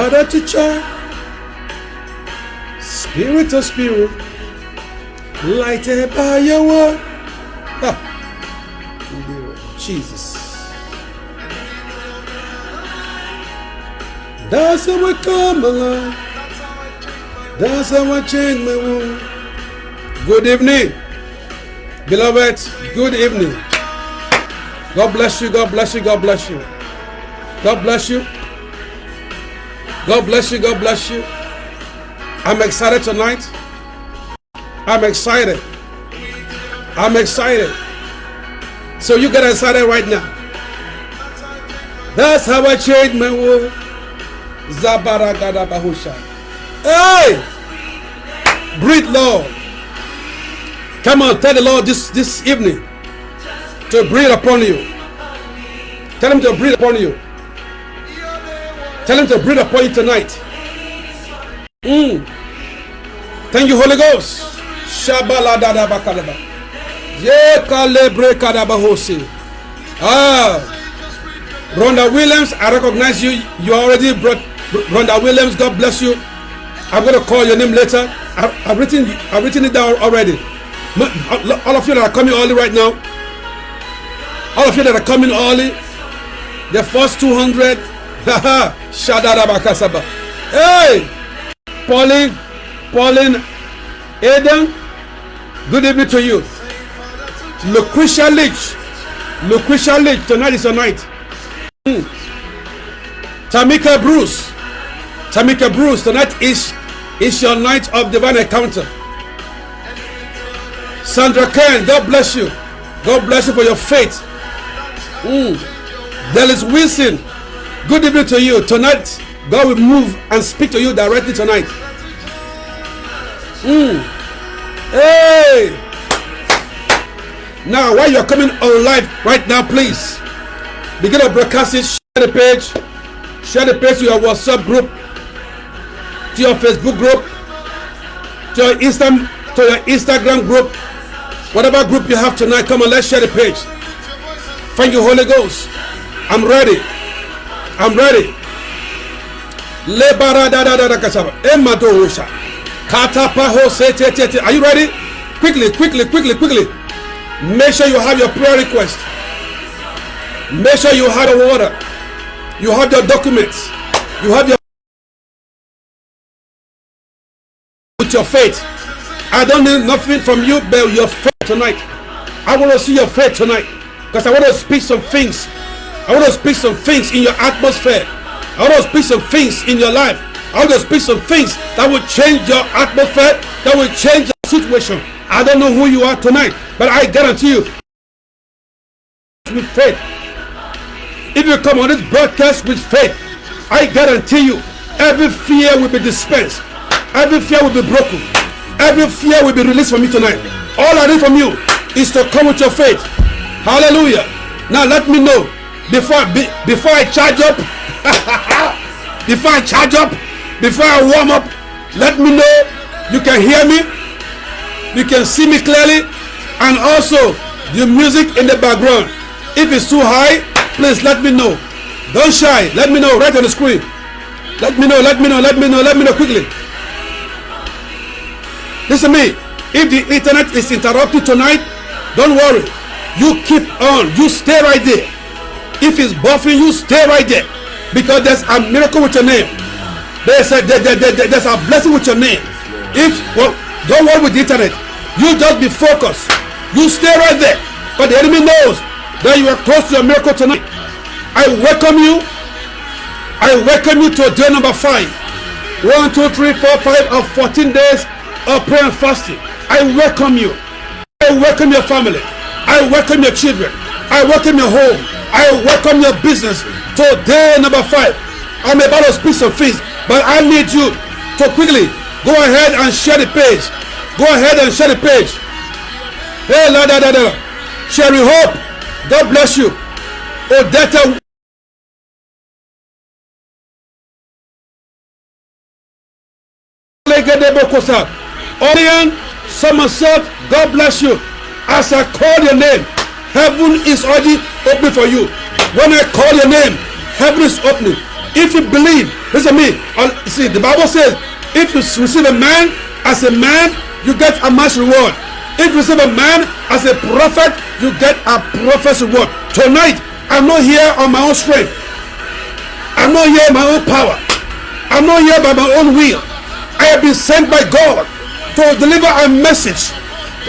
Father to child, spirit to spirit, lighted by your word. Jesus. That's how I come alive. That's how I change my world. Good evening, beloved. Good evening. God bless you. God bless you. God bless you. God bless you. God bless you. God bless you. I'm excited tonight. I'm excited. I'm excited. So you get excited right now. That's how I change my world. Zabaragada Bahusha. Hey! Breathe, Lord. Come on, tell the Lord this, this evening to breathe upon you. Tell him to breathe upon you. Tell him to breathe upon you tonight. Mm. Thank you, Holy Ghost. Shabaladada bakadaba. Ye kalebre kadabahosi. Ah. Rhonda Williams, I recognize you. You already brought Rhonda Williams. God bless you. I'm gonna call your name later. I, I've written I've written it down already. All of you that are coming early right now. All of you that are coming early. The first 200. Haha. Shadada bakasaba. Hey! Pauline, Pauline, Eden, good evening to you. Lucretia Leach, Lucretia Leach, tonight is your night. Mm. Tamika Bruce, Tamika Bruce, tonight is is your night of divine encounter. Sandra Ken, God bless you. God bless you for your faith. Mm. Dallas Wilson, good evening to you. Tonight, God will move and speak to you directly tonight. Mm. Hey! Now, while you're coming on live right now, please begin to broadcast it. Share the page. Share the page to your WhatsApp group, to your Facebook group, to your Insta, to your Instagram group, whatever group you have tonight. Come on, let's share the page. Thank you, Holy Ghost. I'm ready. I'm ready. Are you ready? Quickly, quickly, quickly, quickly. Make sure you have your prayer request. Make sure you have the water. You have your documents. You have your with your faith. I don't need nothing from you but your faith tonight. I want to see your faith tonight. Because I want to speak some things. I want to speak some things in your atmosphere. I want to speak some things in your life. I want to speak some things that will change your atmosphere, that will change your situation. I don't know who you are tonight, but I guarantee you, with faith, if you come on this broadcast with faith, I guarantee you, every fear will be dispensed, every fear will be broken, every fear will be released from you tonight. All I need from you is to come with your faith. Hallelujah. Now let me know before be, before I charge up, before I charge up, before I warm up. Let me know you can hear me, you can see me clearly, and also the music in the background. If it's too high, please let me know. Don't shy. Let me know right on the screen. Let me know. Let me know. Let me know. Let me know quickly. Listen to me. If the internet is interrupted tonight, don't worry. You keep on. You stay right there. If it's buffering, you stay right there. Because there's a miracle with your name. There's a, there, there, there, there's a blessing with your name. If well, don't worry with the internet. You just be focused. You stay right there. But the enemy knows that you are close to your miracle tonight. I welcome you. I welcome you to day number five. One, two, three, four, five of 14 days of prayer and fasting. I welcome you. I welcome your family. I welcome your children. I welcome your home. I welcome your business to day number five. I'm about to speak some things, but I need you to quickly go ahead and share the page. Go ahead and share the page. Hey, la da da da. Sherry Hope, God bless you. Odetta. Orion Somerset, God bless you. As I call your name, heaven is already open for you. When I call your name, heaven is opening. If you believe, listen to me. See, the Bible says, if you receive a man as a man, you get a man's reward. If you receive a man as a prophet, you get a prophet's reward. Tonight, I'm not here on my own strength. I'm not here by my own power. I'm not here by my own will. I have been sent by God to deliver a message.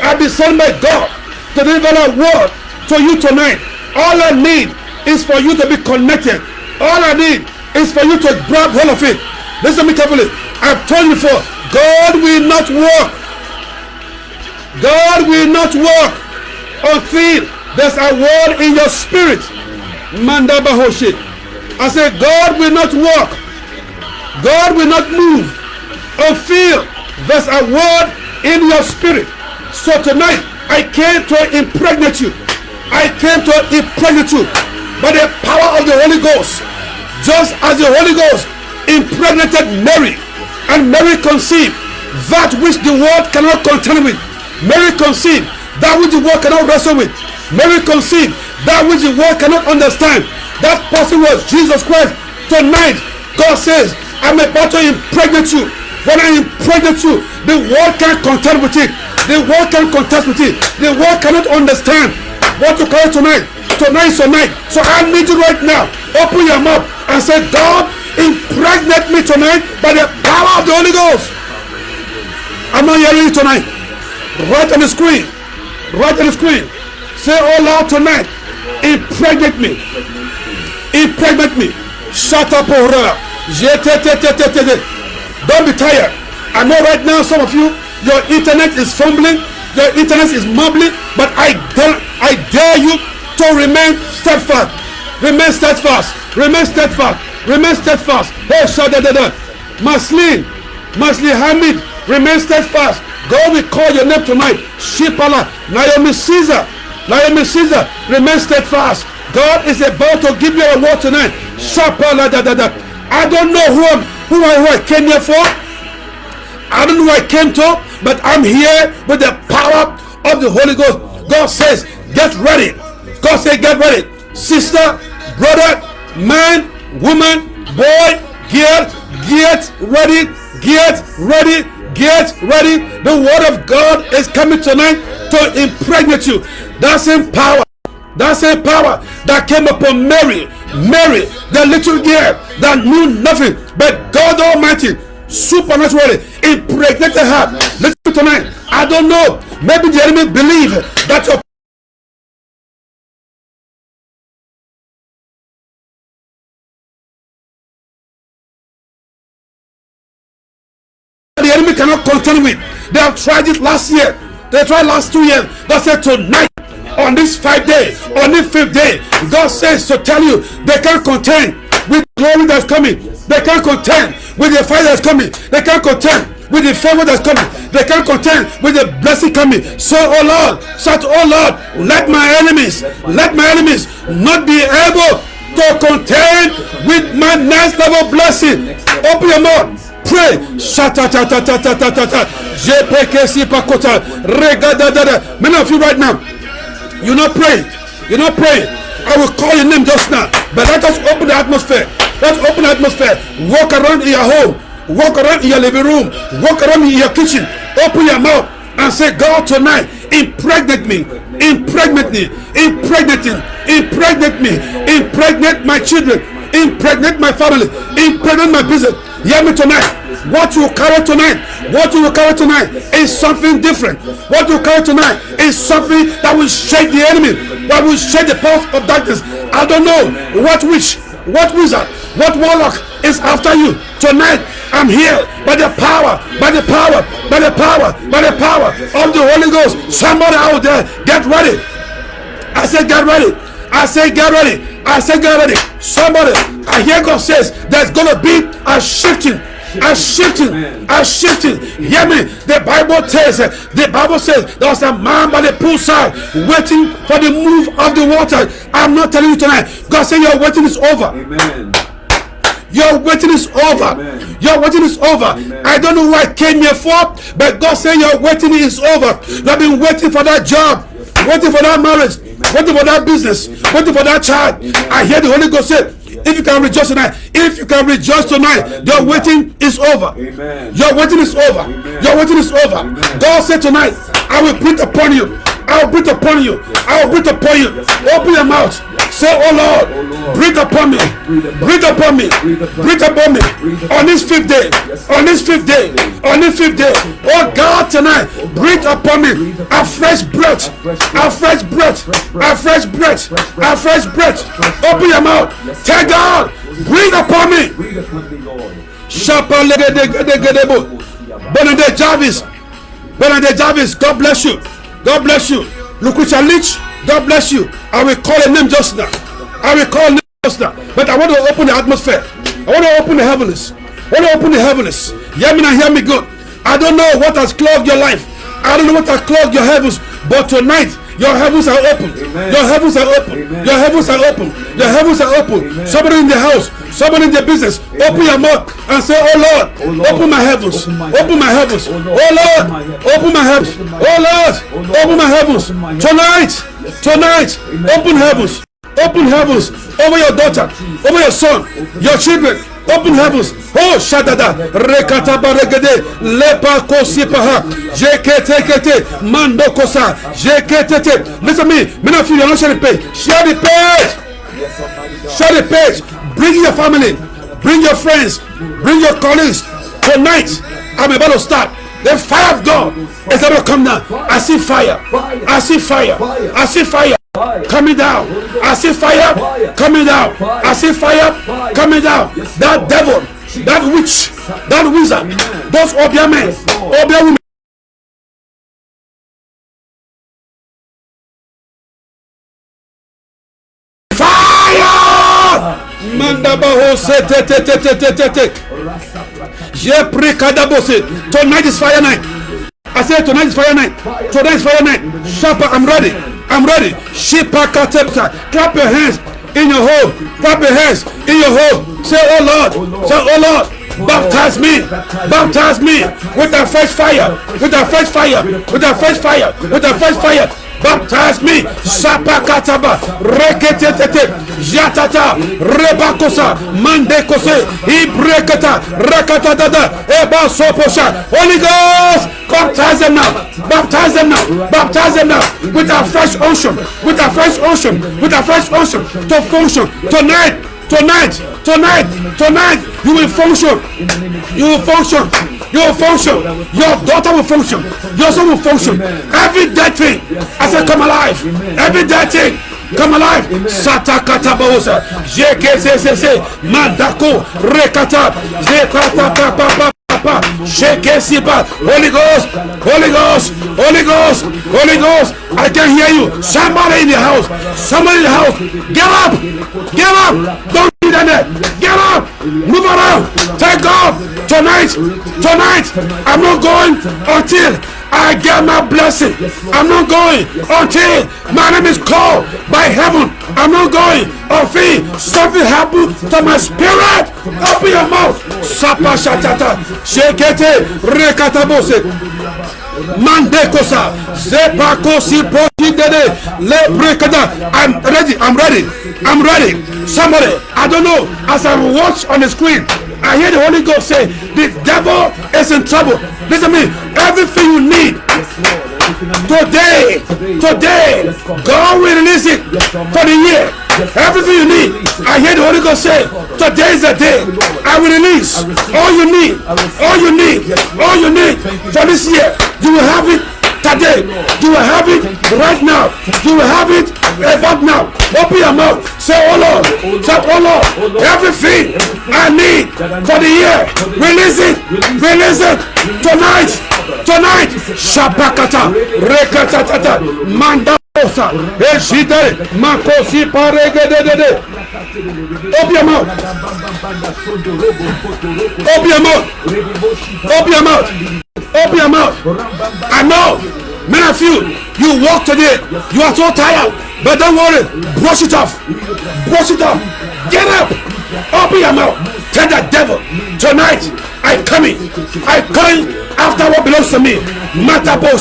I have been sent by God to deliver a word to you tonight. All I need is for you to be connected. All I need is for you to grab hold of it. Listen to me carefully. I've told you before, God will not work. God will not work until there's a word in your spirit. Manda Bahoshit. I said, God will not work. God will not move until there's a word in your spirit. So tonight, I came to impregnate you. I came to impregnate you by the power of the Holy Ghost. Just as the Holy Ghost impregnated Mary, and Mary conceived that which the world cannot contend with. Mary conceived that which the world cannot wrestle with. Mary conceived that which the world cannot understand. That person was Jesus Christ. Tonight, God says, I'm about to impregnate you. When I impregnate you, the world can't contend with it. The world can't contest with it. The world cannot understand what to call tonight. Tonight is your night. So I need you right now. Open your mouth and say, God, impregnate me tonight by the power of the Holy Ghost. I'm not hearing you tonight. Right on the screen. Right on the screen. Say oh all loud tonight. Impregnate me. Impregnate me. Shut up, oh Ora. Don't be tired. I know right now some of you, your internet is fumbling, your internet is mumbling, but I dare, I dare you to remain steadfast. Remain steadfast. Remain steadfast. Remain steadfast. Hey, Shadadada. Maslin. Maslin Hamid. Remain steadfast. God will call your name tonight. Shipala. Naomi Caesar. Naomi Caesar. Remain steadfast. God is about to give you a word tonight. Shapala da da da. I don't know who I'm, who I, who I came here for. I don't know who I came to, but I'm here with the power of the Holy Ghost. God says, get ready. God says, get ready. Sister, brother, man, woman, boy, get, get ready, get ready, get ready. The word of God is coming tonight to impregnate you. That's in power. That's a power that came upon Mary. Mary, the little girl that knew nothing, but God Almighty supernaturally impregnated her. Listen to tonight. I don't know. Maybe the enemy believe that your cannot contend with. They have tried it last year. They tried last two years. God said tonight. On this five day, on this fifth day, God says to tell you they can't contend with glory that's coming. They can't contend with the fire that's coming. They can't contend with the favor that's coming. They can't contend with the blessing coming. So, oh Lord, shout, oh Lord, let my enemies, let my enemies not be able to contend with my next level blessing. Open your mouth. Pray. Many of you right now, you're not praying. You're not praying. I will call your name just now. But let us open the atmosphere. Let's open the atmosphere. Walk around in your home. Walk around in your living room. Walk around in your kitchen. Open your mouth and say, God, tonight, impregnate me. Impregnate me. Impregnate me. Impregnate me. Impregnate my children. Impregnate my family. Impregnate my business. Hear me tonight. What you carry tonight, what you carry tonight is something different. What you carry tonight is something that will shake the enemy, that will shake the powers of darkness. I don't know what witch, what wizard, what warlock is after you tonight. I'm here by the power, by the power, by the power, by the power of the Holy Ghost. Somebody out there, get ready. I said, get ready. I say, get ready. I say, get ready. Somebody, I hear God says there's gonna be a shifting are shifting, are shifting. Hear me. The Bible tells, the Bible says there was a man by the poolside waiting for the move of the water. I'm not telling you tonight. God said your waiting is over. Amen. Your waiting is over. Amen. Your waiting is over. Amen. I don't know what I came here for, but God said your waiting is over. You have been waiting for that job, waiting for that marriage, waiting for that business, waiting for that child. I hear the Holy Ghost say, if you can rejoice tonight, if you can rejoice tonight, your waiting is over. Amen. Your waiting is over. Your waiting is over. God said tonight, I will breathe upon you. I will breathe upon you. I will breathe upon you. Open your mouth. Say, Oh Lord, breathe upon me. Breathe upon me. Breathe upon me. On this fifth day. On this fifth day. On this fifth day. Oh God, tonight, breathe upon me. A fresh breath. A fresh breath. A fresh breath. A fresh breath. Open your mouth. Tell God, breathe upon me. Shapa legedegedegedebo. Benedict Jarvis. Benedict Jarvis, God bless you. God bless you. Lucretia Leach, God bless you. I will call a name just now. I will call a name just now. But I want to open the atmosphere. I want to open the heavens. I want to open the heavens. Hear me now, hear me good. I don't know what has clogged your life. I don't know what has clogged your heavens. But tonight, your heavens are open. Amen. Your heavens are open. Amen. Your heavens are open. Your heavens are open. Amen. Somebody in the house, somebody in the business, open your mouth and say, Oh Lord, Oh Lord, open my heavens. open my heavens. Oh Oh Lord, open my heavens. open my heavens. Oh Lord, Oh open my heavens. open my heavens. Tonight, tonight, open heavens. Open heavens over your daughter, over your son, your children. Open heavens. Oh, shadada. Rekata baregede. Lepa kosipaha. Jekete kete. Mando kosa. Jekete. Listen to me. Many of you, you're not sharing the page. Share the page. Share the page. Bring your family. Bring your friends. Bring your colleagues. Tonight, I'm about to start. The fire of God is about to come down. I see fire. I see fire. I see fire. Coming down. I see fire coming down. I see fire coming down. That devil, that witch, that wizard, those obia men, obia women. Tonight is fire night. I said tonight is fire night. Tonight is fire night. Shapa, I'm ready. I'm ready. Shipa katepsa. Clap your hands in your home. Clap your hands in your home. Say, oh Lord. Say, oh Lord. Baptize me. Baptize me with a fresh fire. With a fresh fire. With a fresh fire. With a fresh fire. Baptize me. Sapa kataba. Reketetete. Jatata. Rebakosa. Mandekose. Ibrekata. Rakatada. Eba soposha. Holy Ghost. Baptize them now. Baptize them now. Baptize them now. With a fresh ocean. With a fresh ocean. With a fresh ocean. To function. Tonight. Tonight. Tonight. Tonight. You will function. You will function. You will function. Your daughter will function. Your son will function. Every dead thing. I said, come alive. Every dead thing. Come alive. Satakata baosa. JKCCC. Mandako. Rekata. Zekata Papa, it. Holy Ghost, Holy Ghost, Holy Ghost, Holy Ghost. I can hear you. Somebody in the house, somebody in the house. Get up, get up. Don't be there. Get up, move around. Thank God. Tonight, tonight, I'm not going until I get my blessing. I'm not going until my name is called by heaven. I'm not going until something happen to my spirit. Open your mouth. Sapa shatata. Shekete rekatabose. Mandekosa. Zepakosi. Le brekada. I'm ready. I'm ready. I'm ready. Somebody, I don't know. As I watch on the screen, I hear the Holy Ghost say, the devil is in trouble. Listen to me. Everything you need today, today, God will release it for the year. Everything you need. I hear the Holy Ghost say, today is the day. I will release all you need, all you need, all you need for this year. You will have it today. You will have it right now. You will have it about now. Open your mouth. Say, oh Lord. Say, oh Lord. Everything I need for the year. Release it. Release it. Tonight. Tonight. Shabakata, Rekatata. Manda. Makosi. Open your mouth. Open your mouth. Open your mouth. Open your mouth. I know. Many of you, you walk today. You are so tired. But don't worry. Brush it off. Brush it off. Get up. Open your mouth. Tell the devil. Tonight, I come in. I come after what belongs to me.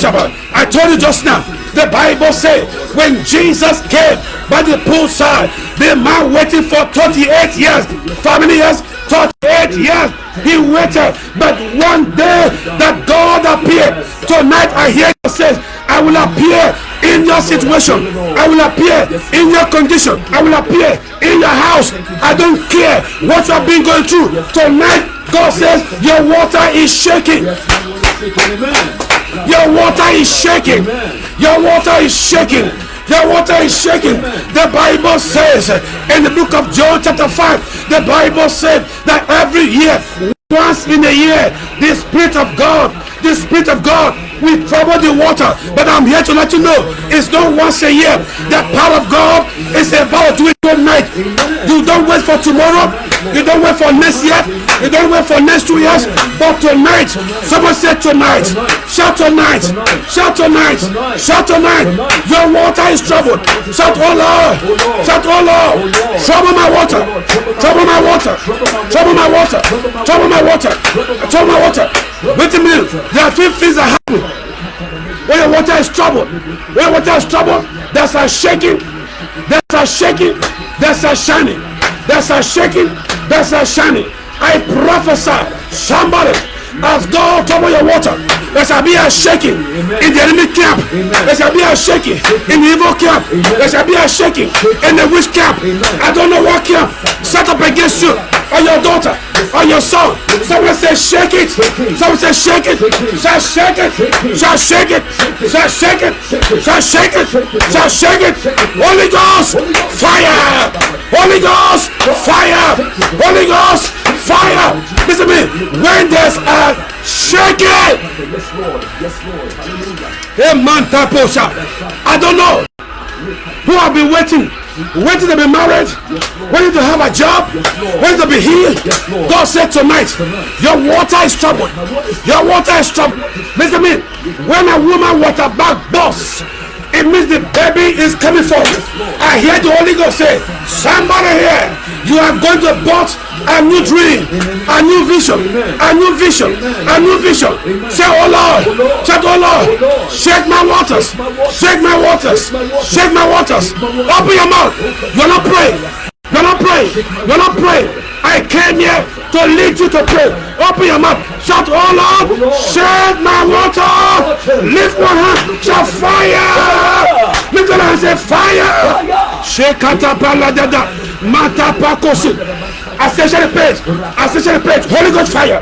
Shabbat. I told you just now. The Bible says when Jesus came by the poolside, the man waiting for 28 years. Many years? 38 years. He waited. But one day that God appeared. Tonight I hear you say, I will appear in your situation. I will appear in your condition. I will appear in your house. I don't care what you have been going through. Tonight, God says, your water is shaking. Your water is shaking. Your water is shaking. Your water is shaking. The Bible says in the book of John, chapter 5, the Bible said that every year, once in a year, the Spirit of God, the Spirit of God will trouble the water. But I'm here to let you know it's not once a year. The power of God is about to do it tonight. You don't wait for tomorrow. You don't wait for next year. You don't wait for next two years. But tonight, someone said tonight. Shout tonight. Shout tonight. Shout tonight. Your water is troubled. Shout, oh Lord. Shout, oh Lord. Trouble my water. Trouble my water. Trouble my water. Trouble my water. Trouble my water. Wait a minute. There are three things that happen. When your water is troubled. When your water is troubled, there's a shaking. There's a shaking. There's a shining. There's a shaking. There's a shining. I prophesy somebody as God trouble your water. There shall be a shaking in the enemy camp. There shall be a shaking in the evil camp. There shall be a shaking in the witch camp. I don't know what camp set up against you or your daughter or your son. Someone say shake it. Someone say shake it. Shall shake it. Shall shake it. Shall shake it. Shall shake it. Shall shake it. Holy Ghost fire. Holy Ghost fire. Holy Ghost fire. Listen to me. When there's. Yes, Lord. Hallelujah. Hey man, taposha. I don't know who have been waiting, waiting to be married, waiting to have a job, waiting to be healed. God said tonight, your water is troubled. Your water is troubled. Listen to me. When a woman water bag bursts, it means the baby is coming forth. I hear the Holy Ghost say, somebody here, you are going to birth a new dream, a new vision, a new vision, a new vision. Say, oh Lord, say, oh Lord, shake my waters, shake my waters, shake my waters. Open your mouth. You're not praying. You're not praying. You're not praying. I came here to lead you to pray. Open your mouth. Shout, oh Lord, shake my water. Lift one hand. Shout fire. Lift one hand and say fire. Shake dada. Mata pakosi. Ascension page. Ascension page. Holy Ghost fire.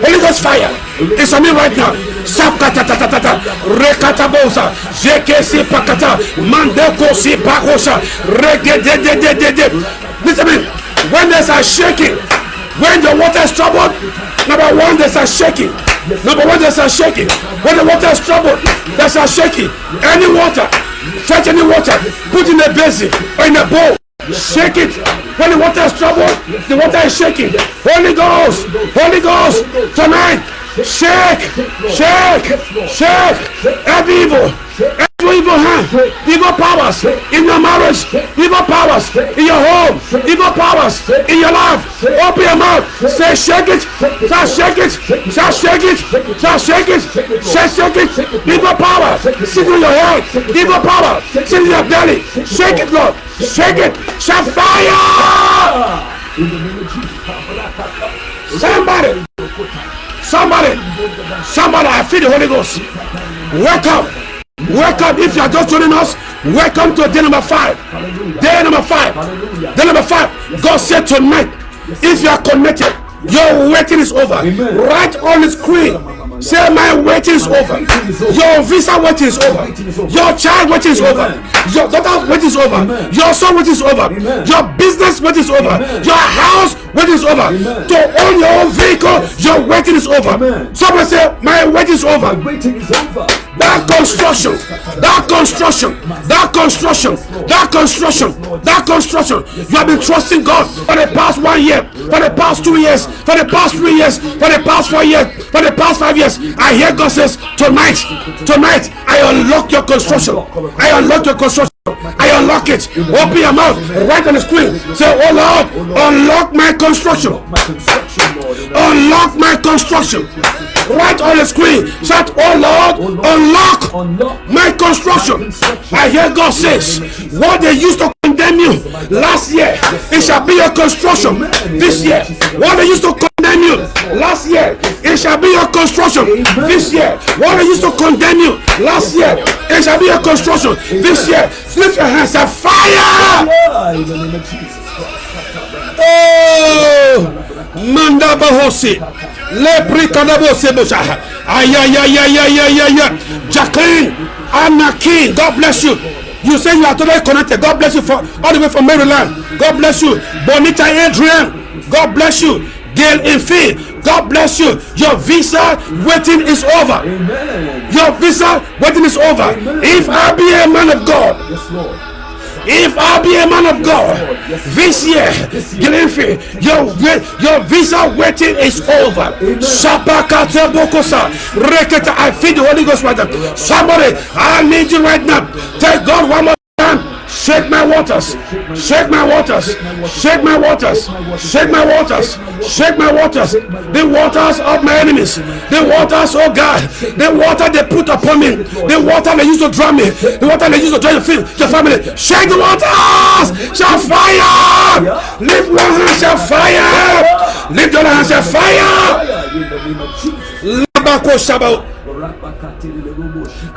Holy Ghost fire. It's on me right now. Sapkata tata tata. Rekata bosa. Jeke si pakata. Mandeko si de de. Listen to me. When there's a shaking, when the water is troubled, number one, there's a shaking. Number one, there's a shaking. When the water is troubled, there's a shaking. Any water, fetch any water, put in a basin or in a bowl. Shake it. When the water is troubled, the water is shaking. Holy Ghost, Holy Ghost, tonight, shake, shake, shake every evil, evil hand, evil powers in your marriage, evil powers in your home, evil powers in your life. Open your mouth, say shake it, say shake it, say shake it, say shake it, say shake it. Evil power, sit in your head, evil power, sit in your belly. Shake it, Lord, shake it, shout fire. Somebody, somebody, somebody, I feel the Holy Ghost. Welcome, welcome. If you are just joining us, welcome to day number five. Day number five. Day number five. God said tonight, if you are connected, your waiting is over. Right on the screen. Say my waiting is over. Your visa waiting is over. Your child waiting is over. Your daughter waiting is over. Your son waiting is over. Your business waiting is over. Your house waiting is over. To own your own vehicle, your waiting is over. Someone say my waiting is over. That construction, that construction, that construction, that construction, that construction. You have been trusting God for the past one year, for the past two years, for the past three years, for the past four years, for the past five years. I hear God says, tonight, tonight, I unlock your construction. I unlock your construction. I unlock it. Open your mouth. Right on the screen. Say, Oh Lord, unlock my construction. Unlock my construction. Right on the screen. Shout, Oh Lord, unlock Unlock my construction. I hear God says, what they used to condemn you last year, it shall be your construction this year. What they used to condemn you last year, it shall be your construction this year. What they used to condemn you last year, it shall be your construction this year. Lift your hands and fire! Oh, Manda Bahosi. Lepri Kadabose Bosha. Ayayayayayayaya. Jacqueline, Anna King, God bless you. You say you are totally connected. God bless you for all the way from Maryland. God bless you. Bonita Adrian, God bless you. Gail Infi, God bless you. Your visa waiting is over. Amen. Your visa waiting is over. If I be a man of God, Yes, Lord. if I be a man of God, this year, Glenfi, your your visa waiting is over. Reketa. I feel the Holy Ghost right now. Somebody, I need you right now. Tell God one more. Shake my waters, shake my waters, shake my waters, shake my waters, shake my waters, the waters of my enemies, the waters, oh God, the water they put upon me, the water they used to drown me, the water they used to drown your, your family. Shake the waters, shall fire, lift one hand, shall fire, lift the other hand, shall fire.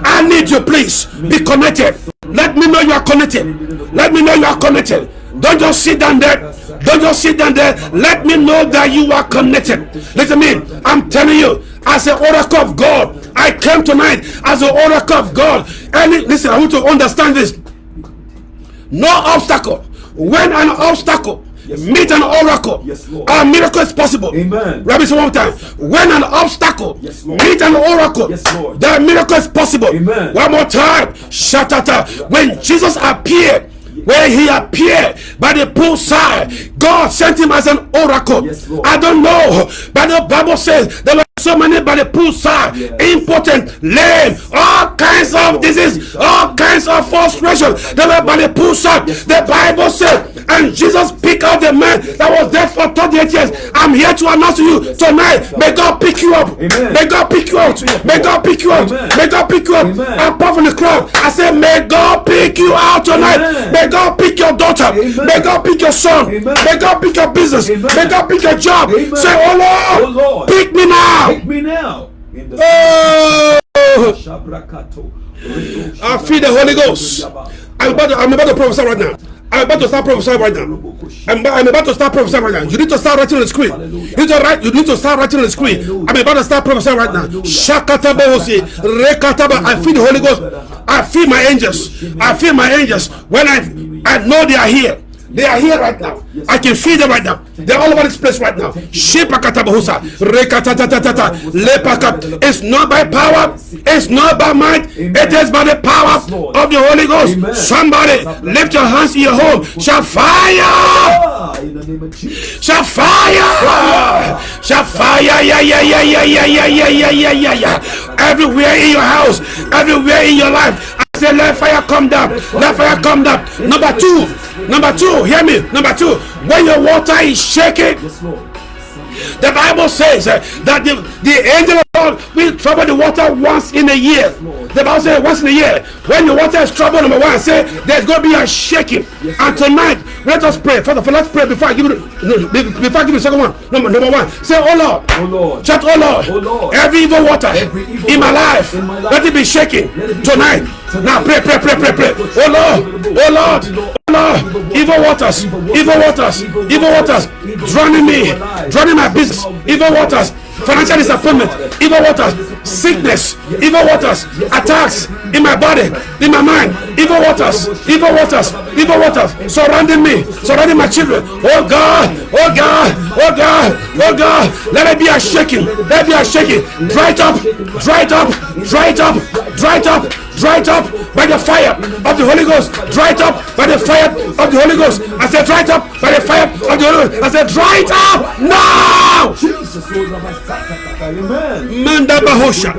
I need you, please. Be connected. Let me know you are connected. Let me know you are connected. Don't just sit down there. Don't just sit down there. Let me know that you are connected. Listen to me. I'm telling you, as an oracle of God, I came tonight as an oracle of God. And listen, I want to understand this. No obstacle. When an obstacle meet an oracle, Yes, Lord. a miracle is possible. Amen. Rabbi, one more time. When an obstacle Yes, Lord. meet an oracle, Yes, Lord. the miracle is possible. Amen. One more time. Shatata. When Jesus appeared, when he appeared by the poolside, God sent him as an oracle. Yes, Lord. I don't know, but the Bible says there were so many by the poolside, Yes. impotent, lame, all kinds of disease, all kinds of frustration. They were by the poolside. The Bible said, and Jesus picked out the man that was there for 38 years. I'm here to announce to you tonight. May God pick you up. May God pick you out. May God pick you out. May God pick you up. I'm part from the crowd. I said, May God pick you out tonight. May God pick your daughter. May God pick your son. May God pick your business. May God pick your job. Say, Oh Lord, Oh, Lord. pick me now. Take me now. In the Oh, I feel the Holy Ghost. I'm about to, I'm about to prophesy right now. I'm about to start prophesying right now. I'm, I'm about to start prophesying right now. You need to start writing on the screen. You need to write. You need to start writing on the screen. I'm about to start prophesying right now. Shakataba hosi, rekataba. I feel the Holy Ghost. I feel my angels. I feel my angels. When I I know they are here. They are here right now. I can feel them right now. They're all over this place right now. It's not by power. It's not by might. It is by the power of the Holy Ghost. Somebody lift your hands in your home. Shall fire! Ah, in the name of Jesus. Shall fire! Shall fire! Yeah, yeah, yeah, yeah, yeah, yeah, yeah, yeah, yeah, yeah. Everywhere in your house, everywhere in your life. Say, let fire come down. Let fire come down. Number two, number two, hear me. Number two, when your water is shaking. The Bible says uh, that the, the angel of God will trouble the water once in a year. The Bible says once in a year. When the water is troubled, number one, say there's going to be a shaking. And tonight, let us pray. Father, let's pray before I give you before I give you the second one. Number, number one, say, Oh Lord. Oh, Lord. Shout, oh Lord, Oh, Lord. every evil water Every evil in, my life, in my life, let it be shaking it be tonight. Now pray, pray, pray, pray, pray. Oh Lord, oh Lord, Lord, evil waters, evil waters, evil waters, drowning me, drowning my business, evil waters, financial disappointment, evil waters, sickness, evil waters, attacks in my body, in my mind, evil waters, evil waters, evil waters surrounding me, surrounding my children. Oh God, oh God, oh God, oh God, let it be a shaking, let it be a shaking. Dry it up, dry it up, dry it up, dry it up, dry it up by the fire of the Holy Ghost. Dry it up by the fire of the Holy Ghost. I said, dry it up by the fire of the Holy Ghost. I said, dry it up now. Jesus, Lord, Rabbi Sakata. Amen. Manda bahosha.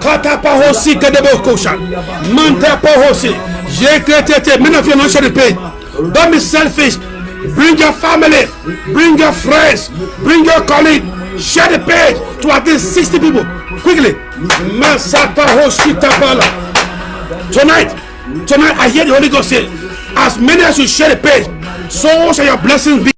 Kata pahosi kadebokosha. Manta pahosi. Yekretete. Many of you are not sharing the page. Don't be selfish. Bring your family. Bring your friends. Bring your colleague. Share the page to at least 60 people. Quickly. Masata hoshi tapala. Tonight, tonight I hear the Holy Ghost say, as many as you share the page, so shall your blessings be.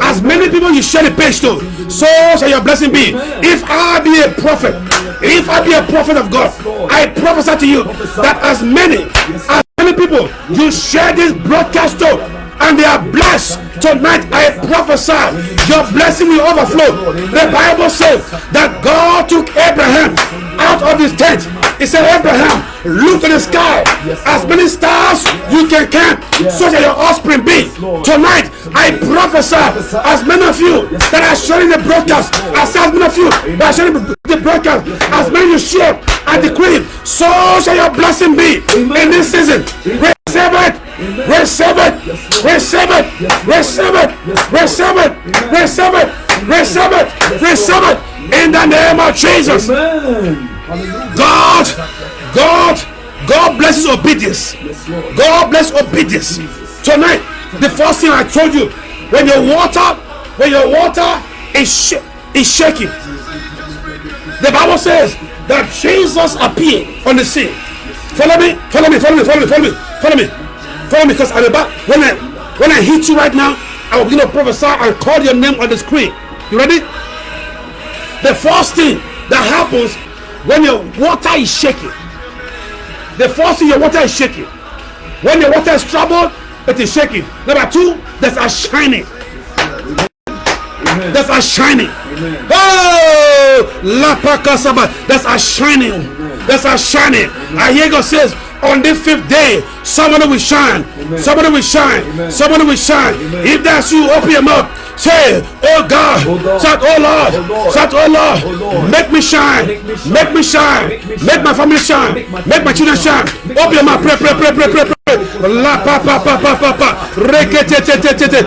As many people you share the page to, so shall your blessing be. If I be a prophet, if I be a prophet of God, I prophesy to you that as many, as many people you share this broadcast to, and they are blessed tonight, I prophesy your blessing will overflow. The Bible says that God took Abraham out of his tent. He said, Abraham, look at the sky. As many stars you can count, so shall your offspring be. Tonight, I prophesy, as many of you that are sharing the broadcast, as many of you that are sharing the broadcast, as many you share, I decree, so shall your blessing be in this season. Receive it. Receive it. Receive it. Receive it. Receive it. Receive it. Receive it. Receive it. In the name of Jesus. Amen. God, God, God blesses obedience. God bless obedience. Tonight, the first thing I told you, when your water, when your water is sh- is shaking, the Bible says that Jesus appeared on the scene. Follow me, follow me, follow me, follow me, follow me, follow me, follow me, because I'm about when I when I hit you right now, I will begin to prophesy and call your name on the screen. You ready? The first thing that happens when your water is shaking, the force thing your water is shaking. When your water is troubled, it is shaking. Number two, there's a shining. Amen. There's a shining. Amen. Oh, La Pakasaba. There's a shining. There's a shining. I hear God says, on the fifth day, somebody will shine. Somebody will shine. Amen. Somebody will shine. Amen. If that's you, open your mouth. Say, Oh God. Oh. Shout, Oh Lord. Oh. Shout, Oh Lord. Oh Lord. Make me shine. Make me shine. Make me shine. Make me Make my family shine. Make my children shine. family shine. Make Open your my mouth. Pray, pray, pray, pray, pray, pray. La pa pa pa pa pa pa. Rekete te te te te.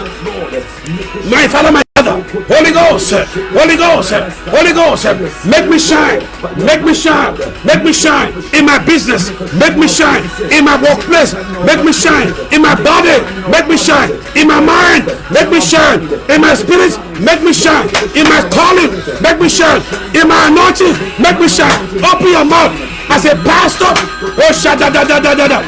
My Father, my Father, Holy Ghost, Holy Ghost, Holy Ghost, make me shine, make me shine, make me shine in my business, make me shine in my workplace, make me shine in my body, make me shine in my mind, make me shine in my spirit, make me shine in my calling, make me shine in my anointing, make me shine. Open your mouth as a pastor. Oh, shut da da da da da da.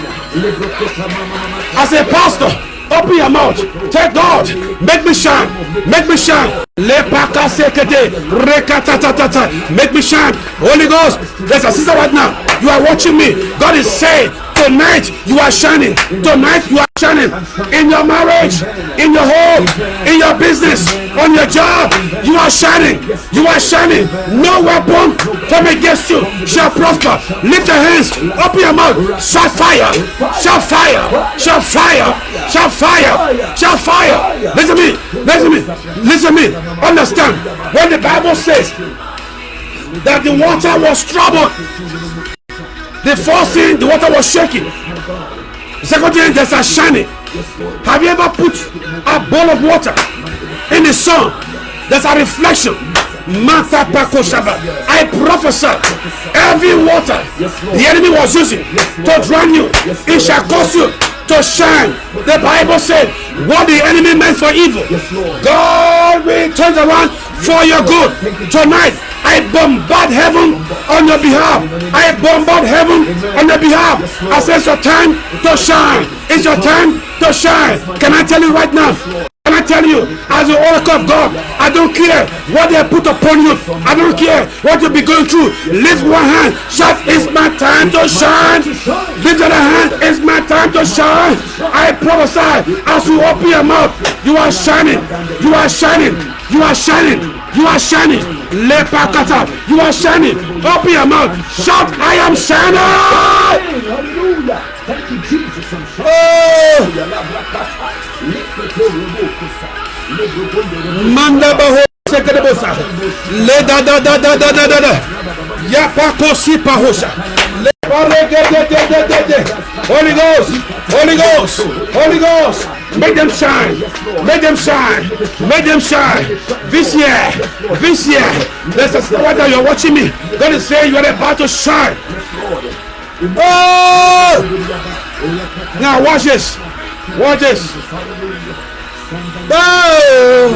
As a pastor, open your mouth. Tell God, make me shine, make me shine. Lepaka sekete, rekatatatata, make me shine. Holy Ghost, there's a sister right now. You are watching me. God is saying, tonight you are shining. Tonight you are shining in your marriage, in your home, in your business, on your job. You are shining. You are shining. No weapon from against you shall prosper. Lift your hands. Open your mouth. Shout fire. Shout fire. Shout fire. Shout fire. Shout fire. Listen to me. Listen to me. Listen to me. Understand. When the Bible says that the water was troubled, the first thing the water was shaking. The second thing there's a shining. Have you ever put a bowl of water in the sun? There's a reflection. Mata I prophesy every water the enemy was using to drown you, it shall cause you to shine. The Bible said, What the enemy meant for evil, God will turn around for your good. Tonight, I bombard heaven on your behalf. I bombard heaven on your behalf. I say it's your time to shine. It's your time to shine. Can I tell you right now? Can I tell you, as the oracle of God, I don't care what they put upon you. I don't care what you'll be going through. Lift one hand. Shout, it's my time to shine. Lift the other hand. It's my time to shine. I prophesy as you open your mouth, you are shining. You are shining. You are shining. You are shining. Lepakata. You are shining. Open your mouth. Shout, I am shining. Hallelujah. Thank you, Jesus. I'm sorry. Oh, sekedebosa. Le da da da da da da da da. Yapako si pahosha. Holy Ghost. Holy Ghost. Holy Ghost. Make them shine. Make them shine. Make them shine. This year. This year. There's a whether you're watching me. God is saying you are about to shine. Oh! Now watch this. Watch this. Oh!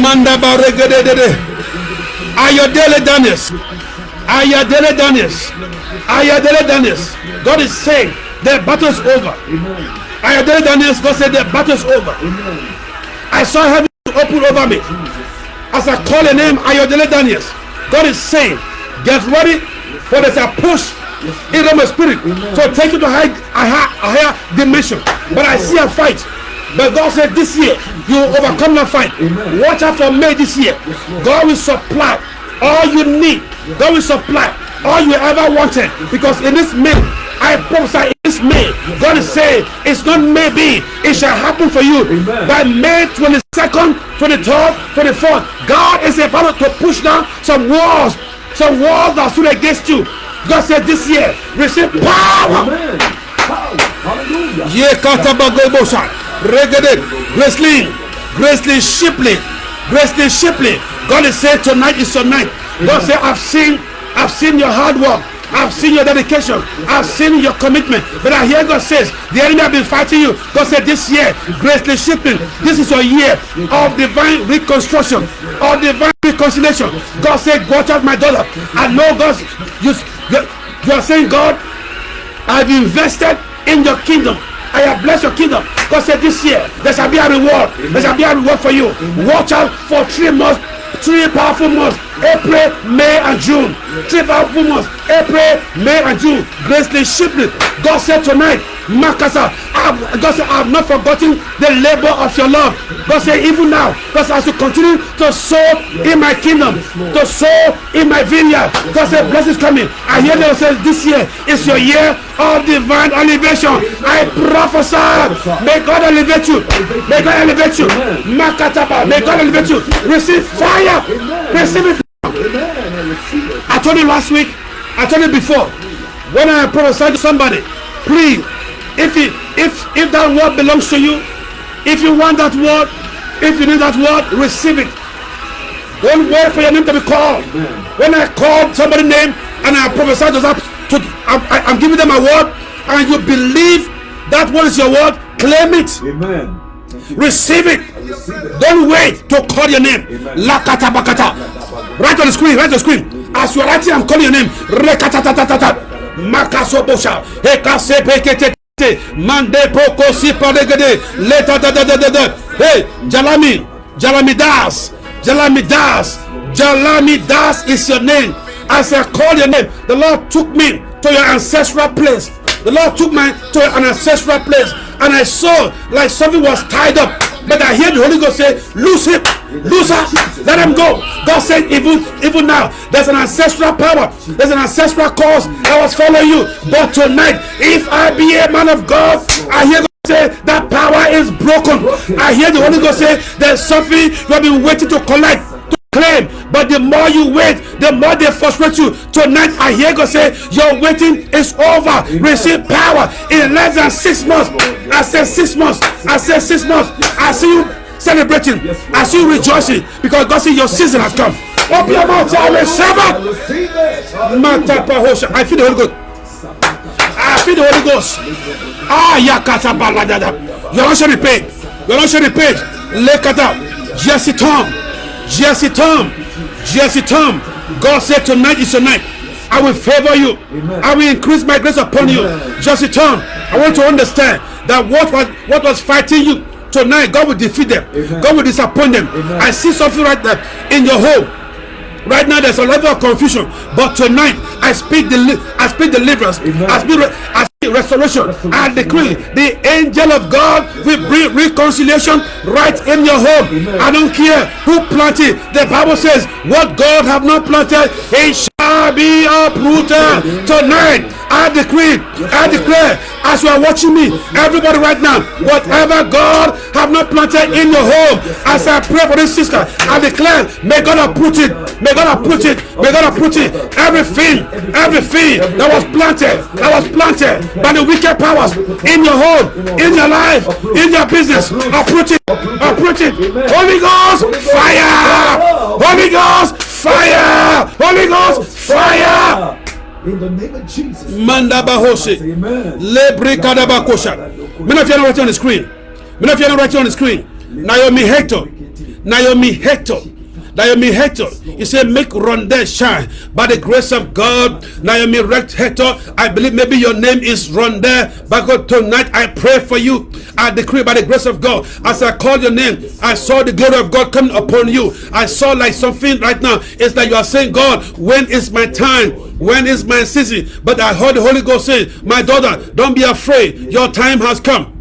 Manda baregedede. Ayodele Daniels. Ayodele Daniels. Ayodele Daniels. God is saying the battle's over. Ayodele Daniels. God said the battle's over. I saw heaven open over me. As I call a name, Ayodele Daniels. God is saying, get ready for there's a push in the spirit to take you to high, a, high, a higher dimension. But I see a fight. But God said this year you will overcome the fight. Watch out for May this year. God will supply all you need. God will supply all you ever wanted. Because in this May, I prophesy in this May, God is saying it's not maybe, it shall happen for you. By May 22nd, 23rd, 24th, God is about to push down some walls, some walls that stood against you. God said this year, receive power. Amen. Power. Hallelujah. Ye katabagobosha. Regede. Gracelyn. Gracelyn Shipley. Gracelyn Shipley. God is saying tonight is your night. God said, I've seen, I've seen your hard work. I've seen your dedication. I've seen your commitment. But I hear God says, the enemy have been fighting you. God said this year, Gracelyn Shipley, this is your year of divine reconstruction, of divine reconciliation. God said, watch out my daughter. I know God, you, you, you are saying, God, I've invested in your kingdom. I have blessed your kingdom. God said this year there shall be a reward. There shall be a reward for you. Watch out for three months, three powerful months. April, May, and June. Three powerful months. April, May, and June. Gracelyn Shipley. God said tonight, Makasa, I've, God said, I have not forgotten the labor of your love. God said, even now, because as you continue to sow in my kingdom, to sow in my vineyard, God said, blessings coming. I hear them say, this year is your year of divine elevation. I prophesy, may God elevate you. May God elevate you. Makataba, may God elevate you. Receive fire. Receive it. I. Told you last week, I told you before, when I prophesy to somebody, please, if it, if if that word belongs to you, if you want that word, if you need that word, receive it. Don't wait for your name to be called. When I call somebody's name and I prophesy to that, to, I'm, I- I'm giving them a word, and you believe that one is your word, claim it. Amen. Receive it. Receive it. Don't wait to call your name. Lakata bakata. Write on the screen. Write on the screen. As you are writing, I'm calling your name. Rekatatatata. Makasobosha. Ekase pekete. Mande poko siparegede. Leta da da da da da. Hey. Jalami Das is your name. As I call your name, the Lord took me to your ancestral place. The Lord took me to an ancestral place, and I saw like something was tied up. But I hear the Holy Ghost say, "Loose him, her, let him go." God said, "Even even now, there's an ancestral power, there's an ancestral cause that was following you. But tonight, if I be a man of God, I hear." God Say that power is broken. I hear the Holy Ghost say there's something you have been waiting to collect claim but the more you wait the more they frustrate you tonight i hear god say your waiting is over receive power in less than six months i said six months i said six months i see you celebrating i see you rejoicing because god say your season has come open your mouth i receive I it receive it. Matapahosha. i feel the holy ghost I feel the Holy Ghost. Ah, yakata baladada. You're not sharing the page. You're not sharing the page. Jesse Tom. Jesse Tom. God said tonight is your night. I will favor you. I will increase my grace upon you. Jesse Tom. I want to understand that what was what was fighting you tonight, God will defeat them. God will disappoint them. I see something right there in your home. Right now, there's a level of confusion, but tonight I speak deli- I speak deliverance. I speak, I restoration. I decree the angel of God will bring reconciliation right in your home. I don't care who planted. The Bible says, What God have not planted, it shall be uprooted tonight. I decree, I declare, as you are watching me, everybody right now, whatever God have not planted in your home, as I pray for this sister, I declare, may God uproot it, may God uproot it, may God uproot it. Everything, everything that was planted, that was planted by the wicked powers in your home, in your life, in your business, uproot it, uproot it. Holy Ghost, fire! Holy Ghost, fire! Holy Ghost, fire! In the name of Jesus. Manda bahose. Amen. Lebre kadaba kosha. Many of you are writing on the screen. Many of you are not writing on the screen. Naomi Hector. Naomi Hector. Naomi Hector. He said, make Rondell shine. By the grace of God, Naomi Rect Hector, I believe maybe your name is Rondell. But God, tonight I pray for you. I decree by the grace of God. As I called your name, I saw the glory of God coming upon you. I saw like something right now. It's like you are saying, God, when is my time? When is my season? But I heard the Holy Ghost say, My daughter, don't be afraid. Your time has come.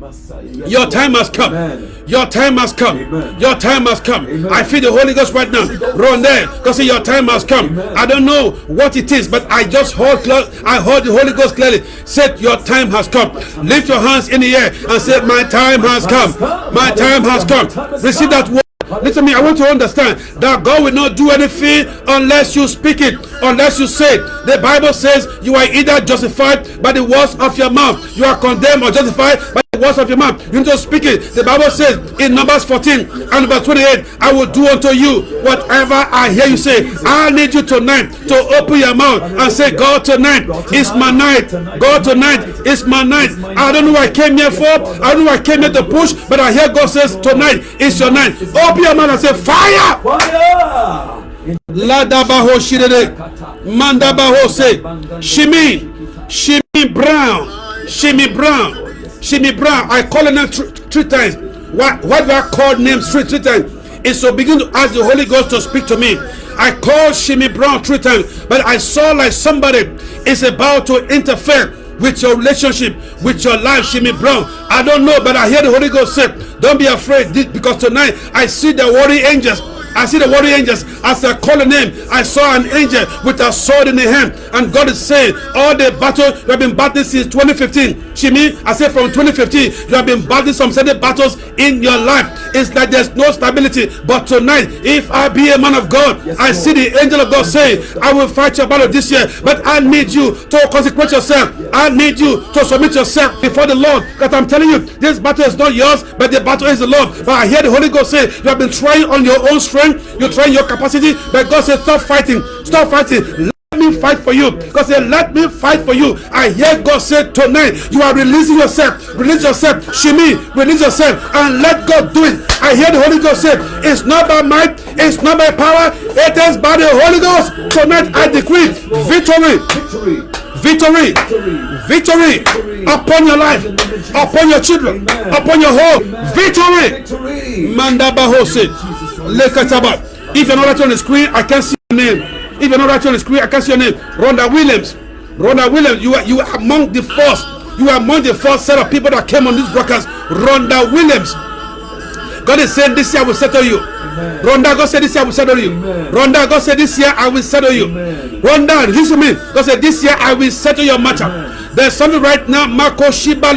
Your time has come. Amen. Your time has come. Amen. Your time has come. Amen. I feel the Holy Ghost right now. Run there. Because your time has come. Amen. I don't know what it is, but I just heard I heard the Holy Ghost clearly. Said your time has come. Lift your hands in the air and say, My time has come. My time has come. Receive that word. Listen to me, I want to understand that God will not do anything unless you speak it, unless you say it. The Bible says you are either justified by the words of your mouth, you are condemned or justified by the words of your mouth. You need to speak it. The Bible says in Numbers 14 and verse 28, I will do unto you whatever I hear you say. I need you tonight to open your mouth and say, God, tonight is my night. God, tonight is my night. I don't know what I came here for. I don't know what I came here to push, but I hear God says, tonight is your night. Open your mouth and say, fire! Fire! Ladabaho shirede. Mandabaho say. Shimi. Shimi Brown. Shimi Brown. Shimi Brown. I call her name three, three times. Why, why do I call names three, three times? It's to begin to ask the Holy Ghost to speak to me. I called Shimi Brown three times, but I saw like somebody is about to interfere with your relationship, with your life, Shimi Brown. I don't know, but I hear the Holy Ghost say, Don't be afraid, because tonight I see the warrior angels. I see the warrior angels as I call the name. I saw an angel with a sword in the hand, and God is saying, All the battle you have been battling since 2015. Shimi, I said from 2015, you have been battling some certain battles in your life. It's like there's no stability. But tonight, if I be a man of God, Yes, I Lord. see the angel of God saying, I will fight your battle this year, but I need you to consecrate yourself. I need you to submit yourself before the Lord. Because I'm telling you, this battle is not yours, but the battle is the Lord. But I hear the Holy Ghost say, You have been trying on your own strength, you're trying your capacity, but God said, Stop fighting, stop fighting. Let me fight for you. God said, Let me fight for you. I hear God say tonight, you are releasing yourself. Release yourself. Shimi, release yourself and let God do it. I hear the Holy Ghost say, It's not by might, it's not by power, it is by the Holy Ghost. Tonight I decree victory, victory. victory, victory upon your life, upon your children, upon your home. Victory. Victory. Lekataba. If you're not right on the screen, I can't see your name. If you're not right on the screen, I can't see your name. Rhonda Williams. Rhonda Williams, you are you are among the first. You are among the first set of people that came on this broadcast. Rhonda Williams. God is saying this year I will settle you. Rhonda, God said this year I will settle you. Amen. Rhonda, God said this year I will settle you. Amen. Rhonda, listen to me. God said this year I will settle your matter. There's something right now, Marco Shiba.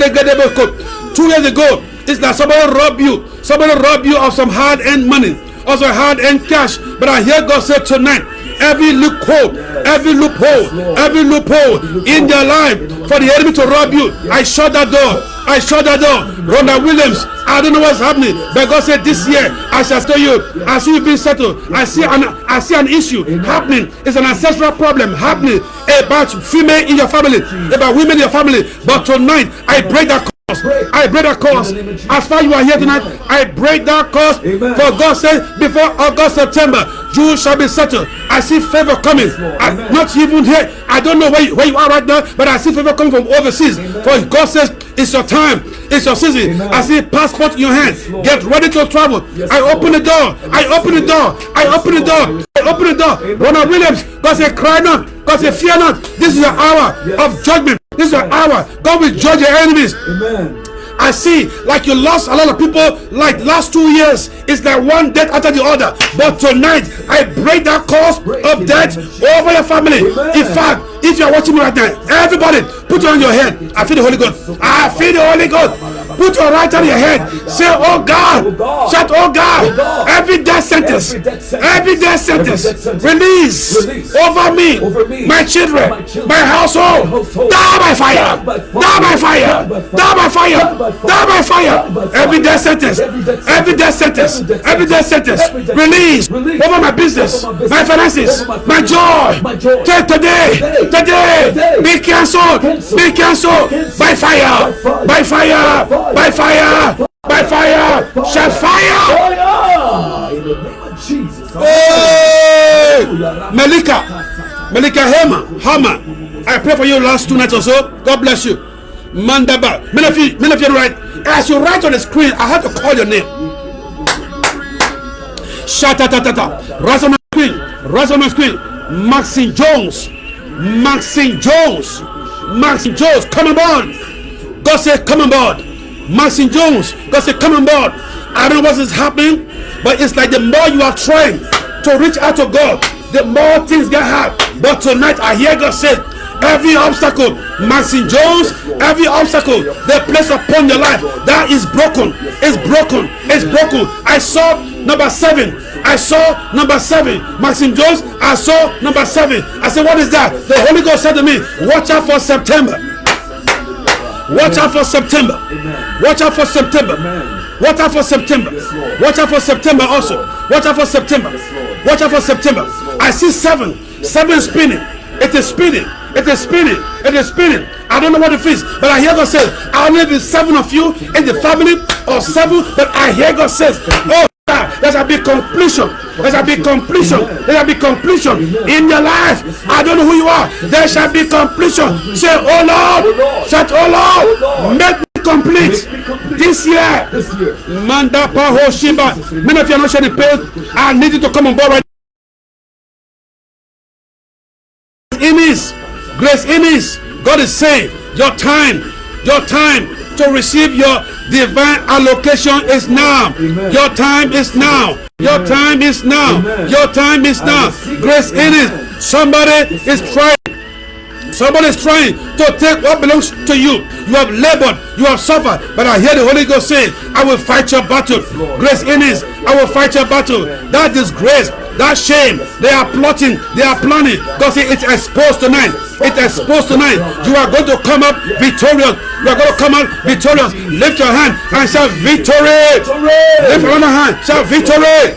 Two years ago, it's that somebody robbed you. Somebody robbed you of some hard-earned money, also hard-earned cash. But I hear God say tonight, every loophole, every loophole, every loophole in your life for the enemy to rob you, I shut that door. I shut that door. Rhonda Williams, I don't know what's happening, but God said this year I shall tell you. I see you being settled. I see an I see an issue happening. It's an ancestral problem happening about female in your family, about women in your family. But tonight I break that. I break that curse. As far as you are here tonight, I break that curse. For God said, before August, September, you shall be settled. I see favor coming. I, not even here. I don't know where you, where you are right now, but I see favor coming from overseas. For God says, it's your time. It's your season. Amen. I see passport in your hand. Lord. Get ready to travel. Yes, I open the door. I open the door. I open the door. I open the door. Ronald Williams, God said, cry not. God said, fear not. This is your hour Yes. of judgment. This is your hour. God will judge your enemies. Amen. I see like you lost a lot of people like last two years. It's like one death after the other. But tonight, I break that cause of death over your family. In fact, if you are watching me right now, everybody put it on your head. I feel the Holy Ghost. I feel the Holy Ghost. Put your right hand on your head. Say, Oh God. Oh shout, Oh God. Oh every death sentence. Every death sentence. Release over me. My children. My household. Die by fire. Die by fire. Die by fire. Die by fire. Every death sentence. Every death sentence. Every death sentence. Release over my business. My finances. My joy. Today. Today. Be cancelled. Be cancelled. By fire. By fire. By fire. By fire. Shall fire. In the name of Jesus. Hey! Melika. Melika Hema. Hama. I pray for you last two nights or so. God bless you. Mandaba. Many of you, many of you write. As you write on the screen, I have to call your name. Shatatatata. Rise on my screen. Rise on my screen. Maxine Jones. Maxine Jones. Maxine Jones. Come on board. God said, come on board. Maxine Jones. God said, come on board. I don't know what is happening, but it's like the more you are trying to reach out to God, the more things get hard. But tonight I hear God say, every obstacle, Maxine Jones, every obstacle they place upon your life that is broken, is broken, is broken. I saw number seven. I saw number seven. Maxine Jones, I saw number seven. I said, What is that? The Holy Ghost said to me, Watch out for September. Watch out for September. Watch out for September. Watch out for September. Watch out for September also. Watch out for September. Watch out for September. I see seven. Seven spinning. It is spinning. It is spinning. It is spinning. I don't know what it is, but I hear God says, I know seven of you in the family or seven, but I hear God says, Oh, there shall be completion. There shall be completion. There shall be completion in your life. I don't know who you are. There shall be completion. Say, Oh Lord. Shout, Oh Lord. Make me complete this year. Manda Paho Shiba. Many of you are not sharing page. I need you to come on board right Emis, Grace Emis, God is saying, your time, your time to receive your divine allocation is now. Amen. Your time is now. Your time is now. Amen. Your time is now. Grace Amen. Emis, somebody is trying. Somebody is trying to take what belongs to you. You have labored, you have suffered, but I hear the Holy Ghost saying, I will fight your battle. Grace in Innis, I will fight your battle. That disgrace, that shame, they are plotting, they are planning. God said it's exposed tonight. It's exposed tonight. You are going to come up victorious. You are going to come out victorious. Lift your hand and shout victory. Lift another hand, shout victory.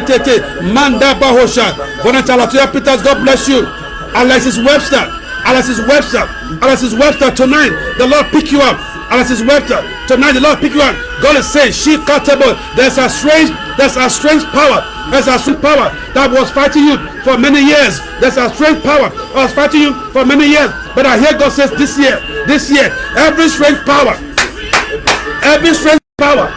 Jeketetetetetete, manda bahosha. Bonachalatoya Peters, God bless you. Alexis Webster, Alexis Webster, Alexis Webster, tonight the Lord pick you up. Alexis Webster, tonight the Lord pick you up. God is saying, she cuttable. There's a strange, there's a strange power. There's a strange power that was fighting you for many years. There's a strange power that was fighting you for many years. But I hear God says this year, this year, every strange power every strange power,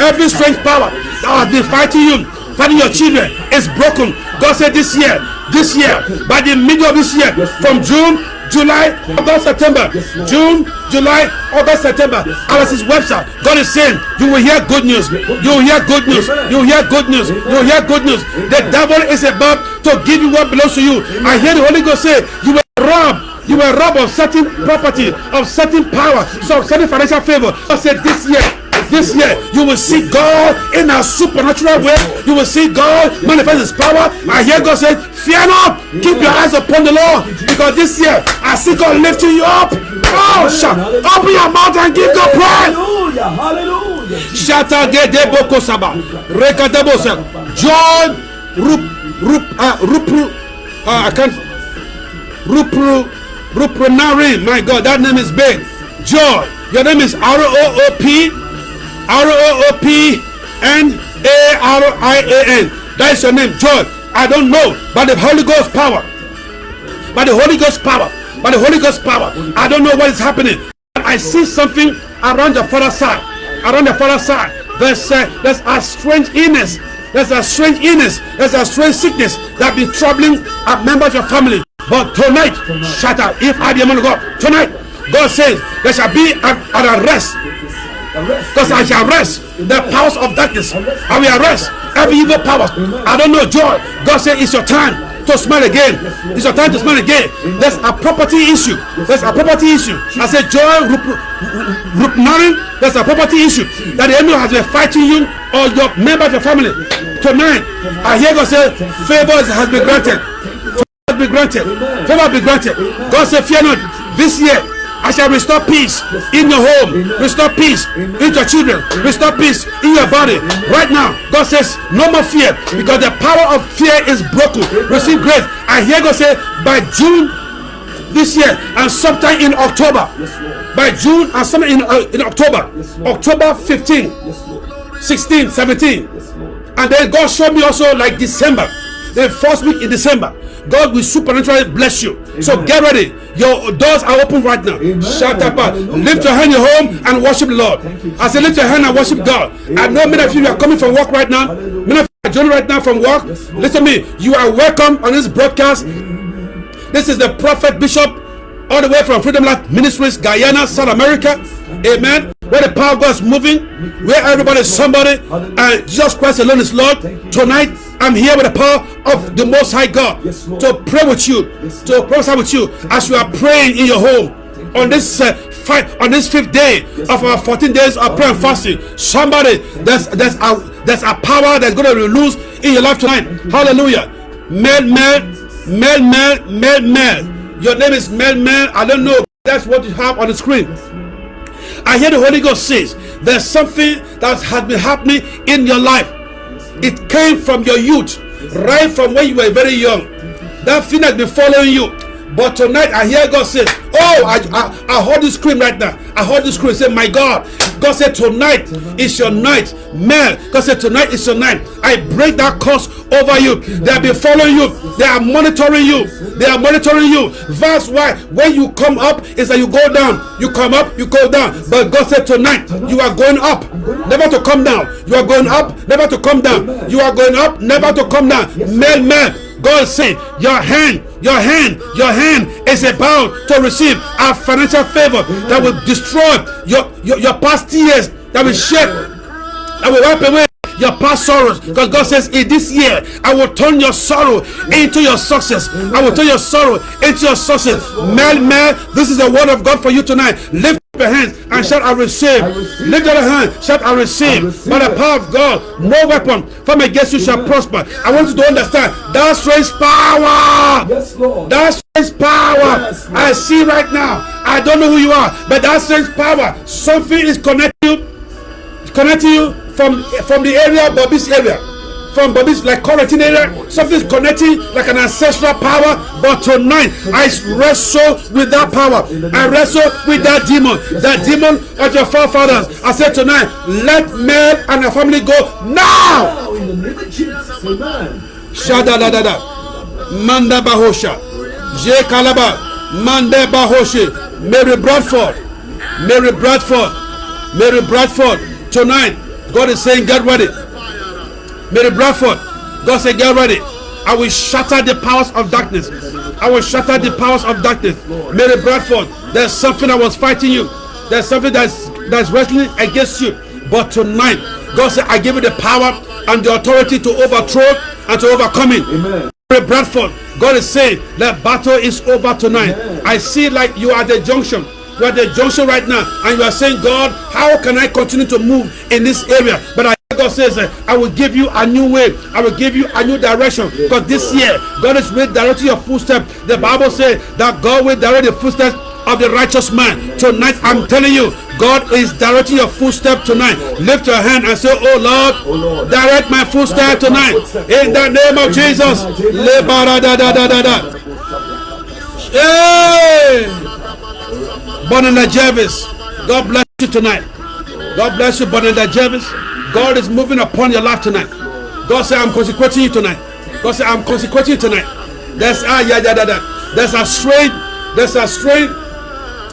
every strange power that has been fighting you, fighting your children is broken. God said this year, this year, by the middle of this year, from June, July, August, September, June, July, August, September. Alexis Webster. God is saying, you will hear good news. You will hear good news. You will hear good news. You will hear good news. The devil is about to give you what belongs to you. I hear the Holy Ghost say, you will rob you were robbed of certain property, of certain power, so of certain financial favor. I said this year, this year, you will see God in a supernatural way. You will see God manifest His power. I hear God say, Fear not, keep your eyes upon the Lord, because this year I see God lifting you up. Oh, shout, open your mouth and give God praise. Hallelujah! Hallelujah! Shata gede boko saba. Rekadabo sa. John Rup Rup uh, Rupru. Uh, I can't. Rupru Rupranari. My God, that name is big. Joy. Your name is R O O P R O O P N A R I A N. That is your name, Joy. I don't know, but the Holy Ghost power. By the Holy Ghost power. By the Holy Ghost power. I don't know what is happening. But I see something around the father side. Around the father side. There's uh, there's a strange illness There's a strange illness. There's a strange sickness that be troubling a member of your family. But tonight, shut up. If I be a man of God, tonight, God says there shall be an arrest. Because I shall arrest the powers of darkness. I will arrest every evil power. I don't know joy. God said it's your time to smile again. It's your time to smile again. There's a property issue. There's a property issue. I said joy, marrying. There's a property issue that the enemy has been fighting you or your member of your family. Tonight, I hear God say favor has been granted. Favor has been granted. Favor has been granted. God said, fear not. This year, I shall restore peace in your home, restore peace in your children, restore peace in your body. Right now, God says, no more fear because the power of fear is broken. Receive grace. I hear God say, by June this year and sometime in October, by June and sometime in, uh, in October, October 15, 16, 17, and then God showed me also like December, the first week in December. God will supernaturally bless you. Amen. So get ready. Your doors are open right now. Shout up. Lift your hand in your home and worship the Lord. I say lift your hand and worship God. I know many of you are coming from work right now. Many of you are joining right now from work. Yes, Listen to me. You are welcome on this broadcast. This is the prophet bishop all the way from Freedom Life Ministries, Guyana, South America. Amen. Where the power of God is moving, where everybody is somebody, and Jesus Christ alone is Lord. Tonight, I'm here with the power of the Most High God to pray with you, to prophesy with you as you are praying in your home on this uh, fight on this fifth day of our 14 days of prayer and fasting. Somebody, there's there's a there's a power that's going to released in your life tonight. Hallelujah. Mel, Mel, Mel, Mel, Mel, Mel. Your name is Mel, Mel. I don't know. That's what you have on the screen. I hear the Holy Ghost says there's something that has been happening in your life it came from your youth, right from when you were very young. That thing has been following you. But tonight I hear God say, Oh, I, I, I heard this scream right now. I heard this scream. Say, My God. God said, Tonight is your night. Man, God said, Tonight is your night. I break that curse over you. They have been following you. They are monitoring you. They are monitoring you. That's why when you come up, is that you go down. You come up, you go down. But God said, Tonight, you are going up, never to come down. You are going up, never to come down. You are going up, never to come down. Man, man. God said, Your hand, your hand, your hand is about to receive a financial favor that will destroy your, your, your past years, that will shed, that will wipe away your past sorrows. Because God says in this year I will turn your sorrow into your success. I will turn your sorrow into your success. Man man this is the word of God for you tonight. Lift your hands and shout I receive. I receive. Lift your hand, shout I receive. I receive. By the power of God, no weapon from against you shall prosper. I want you to understand that strange power. Yes, Lord. That strange power. Yes, I see right now. I don't know who you are, but that strange power. Something is connecting you, connecting you from from the area, Bobby's area from Bobby's like connecting area, something's connecting like an ancestral power. But tonight, I wrestle with that power. I wrestle with that demon, that demon of your forefathers. I said tonight, let men and the family go now. In the name of Jesus, amen. Shada da da da, Manda Bahosha, Kalaba, Manda Mary Bradford, Mary Bradford, Mary Bradford. Tonight, God is saying, get ready. Mary Bradford, God said, Get ready. I will shatter the powers of darkness. I will shatter the powers of darkness. Mary Bradford, there's something that was fighting you. There's something that's that's wrestling against you. But tonight, God said, I give you the power and the authority to overthrow and to overcome it. Amen. Mary Bradford, God is saying that battle is over tonight. Amen. I see like you are the junction. You are at the junction right now, and you are saying, God, how can I continue to move in this area? But I God says, uh, I will give you a new way. I will give you a new direction. Because this year, God is redirecting your footsteps. The Bible says that God will direct the footsteps of the righteous man. Tonight, I'm telling you, God is directing your footstep tonight. Lift your hand and say, Oh Lord, direct my footstep tonight. In the name of Jesus. Hey! Bonanda Jervis. God bless you tonight. God bless you, Bonanda Jervis. God is moving upon your life tonight. God say, I'm consecrating you tonight. God say, I'm consecrating you tonight. There's ah yeah yeah yeah yeah. There's a strange, there's a strange,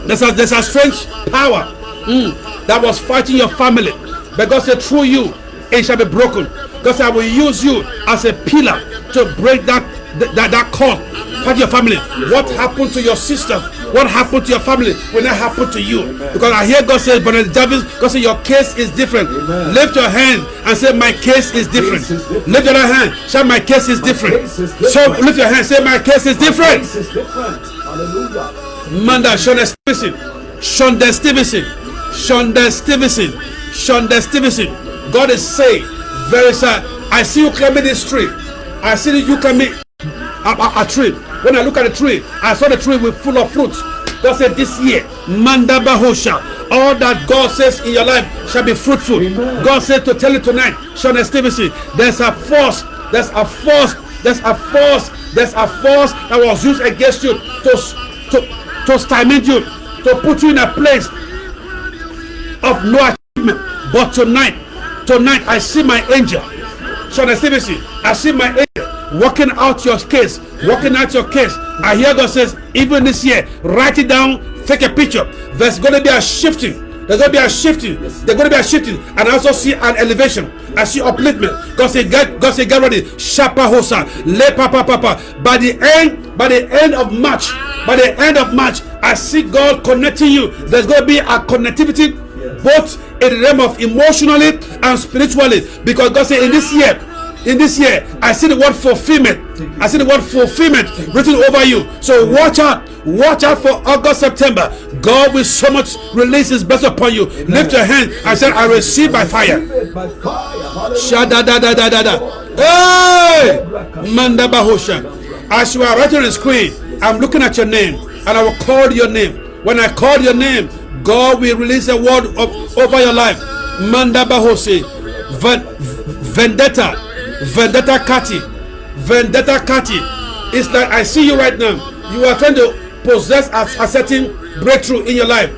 there's a there's a strange power mm, that was fighting your family. But God said, through you, it shall be broken. God said, I will use you as a pillar to break that that, that cord for your family. What happened to your sister? What happened to your family will not happen to you. Because I hear God say, Brother Jarvis, God say your case is different. Amen. Lift your hand and say, My case is different. Case is different. Lift your hand. Say, My case is different. case is So lift your hand. Say, My case is different. This is different. Hallelujah. Manda Shonda Stevenson, Shonda Stevenson, Shonda Stevenson, Shonda Stevenson. God is saying, very sad. I see you climbing this tree. I see you climbing a, a, a tree. When I look at the tree, I saw the tree with full of fruits. God said, This year, Manda Bahosha, all that God says in your life shall be fruitful. Amen. God said to tell you tonight, Shonda Stevenson, there's a force, there's a force, there's a force, there's a force that was used against you to, to, to stymie you, to put you in a place of no achievement. But tonight, tonight I see my angel. Shonda Stevenson, I see my angel working out your case, working out your case. I hear God says, even this year, write it down, take a picture. There's going to be a shifting. There's going to be a shifting. There's going to be a shifting. And I also see an elevation. I see upliftment. God said, get, God said, get ready. Shapa hosa. Le papa papa. By the end, by the end of March, by the end of March, I see God connecting you. There's going to be a connectivity both in the realm of emotionally and spiritually because god said in this year in this year i see the word fulfillment i see the word fulfillment written over you so watch out watch out for august september god will so much release his best upon you lift your hand and say i receive by fire Receive it by fire. Hallelujah. Shada da da da da da. Hey! Manda Bahosha. As you are writing on the screen, I'm looking at your name and I will call your name. When I call your name, God will release a word of, over your life. Manda Bahose. Vendetta. Vendetta Kati. Vendetta Kati. It's like I see you right now. You are trying to possess a, a certain breakthrough in your life.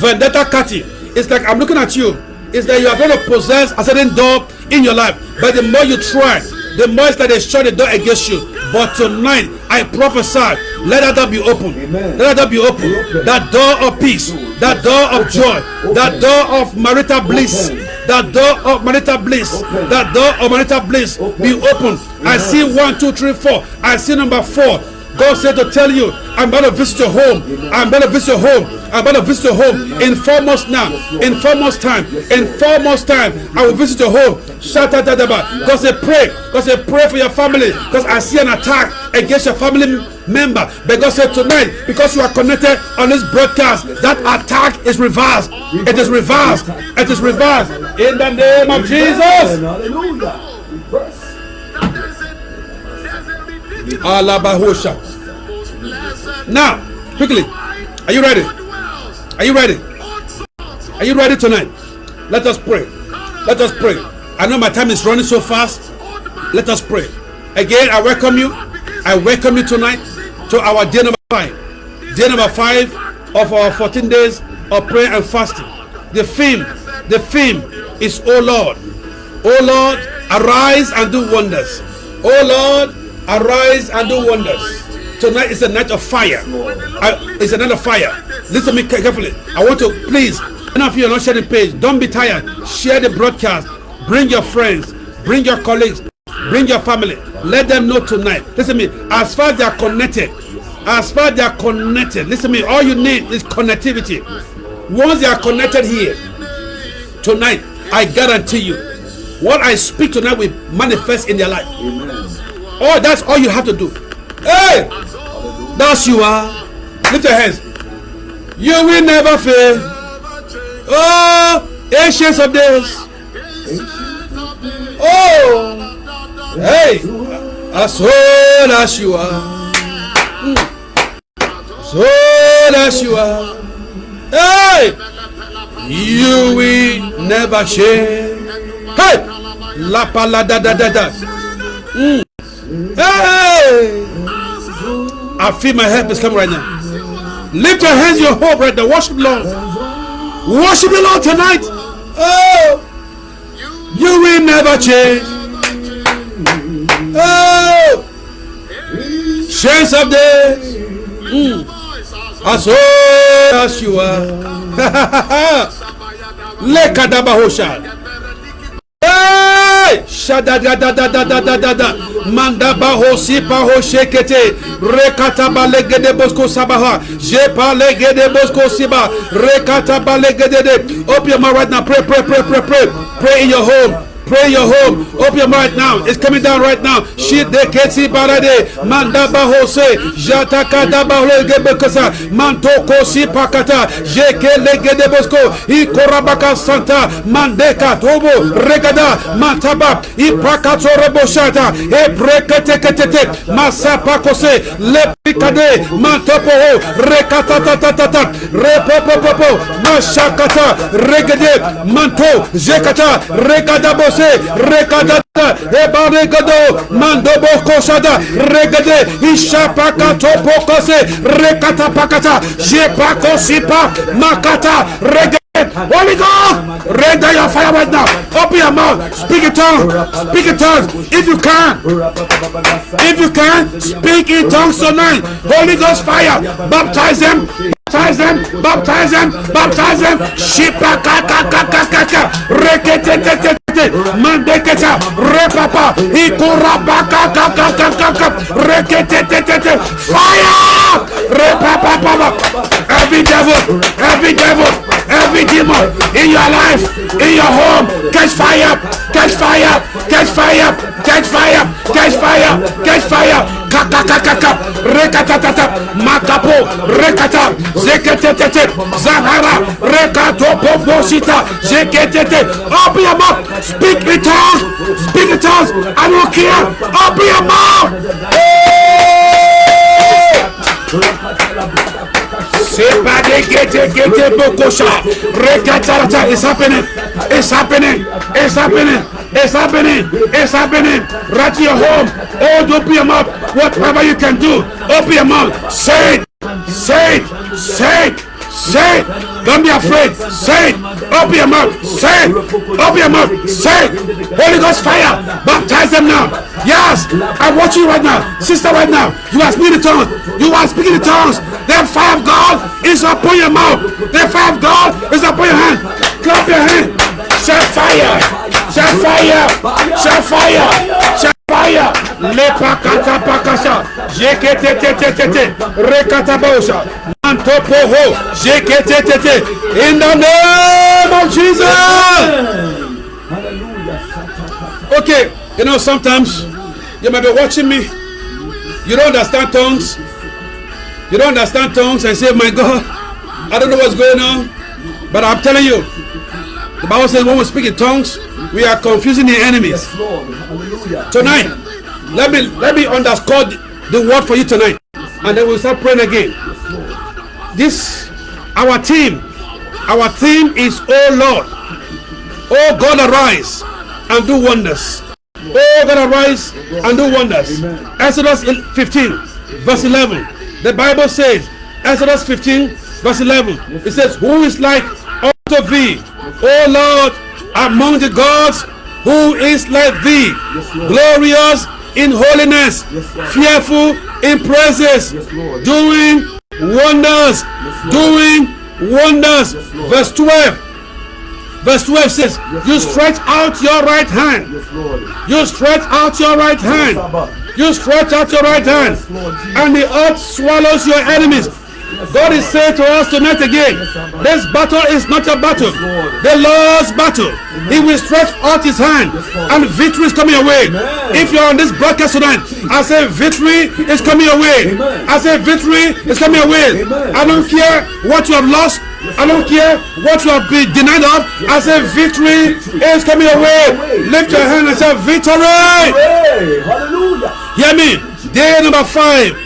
Vendetta Kati. It's like I'm looking at you. It's that you are going to possess a certain door in your life. But the more you try, the it's they shut the door against you. But tonight, I prophesy, let that door be open. Amen. Let that door be open. Open. That door of peace, that door of joy, that door of marital bliss, Open. that door of marital bliss, that door of marital bliss be open. I see one, two, three, four. I see number four. God said to tell you, I'm going to visit your home. I'm going to visit your home. I'm going to visit your home in four months now. In four months time. In four months time, I will visit your home. Shout out that about. God said, pray. God said, pray for your family. Because I see an attack against your family member. But God said tonight, because you are connected on this broadcast, that attack is reversed. It is reversed. It is reversed. In the name of Jesus. Hallelujah. Alabahosha. Now, quickly, are you ready? Are you ready? Are you ready tonight? Let us pray. Let us pray. I know my time is running so fast. Let us pray. Again, I welcome you. I welcome you tonight to our day number five. Day number five of our 14 days of prayer and fasting. The theme, the theme is, Oh Lord, Oh Lord, arise and do wonders. Oh Lord, arise and do wonders. Tonight is a night of fire. I- it's a night of fire. Listen to me carefully. I want to please, any of you are not sharing the page, don't be tired. Share the broadcast. Bring your friends, bring your colleagues, bring your family. Let them know tonight. Listen to me. As far as they are connected, as far as they are connected, listen to me. All you need is connectivity. Once they are connected here, tonight, I guarantee you, what I speak tonight will manifest in their life. Amen. Oh, that's all you have to do. Hey, that's you are. Lift your hands. You will never fail. Oh, ancients of days. Oh, hey, as old as you are, Mm. as old as you are. Hey, you will never change. Hey, la pa la da da da da. Hmm. Hey! I feel my help is coming right now. Lift your hands, your hope right now. Worship Lord. Worship the Lord tonight. Oh, you will never change. Oh, chains of days. Mm. As old as you are. Lekadabahosha. Hey! Hey, shada da da da da da da da da. Manda baho si baho shekete. Rekata balegede bosko sabaha. Je balegede bosko siba. Rekata balegede de. Open your mouth right now. Pray, pray, pray, pray, pray. Pray in your home. Pray your home. Open your mouth now. It's coming down right now. Shit de keti barade. Manda bahose. Jata kada bahole gebekasa. Manto kosi pakata. Jeke legede bosko. I korabaka santa. Mandeka tobo. Regada. Mantaba. I prakato reboshata. E brekete ketete. Masapa kose. Le Kade, mantoporo, rekatatatata, repopopopo, machakata, regede, manto, jekata, regadabose, rekadata, ebaregado, mandobo kosada, regede, ishapakato pokose, rekatapakata, jepakosipa, makata, regede. Holy God, render your fire right now. Open your mouth. Speak in tongues. Speak in tongues. If you can, if you can, speak in tongues tonight. Holy Ghost fire. Baptize them. Baptize them. Baptize them. Baptize them. Shipa kaka kaka kaka. Rekete te te te. Mandeketa. Repapa. Ikuraba kaka kaka kaka. Rekete te te te. Fire. Repapa papa. Every devil. Every devil. Every demon in your life, in your home, catch fire, catch fire, catch fire, catch fire, catch fire, catch fire. Kaka kaka kaka, rekatatata, makapo, rekata, zeketetete, zahara, rekato pobosita, zeketete. Open your mouth, speak in tongues, speak in tongues. I don't care. Open your mouth. Sebade bokosha. Happening. It's happening. It's happening. It's happening. It's happening. Right to your home. Oh, open your mouth. Whatever you can do. Open your mouth. Say it. Say it. Say it. Say it. Don't be afraid. Say it. Open your mouth. Say it. Open your mouth. Say it. Holy Ghost fire. Baptize them now. Yes. I watch you right now. Sister right now. You are speaking in tongues. You are speaking in tongues. The fire of God is upon your mouth. The fire of God is upon your hand. Clap your hand. Shout fire. Shout fire. Shout fire. Shout fire. Lepakata pakasha. Jeketetetetete. Rekatabosha. Mantopoho. Jeketetete. In the name of Jesus. Okay, you know, sometimes you might be watching me. You don't understand tongues. You don't understand tongues and say, My God, I don't know what's going on. But I'm telling you, the Bible says when we speak in tongues, we are confusing the enemies. Tonight, let me let me underscore the, word for you tonight. And then we'll start praying again. This our team. Our team is oh Lord. Oh God arise and do wonders. Oh God arise and do wonders. Exodus 15, verse 11. The Bible says, Exodus 15, verse 11. It says, Who is like unto thee, O Lord, among the gods, who is like thee, glorious in holiness, fearful in praises, doing wonders, doing wonders. Verse 12. Verse 12 says, You stretch out your right hand. You stretch out your right hand. You stretch out your right hand. And the earth swallows your enemies. God is saying to us tonight again, this battle is not a battle. The Lord's battle. He will stretch out his hand and victory is coming away. If you're on this broadcast tonight, I say victory is coming away. I say victory is coming away. I don't care what you have lost. I don't care what you have been denied of. I say victory is coming away. Lift your hand and say victory. Hallelujah! Hear me. Day number five.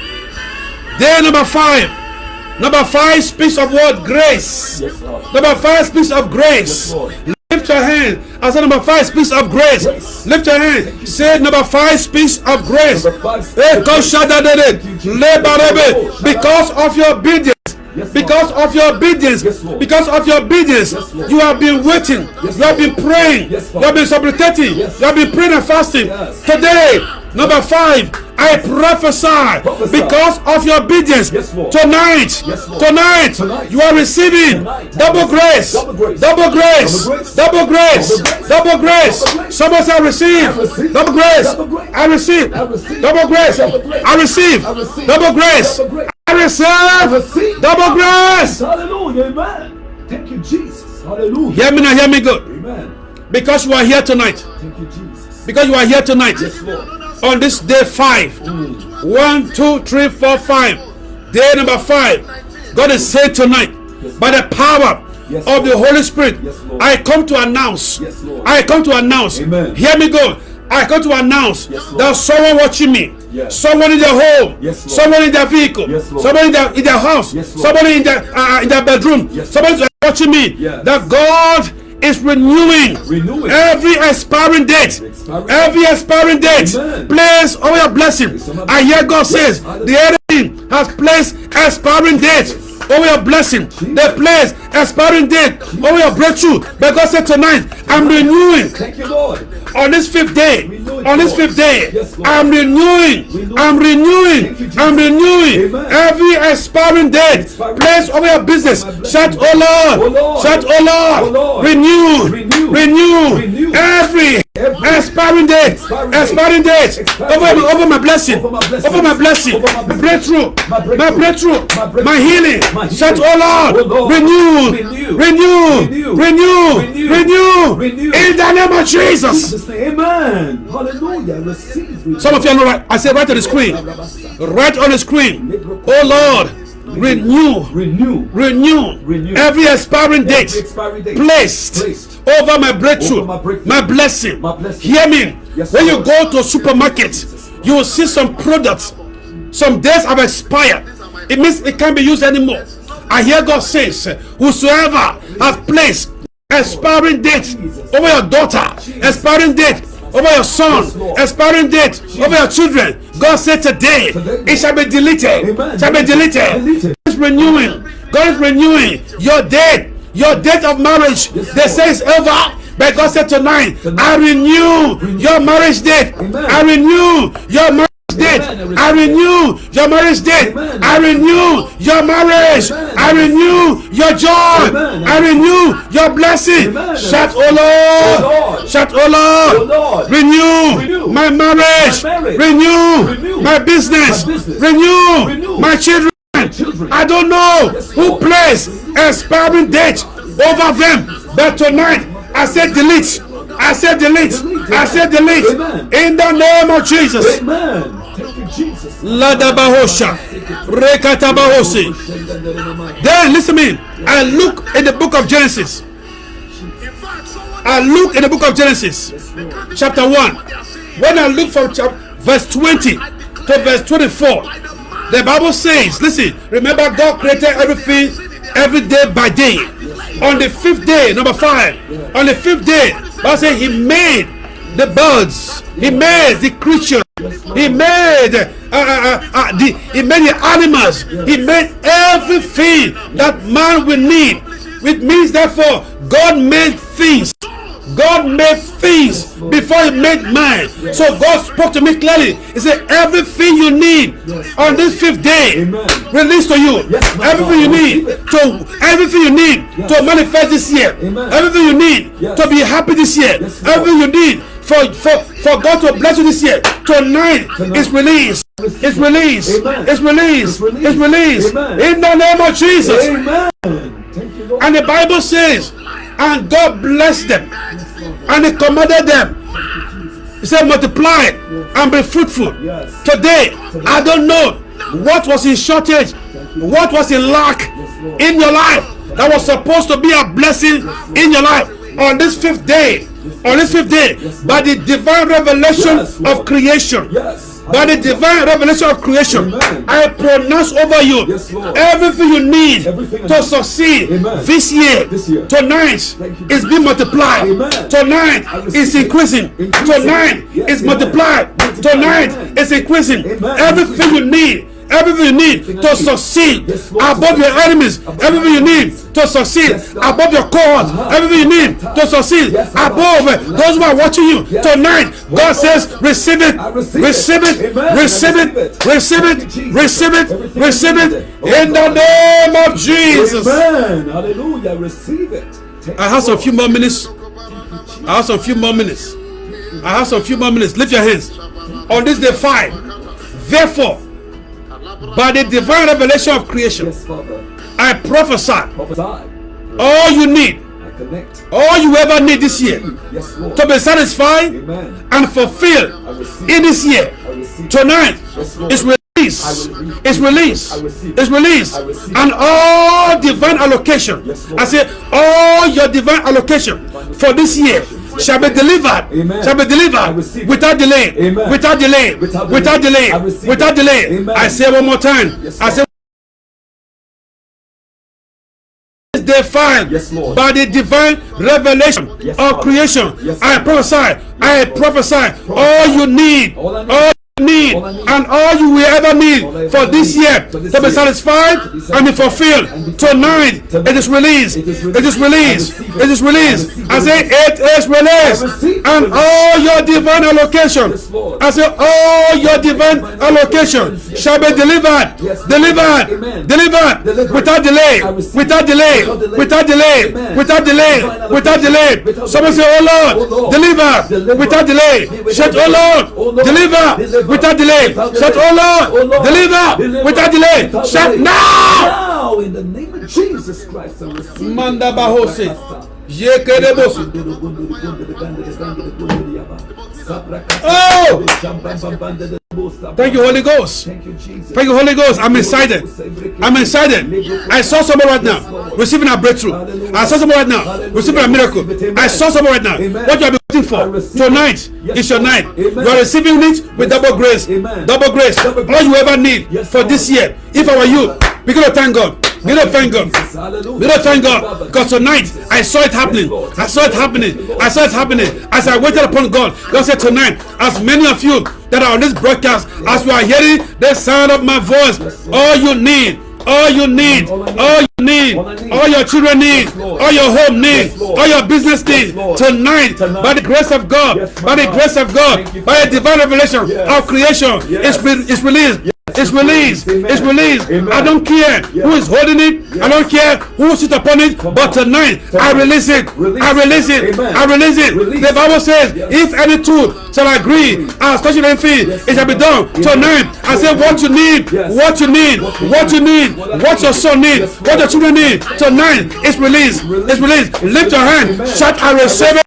Day number five. Number five speaks of what? Grace. Number five speaks of grace. Lift your hand. I said number five speaks of grace. Lift your hand. Say number five speaks of grace. Eh, because of your obedience. Because of your obedience, because of your obedience, you have been waiting, you have been praying, you have been supplicating, you have been praying and fasting. Today, Number five, I prophesy Prophesy. because of your obedience. Yes, Tonight, Yes, tonight, Tonight. you are receiving Tonight. double grace, Double grace. double grace, Double grace. Double grace. double grace. Double grace. Someone say, I receive double grace. I receive double grace. I receive double grace. I receive receive. double grace. Hallelujah. Amen. Thank you, Jesus. Hallelujah. Hear me now, hear me good. Amen. Because you are here tonight. Thank you, Jesus. Because you are here tonight. Yes, Lord. On this day five. One, two, three, four, five. Day number five. God is saying tonight, by the power Yes, of the Holy Spirit, Yes, I come to announce. Yes. I come to announce. Amen. Hear me go. I come to announce Yes, that someone watching me, Yes. someone in their home, Yes, someone in their vehicle, Yes, someone in their in their house, Yes, somebody in their uh, in their bedroom, Yes, somebody watching me. Yes. That God is renewing, Renewing. every expiring date, Expiring every expiring date. Amen. Place over your blessing. I hear God says the enemy has placed expiring date over your blessing. They place expiring date over your breakthrough. But God said tonight, I'm renewing Thank you, Lord. On this fifth day. Renew On this fifth day, Yes, I'm renewing. Renew. I'm renewing. You, I'm renewing Amen. every expiring date. Expiring Place over your business. Shut, oh Lord. Oh, Lord. Shout, oh Lord. Oh, Lord. Renew. Renew. Renew. Every Expiring days, expiring days, over my, over my blessing, over my blessing, my breakthrough, my breakthrough, my healing. Shout, oh Lord, oh, renew, renew, renew, renew, in the name of Jesus. Amen. Hallelujah. Some of you are not right. I said right on the screen, right on the screen. Oh Lord, Renew. Renew. Renew. Renew. Every expiring date. Every expiry date. placed, Placed. over my breakthrough, Over my breakthrough. my blessing. My blessing. Hear me. Yes, when you go to a supermarket, you will see some products. Some days have expired. It means it can't be used anymore. I hear God says, Whosoever has placed expiring date over your daughter, expiring date over your son, expiring date over your children. God said today, it shall be deleted. Amen. Shall be deleted. Deleted. God is renewing. God is renewing your date, your date of marriage. Yes, they say it's over. But God said tonight, Tonight. I renew your marriage date. Amen. I renew your marriage date. I renew your marriage date. I renew your marriage. I renew your joy. I renew your blessing. Shout, oh Lord. Oh, Lord. Shout, oh Lord. Oh, Renew, my marriage. Renew, my business. Renew, my children. I don't know who placed expiring date over them, but tonight I said delete. I said delete. I said delete. In the name of Jesus. Amen. Ladabahosha. Rekatabahosi. Then listen to me. I look in the book of Genesis. I look in the book of Genesis, chapter 1. When I look from verse 20 to verse 24, the Bible says, listen, remember God created everything every day by day. On the fifth day, number five, on the fifth day, Bible says he made the birds, he made the creatures, he made uh, uh, uh, uh, the he made the animals, he made everything that man will need. Which means therefore God made things. God made things before He made man. So God spoke to me clearly. He said, Everything you need on this fifth day, release to you. Everything you need to everything you need to manifest this year. Everything you need to be happy this year. Everything you need for, for, for God to bless you this year. Tonight, Tonight. it's released. It's released. It's released. It's released. It's released. In the name of Jesus. Amen. You, And the Bible says, and God blessed them, and He commanded them. He said, multiply and be fruitful. Yes. Today, I don't know what was in shortage, what was in lack in your life that was supposed to be a blessing in your life on this fifth day. On this fifth day, by the divine revelation of creation, Yes. by the divine revelation of creation, Amen. I pronounce over you Yes, everything you need Everything to succeed this year. This year. Tonight is being multiplied. Amen. Tonight is increasing. Increasing. Tonight Yes, is multiplied. Multiplied. Tonight Amen. is increasing. Everything you need. Everything you need to succeed above your enemies. Everything you need to succeed above your cohort, Uh-huh. everything you need to succeed above those who are watching you tonight. God says, receive it, receive it. receive it, receive it, receive it, receive it, Everything receive you it needed. Oh, in the name of Jesus. Amen. Hallelujah. Receive it. I have some it. few more minutes. I have some few more minutes. I have some few more minutes. Lift your hands. On this day five. Therefore, by the divine revelation of creation, Yes, Father. I prophesy Prophesy. all you need, I connect. all you ever need this year Yes, to be satisfied Amen. and fulfilled in this year. Tonight Yes, is release. It's release. It's release. And all divine allocation. Yes, I say all your divine allocation for this year shall be delivered. Amen. Shall be delivered without delay. Amen. Without delay. Without Without delay. Without delay. Amen. I say one more time. Yes, I say is defined Yes, Lord. by the divine revelation Yes, of creation. Yes, I prophesy, I prophesy all you need, All need. and all you will ever need for this year to be satisfied and be fulfilled. Tonight, it is released. It is released. it. Is released. I say it is released, and all your divine allocation. I say all your divine allocation shall be delivered, delivered, delivered, without delay, without delay, Without delay. without delay, without delay, Someone say. Oh Lord, deliver, without delay. Shout. Oh Lord, Deliver. Without delay. Without Shout. Oh Lord, deliver, Deliver. without delay. Without Shout now. Now, in the name of Jesus Christ, I receive. Manda it. bahose. Oh! Thank you, Holy Ghost. Thank you, Thank you, Holy Ghost. I'm excited. I'm excited. I saw someone right now receiving a breakthrough. I saw someone right now receiving a miracle. I saw someone right now. What you have been waiting for tonight is your night. You are receiving it with double grace. Double grace. All you ever need for this year. If I were you, begin to thank God. Begin to thank God. We don't thank God because tonight I saw it happening. I saw it happening. I saw it happening. As I waited upon God, God said tonight, as many of you that are on this broadcast, as you are hearing the sound of my voice, all you need, all you need, all you need, all your children need, all your home need, all your business need, tonight, by the grace of God, by the grace of God, by the divine revelation of creation, it's, re- it's released. It's released. It's released. I don't care who is holding it. I don't care who sits upon it. But tonight, I release it. I release it. I release it. The Bible says, if any two shall agree as touching anything, it shall be done. Tonight, I say what you need, what you need, what you need, what your son needs, what your children need. Tonight, it's released. It's released. Lift your hand. Shout, I receive it.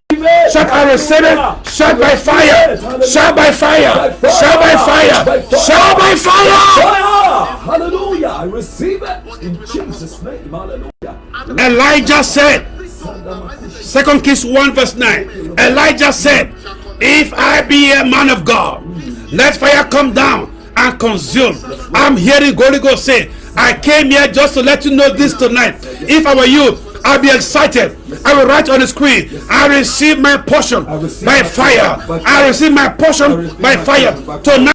Shout, I receive it. Shout by fire. Shout by fire. Shout by fire. Shout by fire. Fire! Hallelujah! I receive it in Jesus' name. Hallelujah. Elijah said, Second Kings 1 verse 9. Elijah said, If I be a man of God, let fire come down and consume. I'm hearing Holy Ghost say, I came here just to let you know this tonight. If I were you, I'll be excited. I will write on the screen. I receive my portion by fire. I receive my portion by fire. Tonight,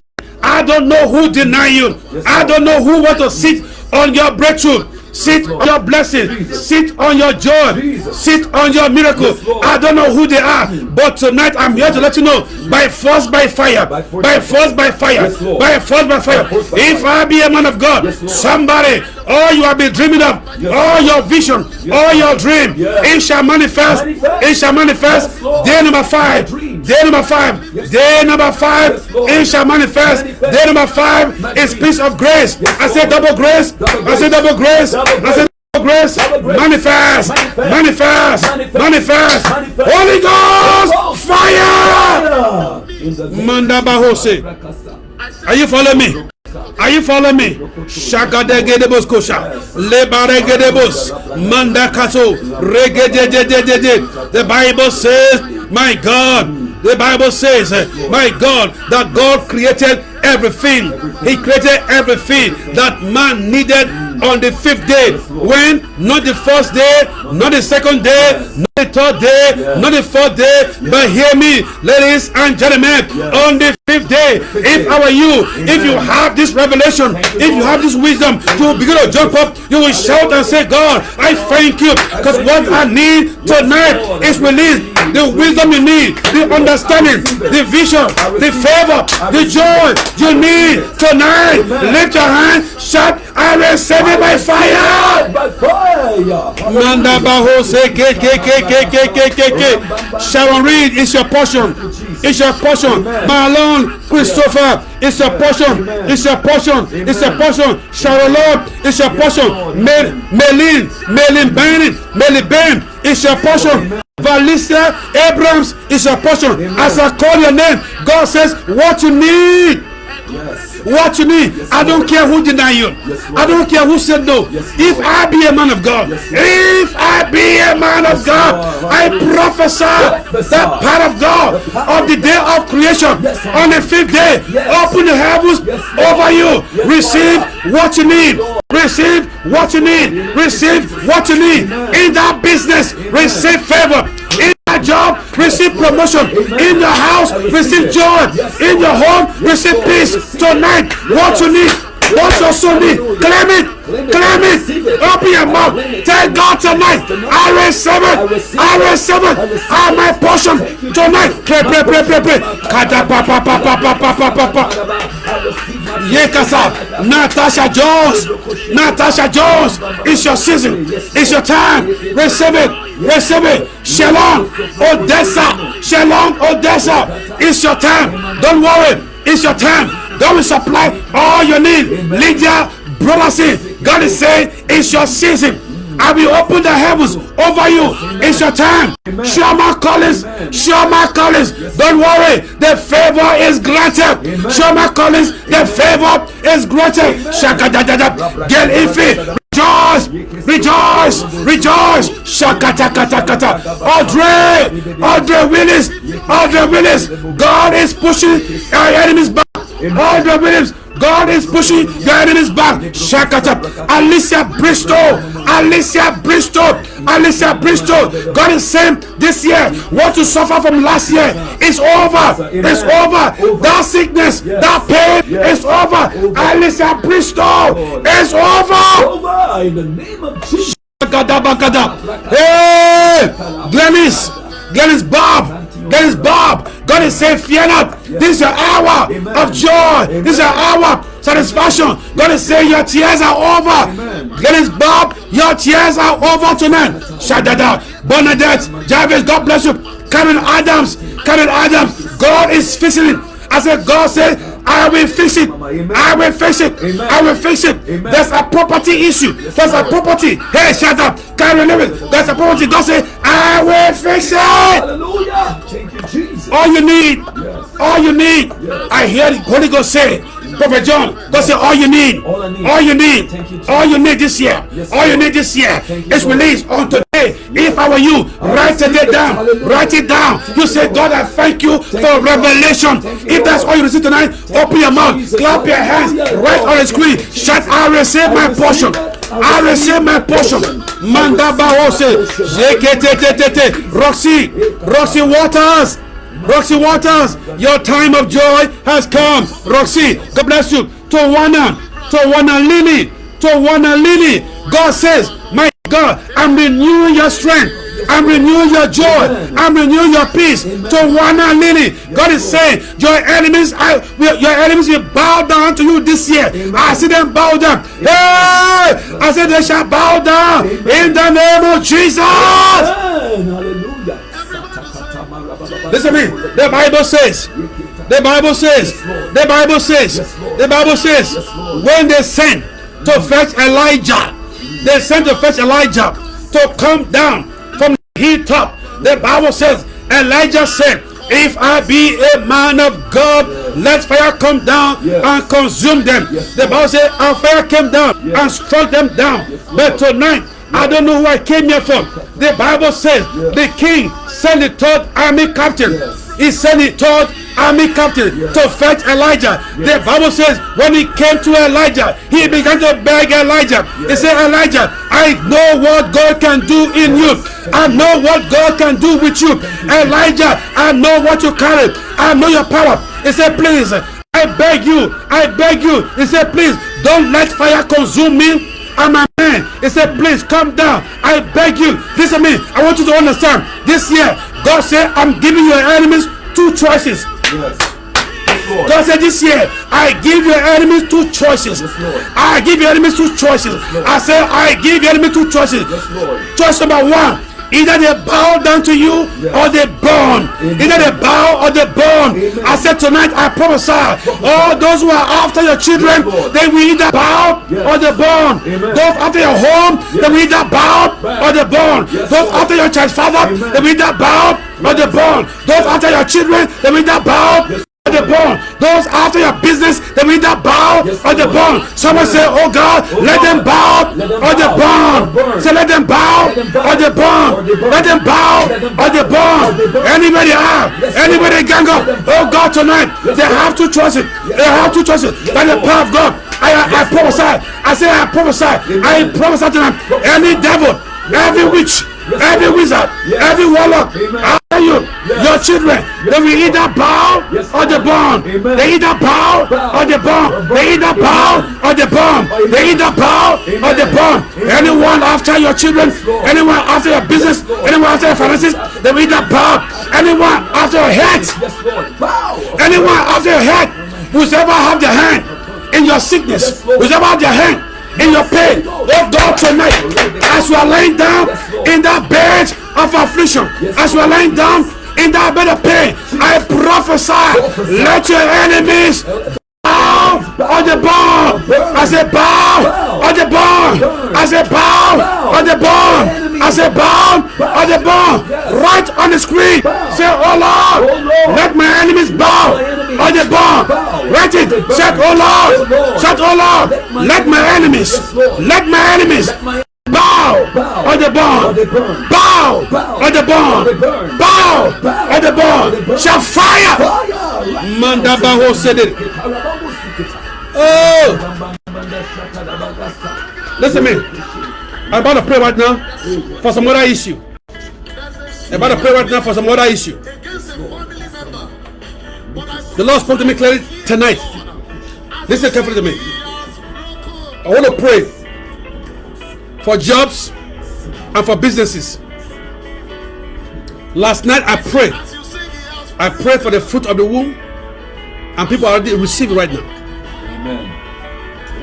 I don't know who deny you. I don't know who want to sit on your breakthrough. Sit on your blessing. Sit on your joy. Sit on your miracle. I don't know who they are, but tonight I'm here to let you know by force, by fire, by force, by fire, by force, by fire. If I be a man of God, somebody, all you have been dreaming of, all your vision, all your dream, it shall manifest. It shall manifest. Day number five. Day number five. Day number five. It shall manifest. Day number five is peace of grace. I say double grace. I say double grace. Double grace. Manifest. Manifest. Manifest. Holy Ghost. Fire. In the name Manda Bahose. Are you following me? Are you following me? Shakadegedebos kosha. Lebaregedebos. Manda kaso. On the fifth day. When? Not the first day, not the second day, not the third day, not the fourth day. But hear me, ladies and gentlemen, on the fifth day, if I were you, if you have this revelation, if you have this wisdom, you will begin to jump up, you will shout and say, God, I thank you. Because what I need tonight is released. The wisdom you need, the understanding, the vision, the favor, the joy you need tonight. Lift your hand, shout, receive it by fire. By fire. Manda baho se ke ke ke ke ke ke ke ke. Sharon Reed is your portion. It's your portion. Marlon Christopher it's your portion. It's your portion. It's your portion. Sharon Lord it's your portion. Mel Melin Melin Bennett Melin Ben it's your portion. Valicia Abrams is your portion. As I call your name, God says what you need. Yes. What you need. I don't care who deny you. I don't care who said no. If I be a man of God, if I be a man of God, I prophesy that part of God of the day of creation on the fifth day. Open the heavens over you. Receive what you need. Receive what you need. Receive what you need. In that business, receive favor. In that job, receive promotion. In your house, receive joy. In your home, receive peace. Tonight, what you need, what your soul need, claim it. Claim it. Open your mouth. Tell God tonight. I receive it. I receive it. I my portion tonight. Pray, pray, pray, pray, pray. Kada pa pa pa pa pa pa pa pa pa. Yekasa. Natasha Jones. Natasha Jones. It's your season. It's your time. Receive it. Receive it. Shalom. Odessa. Shalom. Odessa. It's your time. Don't worry. It's your time. God will supply all your need. Lydia, brother, say, God is saying, it's your season. I will open the heavens over you. It's your time. Shama Collins. Shama Collins. Don't worry. The favor is granted. Shama Collins. The favor is granted. Shaka da da da. Get iffy. Rejoice, rejoice, rejoice. Shakata kata kata. Audrey, Audrey Willis, Audrey Willis. God is pushing our enemies back. Audrey Williams, God is pushing your enemies back. Shakata. Alicia Bristol, Alicia Bristol, Alicia Bristol. God is saying this year, what you suffer from last year is over. It's over. That sickness, that pain is over. Alicia Bristol is over. In the name of Jesus. Hey, Glennis, Glennis Bob, Glennis Bob. God is saying, fear not. This is your hour of joy. This is your hour of satisfaction. God is saying, your tears are over. Glennis Bob, your tears are over tonight. Shadada, Bernadette, Jarvis, God bless you. Karen Adams, Karen Adams, God is fixing it. I said, God said, I will fix it. I will fix it. I will fix it. There's a property issue. There's a property. Hey, shut up. Karen Lewis, there's a property. God said, I will fix it. Hallelujah. Thank you, Jesus. All you need, all you need. I hear the Holy Ghost say, Prophet John, God said, all you need, All I need. all you need, Thank you, Jesus. all you need this year, all you need this year is released on today. If I were you, write it down, write it down. You say, God, I thank you for revelation. If that's all you receive tonight, open your mouth, clap your hands, write on the screen, shout, I receive my portion. I receive my portion. portion. I Manda receive my Bahose, portion. Jeketetetete, Roxy, Roxy Waters. Roxy Waters, your time of joy has come. Roxy, God bless you. Tawana, Tawana Lily, Tawana Lily. God says, My God, I'm renewing your strength. I'm renewing your joy. I'm renewing your peace. Tawana Lily. God is saying, Your enemies, I, your enemies will bow down to you this year. I see them bow down. Hey! I said they shall bow down in the name of Jesus. Hallelujah. Listen to me. The Bible says, the Bible says, the Bible says, the Bible says, when they sent to fetch Elijah, they sent to fetch Elijah to come down from the hilltop. The Bible says, Elijah said, if I be a man of God, let fire come down and consume them. The Bible says, and fire came down and struck them down. but tonight, I don't know who I came here from. The Bible says the king sent the third army captain. Yes. He sent the third army captain to fetch Elijah. The Bible says when he came to Elijah, he began to beg Elijah. He said, Elijah, I know what God can do in you. I know what God can do with you. Elijah, I know what you carry. I know your power. He said, please, I beg you, I beg you. He said, please, don't let fire consume me. I'm a man. He said, please come down. I beg you. Listen to me. I want you to understand. This year, God said, I'm giving your enemies two choices. Yes. Yes, Lord. God said this year, I give your enemies two choices. Yes. I give your enemies two choices. Lord. I said, I give your enemies two choices. Yes. Choice number one. Either they bow down to you Yes. or they burn. Amen. Either they bow or they burn. Amen. I said tonight I prophesy. All those who are after your children, Yes, they will either bow Yes. or they burn. Amen. Those after your home, they will either bow or they burn. Those after your church father, they will either bow or they burn. Those after your children, they will either bow They burn. Those after your business, they will either bow Yes, or they Lord. burn. Someone say, Oh God, Oh let God, them bow let them or they bow burn. or burn. Say, let them bow Let them bow or they burn. or they burn. Let them bow Let them or they bow or they burn. burn. Anybody out? Anybody gang up? Let them bow. Oh God, tonight Yes, they have to trust it. They have to trust it. By the power of God, I, I prophesy. I say I prophesy. I prophesy tonight. Any devil, every witch, every wizard, every warlock, after you, your children, they will either bow or they burn. They either bow or they burn. They either bow or they burn. They either bow or they burn. Anyone after your children, anyone after your business, anyone after your finances, they will either bow. Anyone after your health, Yes, Lord. Bow. anyone after your head whosoever have their hand in your sickness whosoever have their hand in your pain. Oh god tonight as you are laying down in that bed of affliction as you are laying down in that bed of pain i prophesy let your enemies bow on the bone. I say bow on the bone i say bow on the bone i say bow on the bone. Right on the screen say oh lord let my enemies bow on the bow. write it bone. oh lord shout oh lord Let my enemies let my enemies bow on the burn. bow on the burn. bow on the they shall fire. Mandabaho said it. Oh listen me i'm about to pray right now for some other issue i'm about to pray right now for some other issue the lord spoke to me clearly tonight listen carefully to me I want to pray for jobs and for businesses. Last night I prayed. as you sing, he has I prayed for the fruit of the womb, and people are already receiving right now. Amen.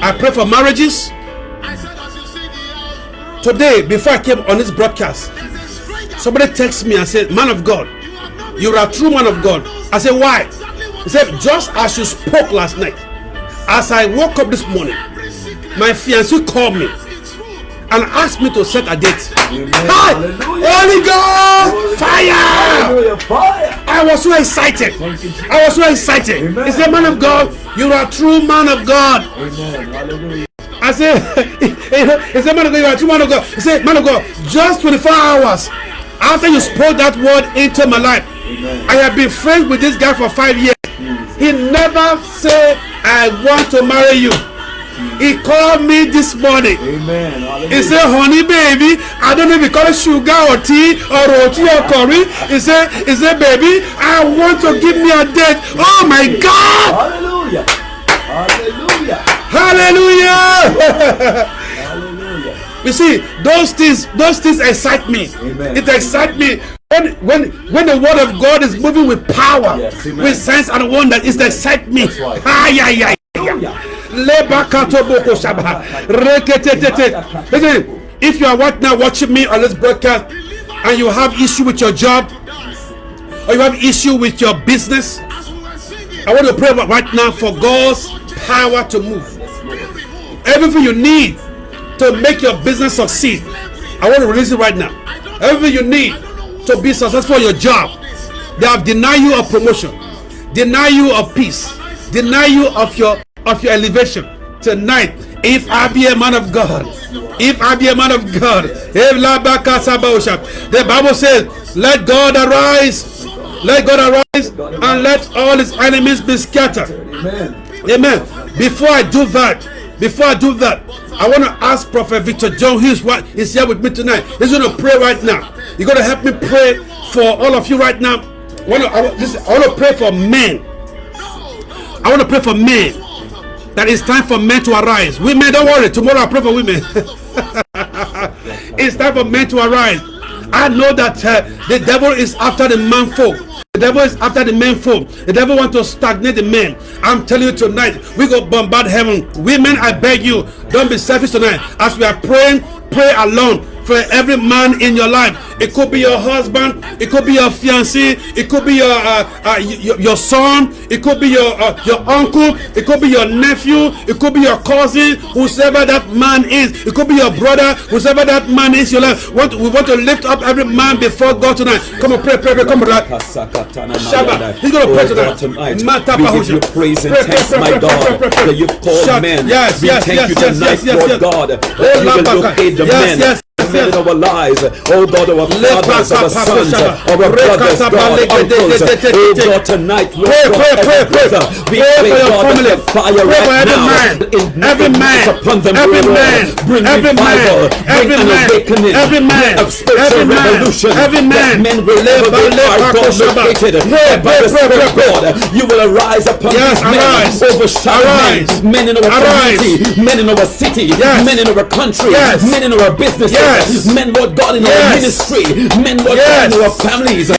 I pray for marriages. I said as you sing, he has Today, before I came on this broadcast, There's a stranger. somebody texted me and said, Man of God, You you're a true man of God. I said, Why? He said, Just as you spoke last night, as I woke up this morning, my fiancé called me its and asked me to set a date. Amen. Hi! Hallelujah. Holy Ghost! Fire! Fire. I was so excited. You. I was so excited. Amen. He said, Man of God, you're a true man of God. Amen. Hallelujah. I said, He said, Man of God, you're a true man of God. He said, Man of God, just 24 hours after you spoke that word into my life, Amen. I have been friends with this guy for five years. He never said, I want to marry you. He called me this morning. Amen. Hallelujah. He said, honey baby, I don't know if he call it sugar or tea or roti or curry. He said, he said, baby, I want to give me a date. Oh my God! Hallelujah. Hallelujah. Hallelujah! You see, those things, those things excite me. Amen. It excites me. When, when, when the word of God is moving with power, Yes, with sense and wonder, it excites me. Right. Hallelujah. Shaba. Reketetete. Listen, if you are right now watching me on this broadcast and you have issue with your job or you have issue with your business, As we were singing, I want to pray right now for God's power to move. Everything you need to make your business succeed, I want to release it right now. Everything you need to be successful in your job, they have denied you a promotion, deny you of peace, deny you of your of your elevation. Tonight, if I be a man of God, if I be a man of God, if la baka sabosha, the Bible says, "Let God arise Let God arise and let all his enemies be scattered. Amen. Amen. Before I do that, before I do that, I want to ask Prophet Victor John. He's what is here with me tonight. He's going to pray right now. You're going to help me pray for all of you right now. I want to, I, want- listen, I want to pray for men. I want to pray for men. That it's time for men to arise. Women, don't worry. Tomorrow I pray for women. it's time for men to arise. I know that uh, the devil is after the man folk. The devil is after the men folk. The devil want to stagnate the men. I'm telling you tonight, we go bombard heaven. Women, I beg you, don't be selfish tonight. As we are praying, pray alone for every man in your life. It could be your husband, it could be your fiancé, it could be your uh, uh, your, your son, it could be your uh, your uncle, it could be your nephew, it could be your cousin, whosoever that man is. It could be your brother, whosoever that man is. Your life. Want we want to lift up every man before God tonight. Come on, pray, pray, pray. Come on. Shabbat. He's gonna pray tonight. tonight. Mata We give Bahusha. you praise and thanks, my God, that you've called men. Yes, we yes, thank yes, you yes, tonight, yes, yes. God, Oh, you will Labaka. locate the Yes, yes, men yes. our lives, oh God, our fathers, our sons, our brothers, God, uncles, oh God, tonight, Lord God, every brother, we Pray for pray, your God, the fire right every now, man. in- Every man. upon them, Every man. bring Every man. revival, Every bring an man. awakening, Every man. of spiritual Every man. revolution, Every man. men will Leba, our leba, God located, by the Spirit of God, you will arise upon these men, overshadow men, men in our community, men in our city, men in our country, men in our businesses, Yes. men, Lord God, in our ministry, men, Lord Yes. God, in our families.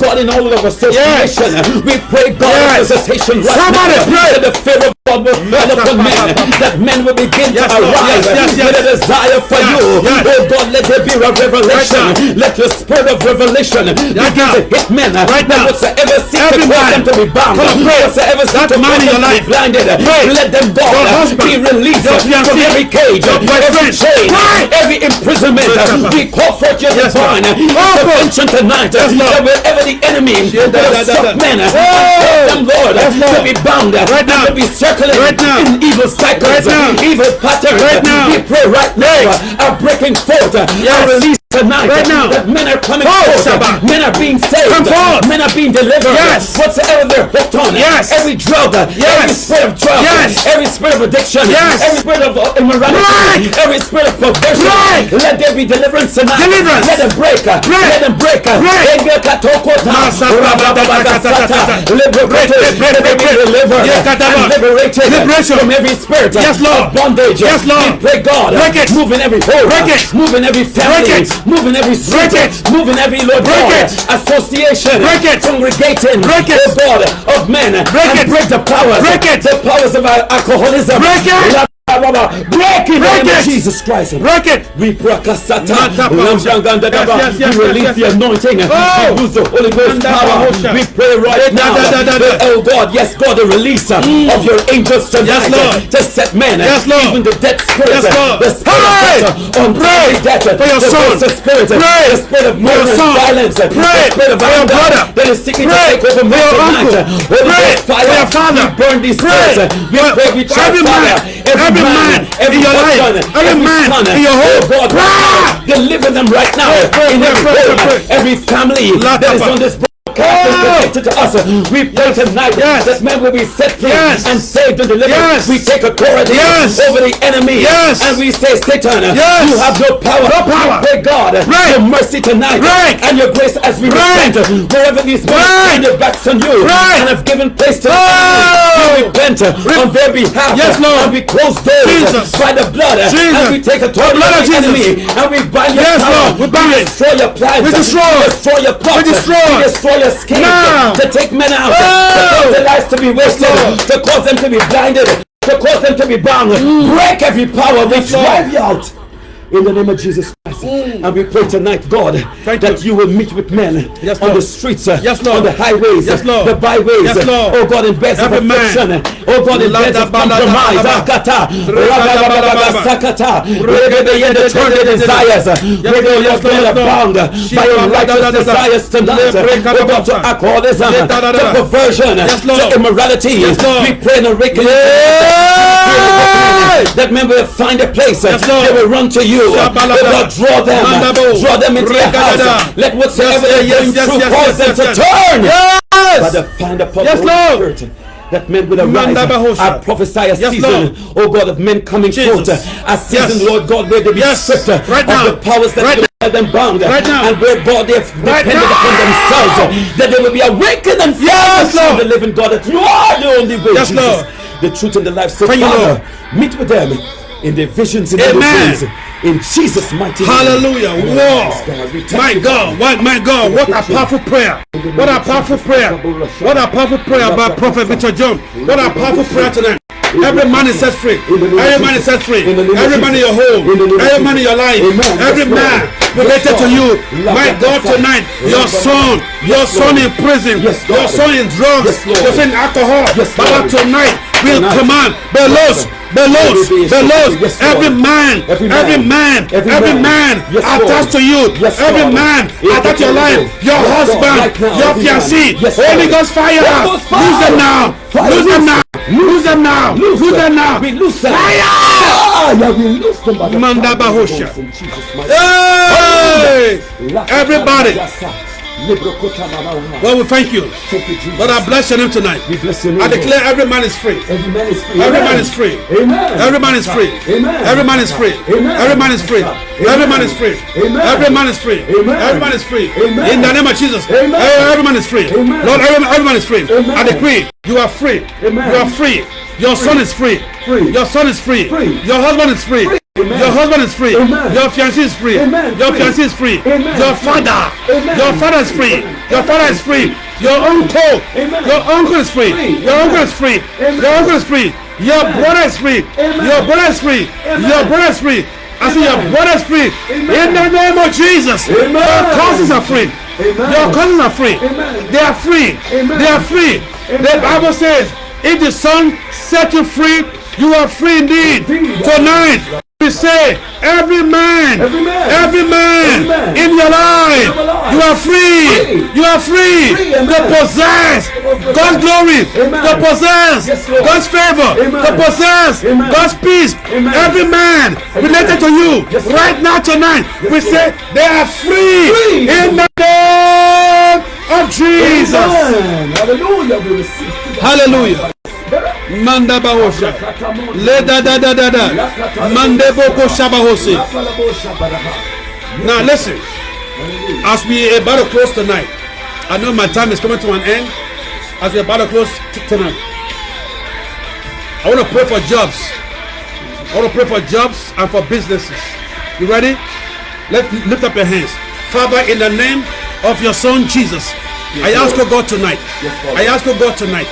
God, in all of our association, we pray God Yes. visitation right Somebody now. pray. That the fear of God will fall upon men, that men will begin Yes, to arise Yes, yes, yes. with a desire for Yes, you. yes. Oh God, let there be a revelation. Right let your spirit of revelation begin to hit men. Right now. whatsoever seek to cause them to be bound, Come on, pray. whatsoever seek to cause them to be blinded, Pray. let them go. Be released from every cage, every chain, every imprisonment. We call forth your Yes, divine intervention tonight. Yes. That wherever the enemy will da, da, stop da. men, them, Lord, to be bound, Right now. to be circling Right now. in evil cycles, Right now. evil patterns. Right now. We pray right now, are breaking forth, Yes. are released tonight. Right now. Men are coming Oh, Shabbat. men are being saved, Come forth. men are being delivered. Yes. Whatsoever they're hooked on, Yes. every drug, Yes. every spirit of drug, Yes. every spirit of addiction, Yes. every spirit of uh, immorality, Right. every spirit of perversion, Right. let there be deliverance tonight. Deliverance. Let them break. Let them break. Break. Break, break, break, Let them break, break. kataba. and liberated Liberation. from every spirit Yes, Lord. of bondage. Yes, Lord. We pray God. Break it. Move in every home. Break it. Move in every family. Break it. Move in every street. Break it. Move in every Lord Break God. it. Association. Break it. Congregating. Break it. Oh God of men. Break and it. break the powers. Break it. The powers of our alcoholism. Break it. Break it Break it. Jesus Christ. Break it. We Mata lambrangandadaba. Yes, yes, yes, we yes, release yes, the anointing. Oh. We use the Holy Ghost power. We pray right now. Oh God, yes, God, the release uh, mm. of your angels tonight Yes, uh, Lord. uh, to set men, uh, Yes, Lord. even the dead spirit, Yes, uh, Lord. the spirit Pray. Uh, on Pray death, for your the son. of spirit, Pray the spirit of murder son. violence, Pray the spirit of for your brother. that is seeking Pray to take over for your uncle. Pray fire, for your father. we burn these spirits. We pray we for charge every fire, man, every man every in your life, every man son, in your home. God, right now, deliver them right now in every home, every family that is on this and connected to us. We pray tonight Yes. that men will be set free Yes. and saved and delivered. Yes. We take authority Yes. over the enemy Yes. and we say, Satan, Yes. you have no power. No power. We pray God Right. your mercy tonight Right. and your grace as we Right. repent wherever these men Right. turned their backs on you Right. and have given place to the Oh. We repent on their behalf Yes, Lord. and we close doors Jesus. by the blood Jesus. and we take authority blood over of the Jesus. enemy and we bind your Yes, power. Lord. We bind it. destroy your plans. We destroy. We destroy your plots. We destroy. We destroy your Now. to take men out. To cause their lives to be wasted. To cause them to be blinded. To cause them to be bound. Break every power. We drive you out. In the name of Jesus Christ. And we pray tonight, God, Thank that you. will meet with men Yes, on the streets, uh, Yes, on the highways, Yes, the byways, Yes, Lord. oh God, in beds of Every man. affliction, oh God, in beds of compromise, Akata. Sakata, Rebebe, the turn their desires, where they are Lord. bound by your righteous desires tonight, oh God, to alcoholism, Yeah, da, da, to perversion, to immorality. We pray and awaken Hey! that men will find a place they will run to you. Oh God, draw them, draw them into your house. Let whatsoever yes, going yes, through cause them to turn. Yes. By the find upon Yes, Lord. Spirit. That men will arise. I prophesy a Yes, season, Lord. oh God, of men coming Jesus. forth. A season, Yes. Lord God, where they be Yes. stripped Right of now. the powers that Right will have them bound. Right now. And where God they have Right depended now. upon themselves. That they will be awakened and Yes, Lord. the living God. That you are the only way. Yes, Jesus. Lord. The truth and the life. So Thank you, Father, Lord. meet with them in their visions in Amen. their. In Jesus' mighty name. Hallelujah. Yes, War. God, we thank My God. What, my God. What a powerful prayer. What a powerful prayer. What a powerful prayer by Prophet Victor John. What a powerful prayer tonight. Every man is set free. Every man is set free. Every man in your home. Every man in your life. Every man related to you. My God, tonight, your son, your son in prison, your son in drugs, your son in alcohol. But tonight, we'll command, be loose, be loose, be loose. Every man, every man, every man. attached to you, every man attached to your life, your husband, your fiancé, Holy Ghost fire, lose them now, lose them now, lose them now, lose them now, We lose them. fire! Ah, yeah, we lose them by the Manda power Bahosha. Ghost in Jesus' mighty Hey! Everybody, Well, we thank you. thank you, Jesus. Lord, I bless your name tonight. we bless your name. I declare every man is free. Every man is free. Every man is free. Amen. Every man is free. Amen. Every man is free. Amen. Every man is free. Every man is free. Every man is free. Amen. Every man is free. Amen. In the name of Jesus. Every man is free. Lord, every, man is free. I decree you are free. You are free. Your son is free. Free. Your son is free. Free. Your husband is free. Amen. Your husband is free. Amen. Your fiancé is free. Amen. Your fiancé is free. Amen. Your father. Amen. Your father is free. Your father is free. Your uncle. Amen. Your uncle is free. Free. Your uncle is free. Amen. Your uncle is free. Your brother is free. Amen. Your brother is free. Amen. Your brother is free. I say your Amen. brother is free. Amen. In the name of Jesus. Amen. Your cousins are free. Amen. Your cousins are free. Amen. They are free. Amen. They are free. The Bible says, if the Son set you free, you are free indeed. Indeed. Tonight, we say, every man, Every man. every man Every man. in your life, In your life. you are free. Free. You are free Free, to possess. God's glory, Amen. to possess Yes, God's favor, Amen. to possess Amen. God's peace. Every man related to you Yes, right now tonight, we Lord. say they are free, Free. in the name of Jesus. Hallelujah. We. Hallelujah. Manda bahosha. Le da da da da da. Mande boko shabahose. Now listen. As we about to close tonight, I know my time is coming to an end. As we about to close tonight, I want to pray for jobs. I want to pray for jobs and for businesses. You ready? Let lift up your hands, Father, in the name of your Son Jesus. I ask you, God, tonight. I ask you, God, tonight,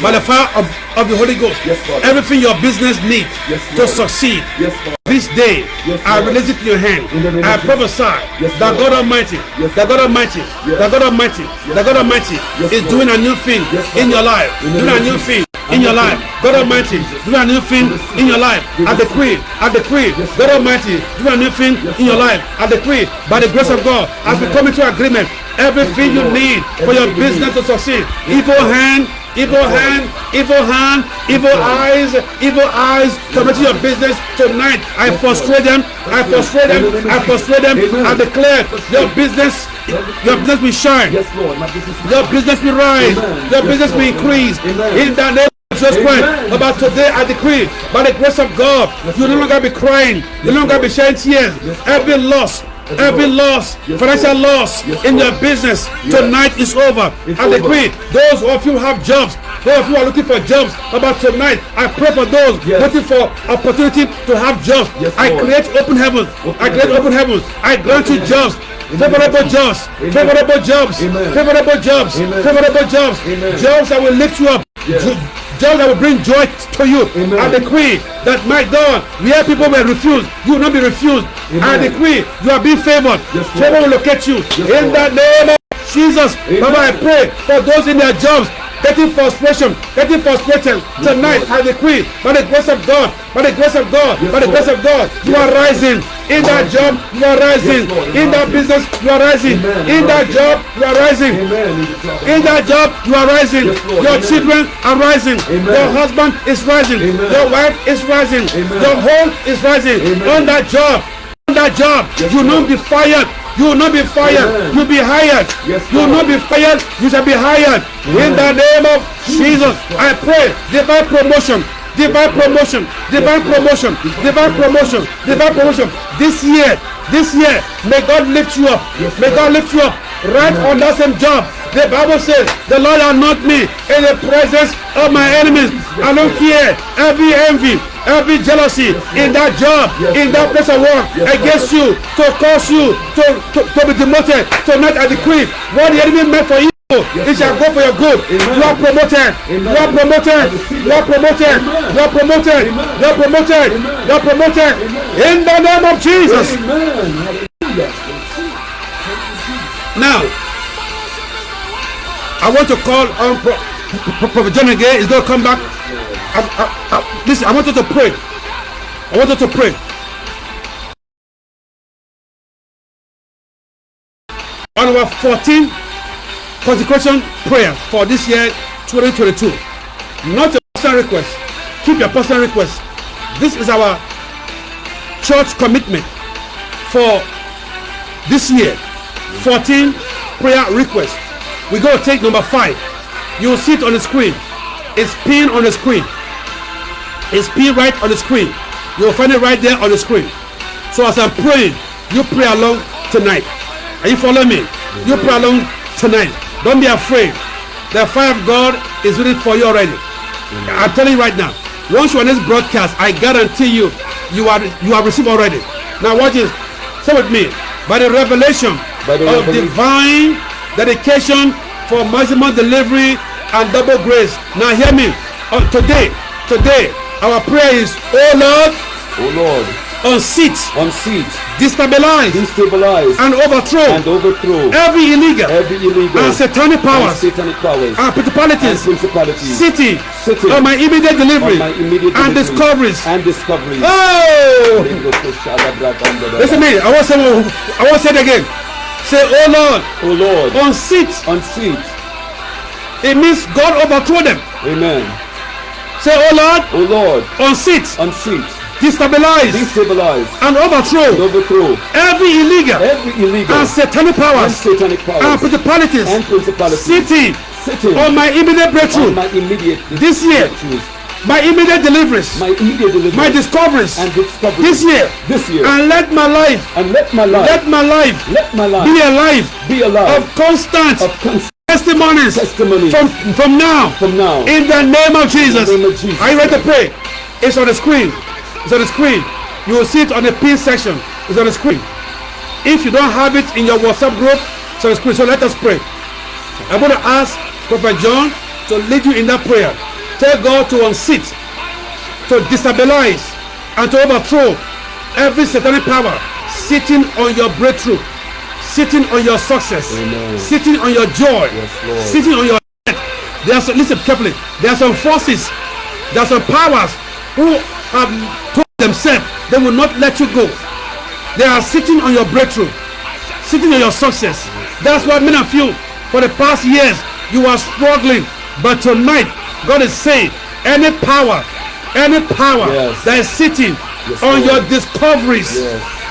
by the fire of, of the Holy Ghost, everything your business needs to succeed, this day, Yes, I release it to your hand. In the name I prophesy Yes, that God Almighty, Yes, that God Almighty, that God Almighty, that God Almighty is doing a new thing in your life, doing a new thing in your life. God Almighty, doing a new thing in your life. I decree, I decree, God Almighty, doing a new thing in your life. I decree, by the grace of God, as we come into agreement, everything you need for your business to succeed, evil hand, evil hand, evil hand, evil eyes, evil eyes tormenting your business tonight. I frustrate them. I frustrate them. I frustrate them. I declare your business, your business will shine. Yes, Lord. Business Your business will rise. Your business will increase. In the name of Jesus Christ. About today, I decree, by the grace of God, you no longer be crying. You no longer be shedding tears. Every loss. Every loss, financial loss in your business tonight is over. I decree, those of you have jobs, those of you are looking for jobs, about tonight, I pray for those waiting for opportunity to have jobs. I create open heavens. I create open heavens. I grant you jobs, In the name favorable jobs, favorable jobs, favorable jobs, favorable jobs, jobs that will lift you up, Yes. Jo- jobs that will bring joy to you. Amen. I decree that my God, where people were refuse, you will not be refused. I Amen. decree you are being favored. Yes. Favor will locate you Yes, in Lord. the name of Jesus. Amen. Baba, I pray for those in their jobs. Getting frustration, getting frustrated. Tonight, Lord. I decree, by the grace of God, by the grace of God, Yes, by the grace of God, you are rising. In that job, you are rising. Yes. In that business, you are rising. In that job, you are rising. In the job. In that job, you are rising. Yes, Your children are rising. Your husband is rising. Your wife is rising. Your home is rising. On that job, on that job. you not be fired. You will not be fired. Amen. You'll be hired. Yes, you will not be fired. You shall be hired. In the name of Jesus, I pray divine promotion. Divine promotion, divine promotion, divine promotion, divine promotion. This year, this year, may God lift you up. May God lift you up right on that same job. The Bible says, The Lord anoint me in the presence of my enemies. I don't care every envy, every jealousy in that job, in that place of work against you, to cause you to, to, to be demoted. Tonight I decree what the enemy meant for you. It shall go for your good. You are promoted. You are promoted. You are promoted. You are promoted. You are promoted. You are promoted. In the name of Jesus. Now, I want to call on Pro- Pro- Prophet John again. He's going to come back. I, listen, I want you to pray. I want you to pray. On our 14 consecration prayer for this year 2022. Not your personal request. Keep your personal request. This is our church commitment for this year 14 prayer requests we go take number five you will see it on the screen it's pinned on the screen it's pinned right on the screen. You will find it right there on the screen. So as i'm praying you pray along tonight. Are you following me? You pray along tonight. Don't be afraid. The fire of god is waiting for you already. I'm telling you right now. Once you're on this broadcast i guarantee you you are you have received already. Now watch this. Say with me. By the revelation By the of revelation. divine dedication for maximum delivery and double grace. Now hear me. Uh, today today our prayer is oh lord Oh Lord, unseat unseat, destabilize destabilize, and overthrow and overthrow every illegal every illegal and satanic and powers satanic powers and and principalities principalities city Sitting on my immediate delivery my immediate and delivery discoveries and discoveries. oh listen to me i want to say i want to say it again say oh lord Oh Lord, unseat unseat. it means god overthrow them Amen. Say oh lord Oh Lord, unseat unseat, destabilize destabilize, and and overthrow overthrow every illegal every illegal and satanic and powers satanic and principalities and principalities sitting sitting on my immediate breakthrough on my immediate This year. my immediate deliveries my immediate deliverance, my discoveries and discoveries this year this year, and let my life and let my life, let my life let my life be a life be a life of constant of constant testimonies testimonies from from now from now. in the name of Jesus. Name of Jesus. Are you ready to pray? It's on the screen. It's on the screen. You will see it on the pin section. It's on the screen. If you don't have it in your WhatsApp group, it's on the screen. So let us pray. I'm going to ask Prophet John to lead you in that prayer. Tell God to unseat, to destabilize, and to overthrow every satanic power sitting on your breakthrough, sitting on your success, Amen. sitting on your joy, Lord. sitting on your there are some, listen carefully. There are some forces, there are some powers who have told themselves they will not let you go. They are sitting on your breakthrough, sitting on your success. That's why many of you, for the past years, you are struggling. But tonight, God is saying, any power, any power Yes. that is sitting Yes, on Lord. your discoveries.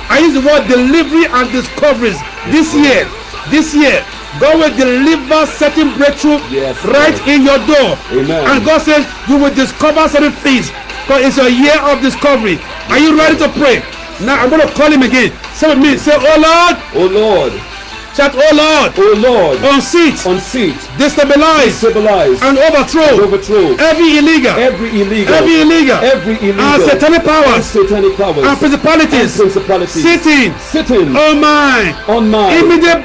I use the word delivery and discoveries. This year, this year, God will deliver certain breakthrough Yes, right Lord. in your door. Amen. And God says you will discover certain things because it's a year of discovery. Are you ready to pray? Now I'm going to call him again. Say with me. Say, Oh Lord. Oh Lord, Shout, Oh Lord. oh Lord, Unseat, unseat, destabilize, stabilize, and overthrow overthrow every illegal, every illegal, every illegal, every illegal, and satanic and powers satanic powers, and and principalities principalities sitting sitting on my on my immediate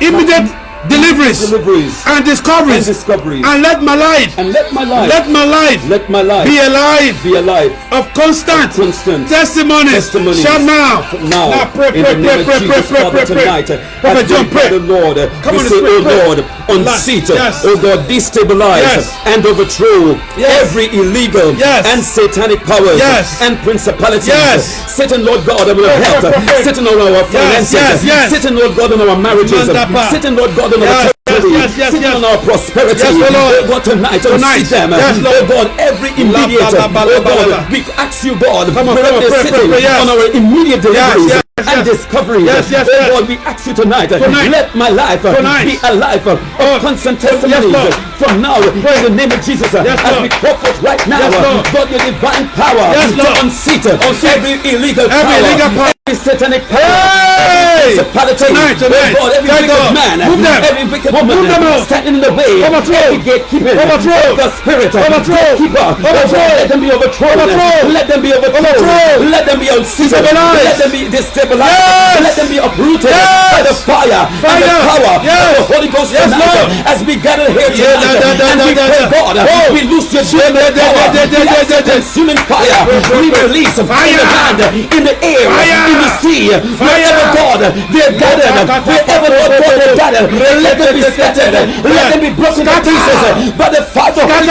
immediate deliveries deliveries and and discoveries discoveries, and let my life and let my life, let my life let my life be a life be a life of constant constant testimonies testimonies. shout now now, now pray in pray the pray name pray of Jesus, pray Father, pray pray tonight, uh, Prophet John pray pray the Lord, Come we on, say, pray, oh. Lord, unseat, uh, Yes. oh God, destabilize Yes. and overthrow Yes. every illegal Yes. and satanic powers Yes. and principalities. Yes. Sitting, Lord God, on our Pray, health, pray, pray. sitting on our finances, yes. Lord God, on our marriages, sitting, Lord God, Yes, territory, yes, yes, sitting yes. on our prosperity. Yes, oh Lord. Oh God, tonight, Tonight. unseat them. Yes, Lord. oh. God, every immediate, ba, ba, ba, oh. God, we ask you, God, Come on, wherever come on, they're pray, pray, sitting pray, yes. on our immediate deliveries yes, yes, and yes. discoveries. Yes, yes, oh yes. Lord, we ask you tonight, Tonight. let my life uh, Tonight. be a life of Oh. constant Yes, testimonies Lord. uh, from now in the name of Jesus. uh, Yes, as Lord. we call forth right now, Yes, Lord. God, your divine power Yes, Lord. to unseat Unseat. every illegal Every power, illegal power. Satanic power. Hey! Principality, Tonight, tonight. oh God, every Thank wicked God. man, Move them. every wicked woman Move them out. standing in the way, Overthrow. every gatekeeper, Overthrow. the spirit, Overthrow. gatekeeper, Overthrow. let them be overthrown, Overthrow. let them be overthrown, Overthrow. let them be unseated, let them be destabilized, Yes. let them be uprooted Yes. by the fire, by the power Yes. of the Holy Ghost Yes, tonight, Lord. As we gather here tonight, and we pray. God, Oh. we loose your da, power, da, da, we da, ask da, for da. consuming fire, we release Fire. the land, in the air, in the sea, wherever God, they're gathered, wherever Lord God they're gathered, let them be scattered, let them be broken to pieces by the fire of Holy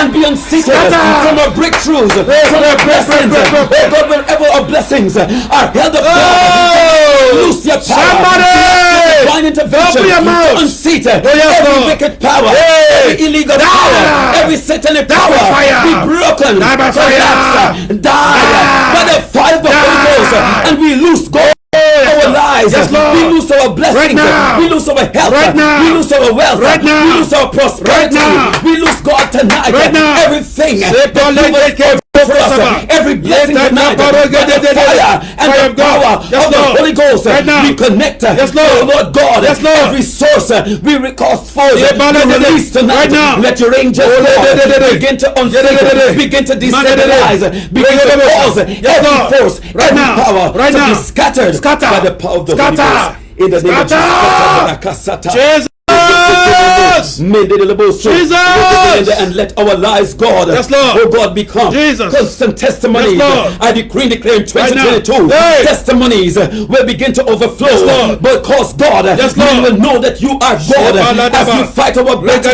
and be unseated from our breakthroughs, from our blessings, oh God, wherever our blessings are held up, God, loose your power, Somebody. divine intervention your mouth. to unseat yes, every wicked power, Hey. every illegal Die. power, every satanic power be broken, Die by collapse, die! by the fire of the Holy Ghost, and we lose God. Our lives, Yes, we lose our blessings, Right we lose our health, Right we lose our wealth, Right we lose our prosperity, we lose God tonight, everything Say, that God, let you it have get for us, every blessing tonight, by the fire and the power of the Holy Ghost, we connect, Lord. oh Lord God, every source, we recast forth, let- to let- release tonight, let your angels Oh, begin to unseat, begin to Man, let- let- destabilize, begin to cause every force, every power to be scattered by the power of the Holy Ghost. In the name of Jesus. Jesus. Jesus. And let our lives, God, Yes, Lord. oh God, become Jesus. constant testimonies. Yes, Lord. I decree and declare in Right 2022, Hey. testimonies will begin to overflow. Yes, Lord. Because God, Yes, we will know that you are God as you fight our battles,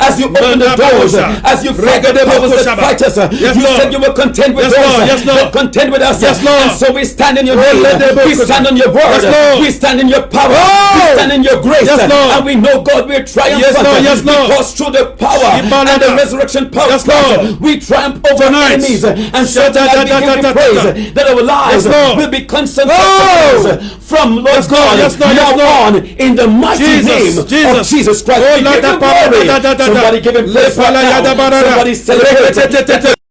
as you open the doors, as you fight the powers that fight us. You said you will contend with those Yes, Lord. that contend with us. Yes, Lord. And so we stand in your name. We stand on your word. Lord. We stand in your power. We stand in your grace. Lord. And we know, God, we're triumphant. Yes, Lord. Yes, Lord. Because through the power and the resurrection power Yes, Lord. we triumph over Tonight. enemies. And so Shada- tonight we da- da- da- praise that our lives Yes, will be constant Oh. from Lord Yes, God Yes, Lord. Yes, now Lord. on in the mighty Jesus. name of Jesus. Jesus Christ. Oh, we give ba- glory. da- da- da- da- Somebody give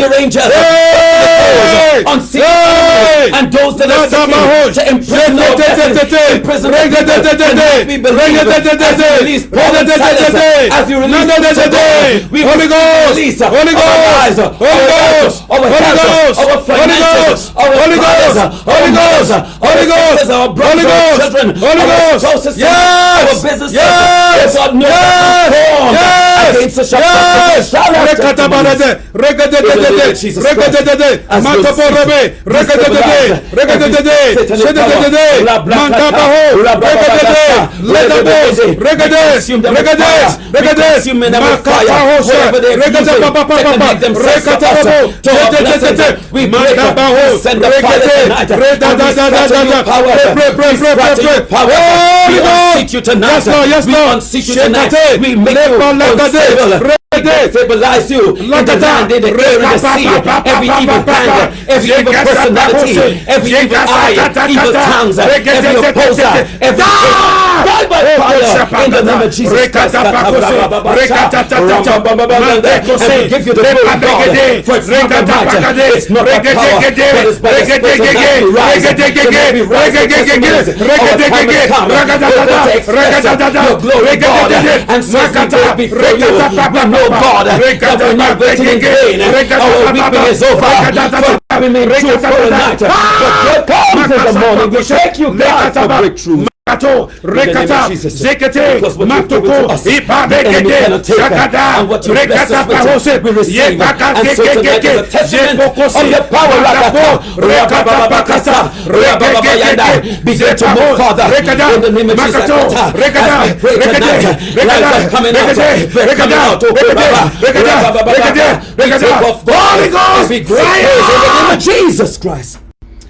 the de- power de- of God. Mata- po- fe. Eke toro. Re- pa- re- ge. Testimonies. Re- de- Reggae, Because Jesus, reggae, you spoke reggae, and reggae, powers. You reggae. made open short Somebody them. pray, pray, And pray, therefore pray, we pray, sit pray. in heavenly places and so we Yes, trample Papa. upon the Yes, serpent, Reggae, every reggae, power of reggae, darkness, Yes, everything Lord. fighting Yes, us, Lord. Lord. Yes, Fight them, Lord. God. Yes, Lord. Fight them by your Yes, spirit. Lord. For it's not Hey! by might, it's not Die by by power. fire. Send your angels. Hey! Unseen Hey! and those that are seeking to imprison our blessings, imprison our Reggae, people, de- de- de- and de. let me believe Reggae, de- de- de- as you de. release Paul Reggae, and de- de- de- Silas, de. as you release Nada, de- de- Peter, de. we Holy Ghost. release Holy our lives, Ghost. Holy Ghost. our Holy Ghost. Holy Ghost. our Holy Ghost. Holy Ghost. our Holy Ghost. sisters, our brothers, Holy our Ghost. children, Holy our Ghost. spouses, Yes. our businesses, Yes. oh God, no Yes. formed Yes. against us shall Yes. prosper. Shout out Rekatabalade. Regadededede. Jesus Regadededede. As we Mataporobe. see- Regadedede. Regadedede. Shedededede. Mantabaho. Regadede. Ledabos. Regades. Regades. Regades. Makapahosha. Regadababababa. Rekatababo. Shedededede. Mantabaho. Regade. Redadadadadada. Pray, pray, pray, pray, pray, pray. Holy Ghost. you tonight. Yes, Lord. Yes, we Lord. unseat you. Regade. Stabilize you in the Lakata. land, in the air, in the sea. Every evil hand, every evil personality, every evil eye, evil tongues, every opposer, every die by fire in the name of Jesus Christ. And we give you the glory, God, for it's not by might, it's not by power, but it's by the Spirit of God we rise. Tonight we rise with testimonies. Our time has come. We're going to express your glory, God, and so we go before you, we know, God, that we're not waiting in vain. Our weeping is over. We may true for the night. But God comes in the morning. We thank you, God, for breakthrough. Makato In the name rekata zekete Because what you've given to matoko us, the enemy ipabekete cannot take that. shakada And what you bless rekata us with, pahose we receive. yebaka And so tonight is a kekekeke testament jepokosi of the power makapo Rakata, rekata pakasa Rabababayanda. Begin to move, Father, rekada in the name of Jesus. makato rekada As we pray rekade tonight, lives are coming out. rekade We're coming out. Oh, rekade Rabba, rekade rekade We take rekade off Holy. Ghost We great praise in the name fire of Jesus Christ.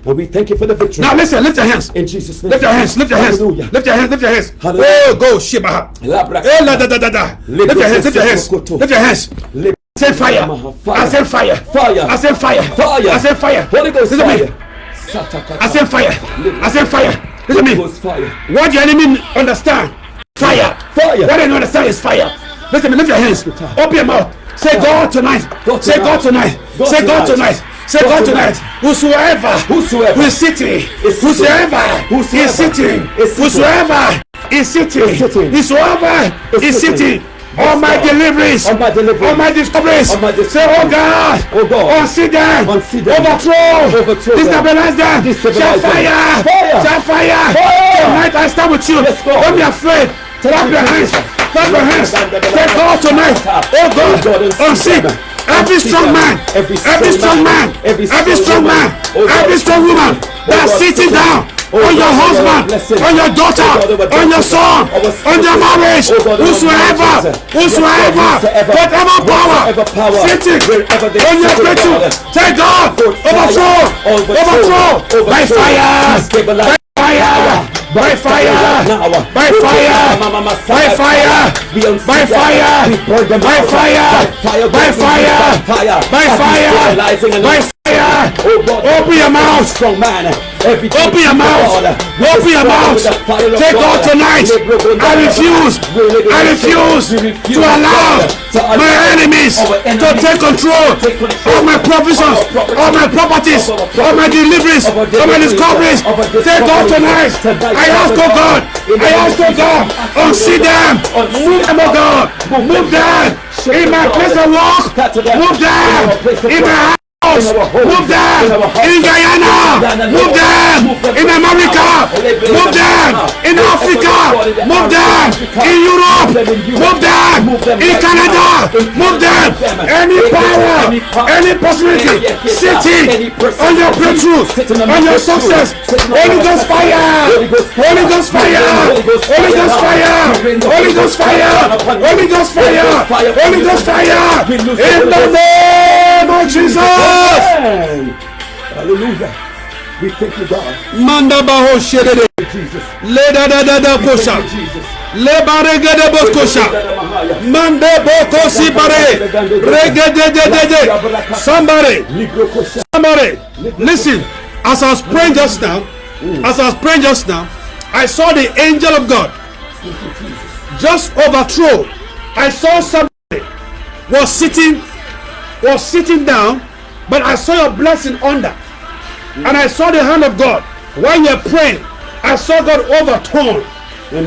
And we thank you for the victory. now listen lift your hands in Jesus' name. lift your hands lift your hands Hallelujah. lift your hands lift your hands Hallelujah. oh go Labra- Eh. Lift your hands, lift your hands, lift your hands. I said fire. Fire. I said fire. Fire. I said fire. Fire. I said fire. Holy Ghost Listen to me. I said fire. I said fire. Listen to me. Fire. What the enemy understand? Fire. Fire. What they understand is fire. Listen to me. Lift your hands. Open your mouth. Say God tonight. God Say God tonight. God Say God tonight. tonight. Say God tonight. Whosoever. Whosoever who is sitting. Whosoever. Is sitting. Whosoever is sitting. Whosoever Is sitting. All my deliveries. All my deliveries. All my discoveries. All my Say, discoveries. oh God. Oh God. Unseat them. Unseat them. Overthrow. Destabilize them. Them. fire. Fire. Shout fire. Fire. Tonight I stand with you. Don't be afraid. Clap your hands. Clap your hands. Say God tonight. Oh God, oh Unseat. them. Every strong man. Every strong man. Every strong man. Oh Every strong woman. Oh That's sitting down. Oh On your husband. On your daughter. Oh On your son. On your marriage. Oh Whosoever. Whosoever. Yes, Lord, whosoever. Whatever power. Sitting. On your breakthrough. Take God. Overthrow. Overthrow. By. Fire! By fire! By fire! By fire! By fire! We burn them By fire! By fire! By fire! By fire! By fire! stabilizing and By fire! Oh God, Open your mouth! strong man. Open your mouth! Open your mouth! Take God tonight! I refuse! I refuse to allow my enemies to take control of my provisions, of my properties, of my deliveries, of my discoveries. Take God tonight! I ask, oh God! I ask, oh God! Unseat them! Move them, oh, oh God! Move them! In my place of work! Move them! In my Move them in Guyana. Move them in America. Move them in Africa. Move them in Europe. Move them in Canada. Move them. Any power, any possibility sitting on your breakthrough, on your success. Holy Ghost fire. Holy Ghost fire. Holy Ghost fire. Holy Ghost fire. Holy Ghost fire. Holy Ghost fire. In the name of Jesus. Amen. Hallelujah. We thank you, God. Manda baho sherede. Jesus. Le da da da da kosha. Jesus. Le barege de boskosha. Mande boko si bare. Rege de de de de. Somebody, somebody, listen. As I was praying just now, as I was praying just now, I saw the angel of God just overthrow. I saw somebody was sitting, was sitting down, but I saw your blessing under, and I saw the hand of God while you're praying. I saw God overturn.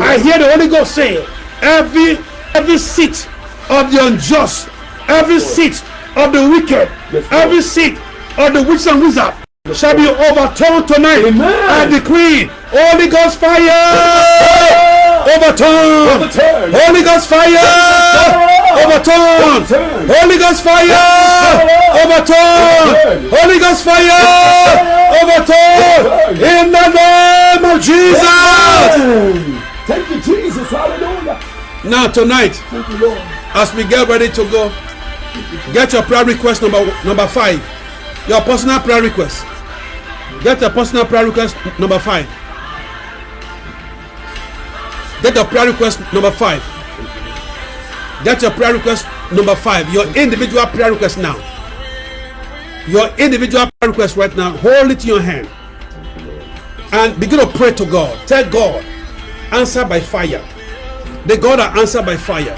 I hear the Holy Ghost say, every every seat of the unjust, every seat of the wicked, every seat of the witch and wizard shall be overturned tonight. Amen. I decree, Holy Ghost fire, overturn. Overturn. Holy Ghost fire, overturn. Holy Ghost fire, overturn. Holy Ghost fire, overturn. In the name of Jesus. Thank you, Jesus. Hallelujah. Now tonight, you, as we get ready to go, get your prayer request number number five. Your personal prayer request. Get your personal prayer request number five. Get your prayer request number five. Get your prayer request number five. Your individual prayer request now. Your individual prayer request right now. Hold it in your hand. And begin to pray to God. Tell God, answer by fire. The God that answer by fire.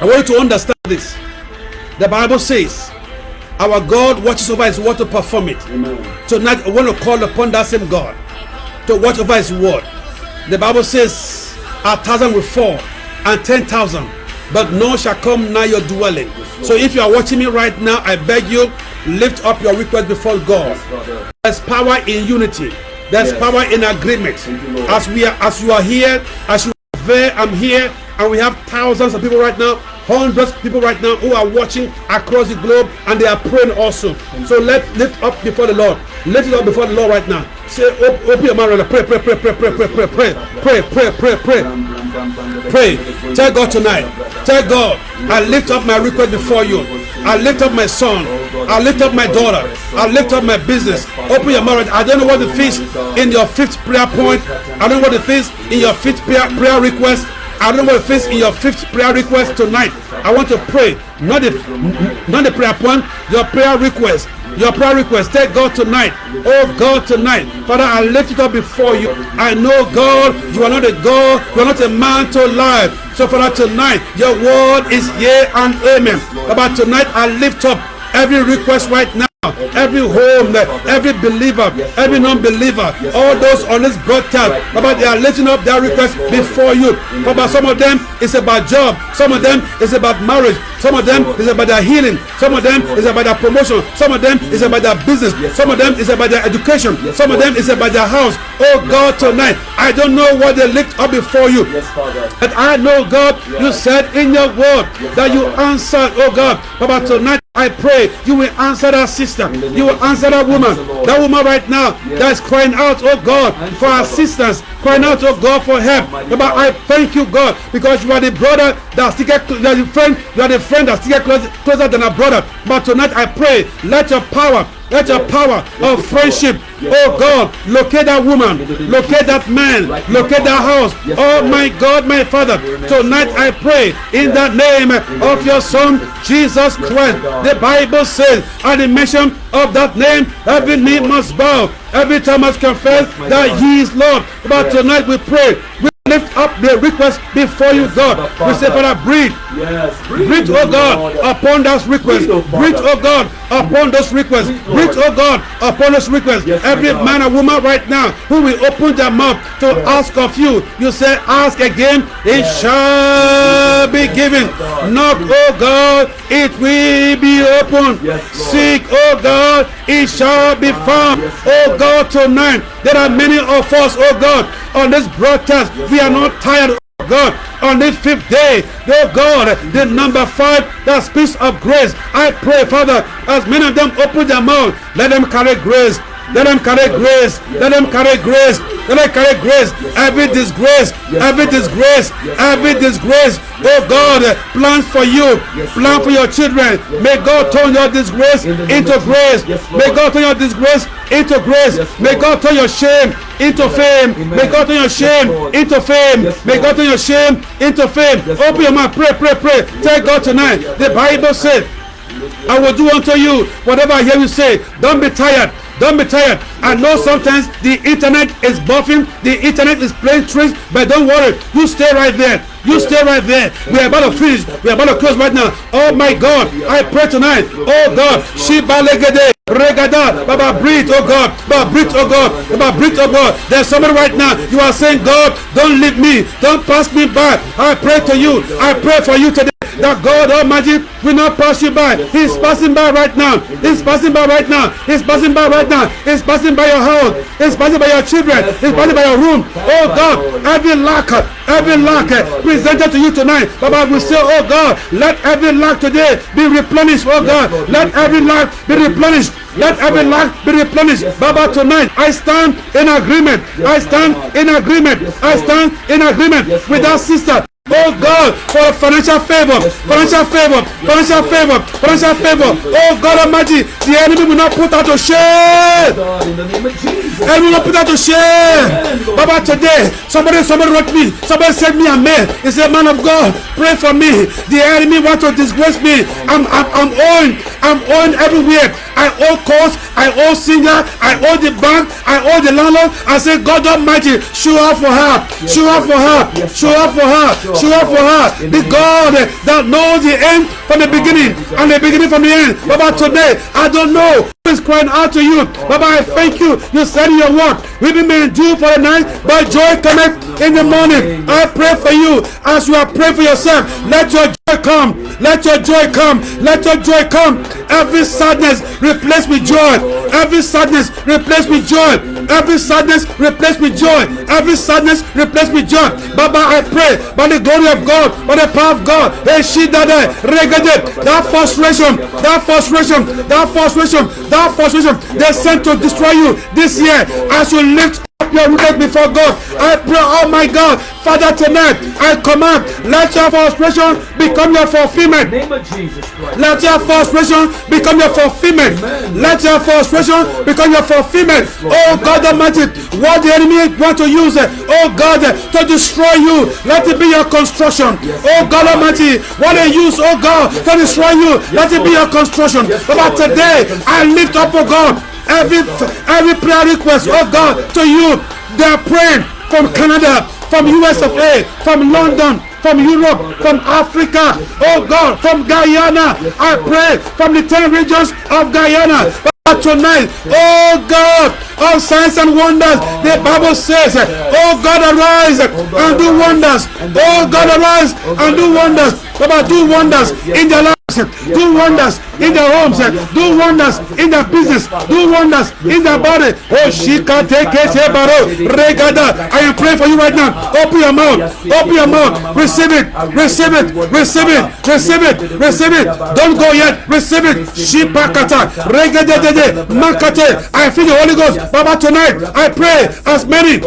I want you to understand this. The Bible says, our God watches over his word to perform it. Tonight, I want to call upon that same God to watch over his word. The Bible says, a thousand will fall and ten thousand, but none shall come nigh your dwelling. So if you are watching me right now, I beg you, lift up your request before God. There's power in unity. There's Yes. power in agreement. you, As we are, as you are here, as you are there, I'm here, and we have thousands of people right now, hundreds of people right now who are watching across the globe, and they are praying also. So let lift up before the Lord. Lift it up before the Lord right now. Say, open your mouth, pray, pray, pray, pray, pray, pray, pray, pray, pray, pray, pray, pray. Pray. Tell God tonight. Tell God, I lift up my request before you. I lift up my son. I lift up my daughter. I lift up my business. Open your mouth. I don't know what the is in your fifth prayer point. I don't know what the is in your fifth prayer, prayer request. I don't know what it is in your fifth prayer request tonight. I want to pray. Not the not the prayer point, your prayer request. Your prayer request, tell God tonight. Oh God, tonight. Father, I lift it up before you. I know, God, you are not a God, you are not a man to lie. So, Father, tonight, your word is yea and amen. About tonight, I lift up every request right now. Every home, every believer, every non-believer, all those on this broadcast, Baba, they are lifting up their requests before you. Baba, some of them is about job, some of them is about marriage, some of them is about their healing, some of them is about their promotion, some of them is about their business, some of them is about their education, some of them is about their house. Oh God, tonight, I don't know what they lift up before you. But I know, God, you said in your word that you answered, oh God. Baba, tonight I pray you will answer that sister. You will answer that woman. That woman right now that is crying out, oh God, for assistance, crying out, oh God, for help. But I thank you, God, because you are the brother that you are the friend, you are the friend that stick closer, closer than a brother. But tonight I pray, let your power let your power of friendship, oh God, locate that woman, locate that man, locate that house. Oh my God, my Father, tonight I pray in the name of your Son, Jesus Christ. The Bible says, at the mention of that name, every knee must bow, every tongue must confess that He is Lord. But tonight we pray. Lift up the request before you, God. We say, Father, breathe. Yes. Breathe, oh God, upon those requests. Breathe, oh God, upon those requests. Breathe, oh God, upon those requests. Yes, Every man and woman right now who will open their mouth to ask of you, you say, ask again, it shall be given. Knock, oh God, it will be opened. Yes, Seek, oh God, it shall be found. Yes, Oh God, tonight, there are many of us, oh God, on this broadcast. We are not tired. God, on this fifth day, oh God, the number five that speaks of grace. I pray, Father, as many of them open their mouth, let them carry grace. Let them carry grace. Let them carry grace. Let them carry grace. Every disgrace, every disgrace, every disgrace. Oh God, plan for you, plan for your children. May God turn your disgrace into grace. May God turn your disgrace into grace. May God turn your shame into fame. May God turn your shame into fame. May God turn your shame into fame. Open your mouth, pray, pray, pray. Tell God tonight. The Bible said, I will do unto you whatever I hear you say. Don't be tired. Don't be tired. I know sometimes the internet is buffing, the internet is playing tricks, but don't worry. You stay right there. You stay right there. We are about to finish. We are about to close right now. Oh my God. I pray tonight. Oh God. Shiba legede. Regada. Baba breathe, oh God. Baba breathe, oh God. Baba breathe, oh God. There's somebody right now. You are saying, God, don't leave me. Don't pass me by. I pray to you. I pray for you today that God Almighty will not pass you by. He's passing by right now. He's passing by right now. He's passing by right now. He's passing by your house. He's passing by your children. He's passing by your room. Oh God, every lack, every lack presented to you tonight. Baba will say, Oh God, let every lack today be replenished. Oh God, let every lack be replenished. Let every lack be replenished. Baba, tonight I stand in agreement. I stand in agreement. I stand in agreement with that sister. Oh God, for financial favor, financial favor, financial favor, financial favor. Oh God Almighty, the enemy will not put out to shame. Oh God, in the name. Enemy will not put out to shame. Baba, today, somebody, somebody wrote me, somebody sent me a mail. He said, Man of God, pray for me. The enemy want to disgrace me. I'm, I'm, I'm owing, I'm owing everywhere. I owe course, I owe singer, I owe the bank, I owe the landlord. I say, God Almighty, show up for her, show up for her, show up for her, up for her. The God that knows the end from the beginning and the beginning from the end. Baba, today, I don't know who is crying out to you. Baba, I thank you. You said your word, weeping may endure for the night, but joy cometh in the morning. I pray for you as you are praying for yourself. Let your joy joy come. Let your joy come. Let your joy come. Every sadness replace with joy. Every sadness replace with joy. Every sadness replace with joy. Every sadness replace with joy. Baba, I pray by the glory of God, by the power of God. That frustration, that frustration, that frustration, that frustration, they sent to destroy you this year as you lift up your rooted before God. I pray, oh my God, Father, tonight I command, let your frustration become your fulfillment. Name of Jesus Christ. Let your frustration become your fulfillment. Let your frustration become your fulfillment. Oh God Almighty, what the enemy want to use, oh God, to destroy you, let it be your construction. Oh God Almighty, what they use, oh God, to destroy you, let it be your construction. But today, I lift up, oh God, every every prayer request, oh God, to you. They are praying from Canada, from US of A, from London, from Europe, from Africa, oh God, from Guyana. I pray from the 10 regions of Guyana. But tonight, oh God, all signs and wonders, the Bible says, oh God, arise and do wonders. Oh God, arise and do wonders. Baba, do wonders in their lives. Do wonders in their homes. Do wonders in their business. Do wonders in their body. Oh, Shika Teke Baro Regada. I am praying for you right now. Open your mouth. Open your mouth. Receive it. Receive it. Receive it. Receive it. Receive it. Don't go yet. Receive it. Shipakata. Regada Makate. I feel the Holy Ghost. Baba, tonight I pray as many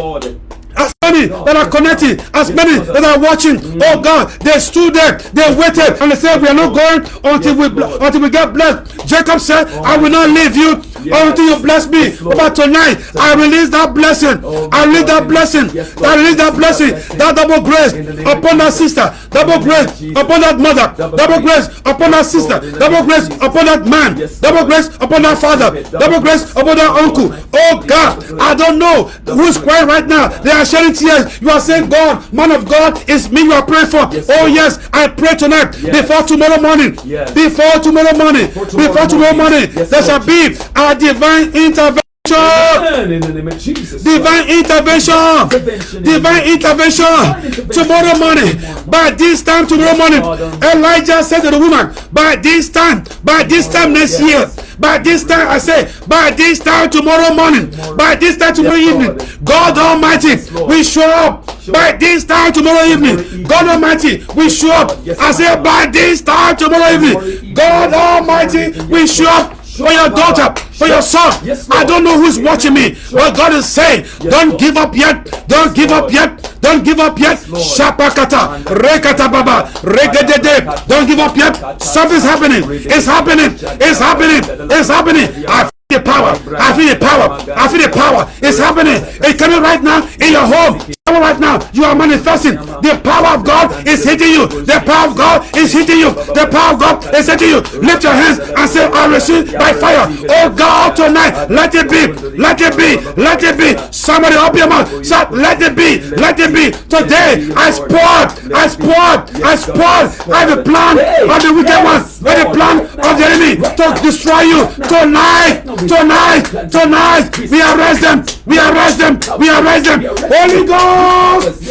as many that are connected, as many that are watching. Oh God, they stood there, they waited, and they said, "We are not going until we until we get blessed." Jacob said, "I will not leave you until you bless me." But tonight, I release that blessing. I release that blessing. I release that blessing. That double grace upon that sister. Double grace upon that mother. Double grace upon that sister. Double grace upon that man. Double grace upon that father. Double grace upon that uncle. Oh God, I don't know who's crying right now. They are shedding tears. You are saying, God, man of God, it's me you are praying for. oh yes, I pray tonight before tomorrow morning. Yes. Before tomorrow morning. Before tomorrow morning, there shall be a divine intervention. In the name of Jesus. Divine intervention. Divine intervention. Tomorrow morning. By this time tomorrow morning. Elijah said to the woman, by this time, by this time next year, by this time, I say, by this time tomorrow morning, by this time tomorrow evening, God Almighty, we show up. By this time tomorrow evening, God Almighty, we show up. I say, by this time tomorrow evening, God Almighty, we show up for your daughter, for your son. I don't know who's watching me, but God is saying, don't give up yet. Don't give up yet. Don't give up yet. Shapakata, rekata baba, regedede. Don't give up yet. Something's happening. It's happening. It's happening. It's happening. I feel the power. I feel the power. I feel the power. It's happening. It's coming right now in your home right now. You are manifesting. The power of god is hitting you. The power of god is hitting you. The power of god is hitting you. Lift your hands and say i receive by fire. Oh god tonight let it be. Let it be. Let it be. Somebody open your mouth. Say let it be. Let it be. Today i spot i spot i spot i have a plan of the wicked one. I have a plan of the enemy to destroy you. Tonight tonight tonight we arrest them. We arrest them. We arrest them. Holy god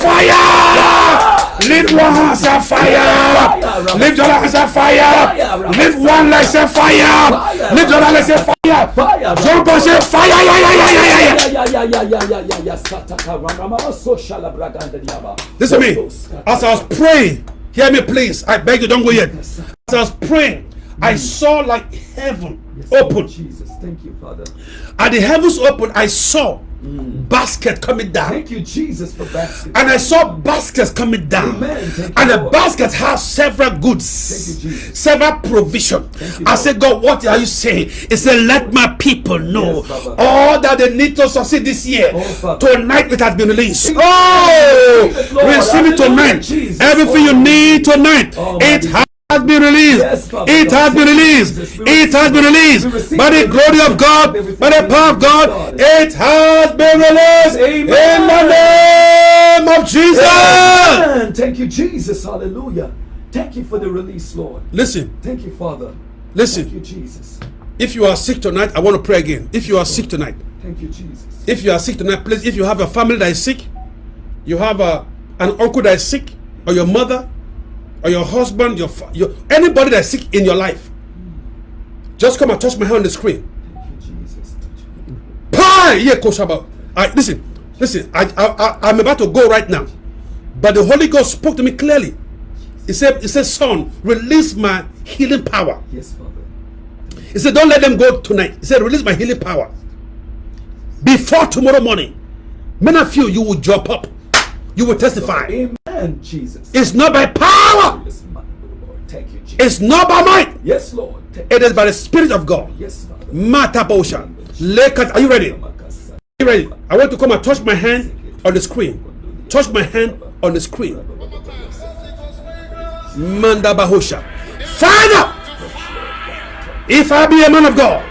Fire! Lift one hand, say fire. Lift your hand, say fire. Lift one leg, say fire. Lift your leg, say fire. Jump and say fire. Yeah, yeah, yeah, yeah, Listen to me. As I was praying, hear me, please. I beg you, don't go yet. As I was praying, I saw like heaven open. Jesus, thank you, Father. At the heavens open, I saw Mm. basket coming down. Thank you, Jesus, for baskets. And I saw baskets coming down. Amen. and the baskets have several goods, you, several provision. I said, God, what are you saying? He said, Let my people know yes, all that they need to succeed this year. Oh, tonight it has been released. Oh, receive it tonight. Jesus. Everything you need tonight. Oh, it has has been released. Yes, it has been released. It has been released by the glory of God, by the power of God. It has been released Amen. in the name of Jesus. Amen. Thank you, Jesus. Hallelujah. Thank you for the release, Lord. Listen. Thank you, Father. Listen. Thank you, Jesus. If you are sick tonight, I want to pray again. If you are sick tonight, thank you, Jesus. If you are sick tonight, please. If you have a family that is sick, you have a an uncle that is sick, or your mother, or your husband, your, your anybody that's sick in your life, just come and touch my hand on the screen. Pie! Yeah, Coach Abba. I listen, listen. I, I, I I'm about to go right now, but the Holy Ghost spoke to me clearly. He said, He said, Son, release my healing power. Yes, Father. He said, Don't let them go tonight. He said, Release my healing power. Before tomorrow morning, many of you, you will jump up. You will testify. Amen, Jesus. It's not by power, Lord. Thank you, Jesus. it's not by might, Yes, Lord. Thank it is by the Spirit of God. Yes, Father. Matabosha. Lekat, are you ready? Are you ready? I want to come and touch my hand on the screen. Touch my hand on the screen. Manda Bahosha. Father, if I be a man of God,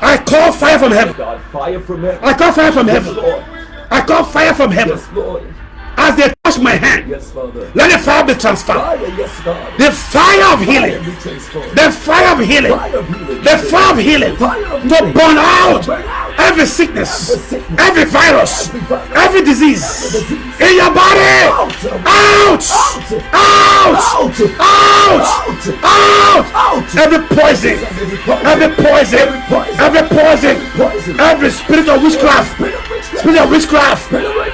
I call fire from heaven. God, fire from heaven. I call fire from Yes, heaven. I call fire from heaven. As they touch my hand, Yes, let the fire be transferred. Fire, yes. The fire of healing. The fire of healing. Fire of healing. The fire of healing. To Burn out. Every sickness, Every virus, Every disease in your body. Out. Out! Out! Out. Out! Every poison, Every poison. every poison, Every spirit of witchcraft, Spirit of witchcraft.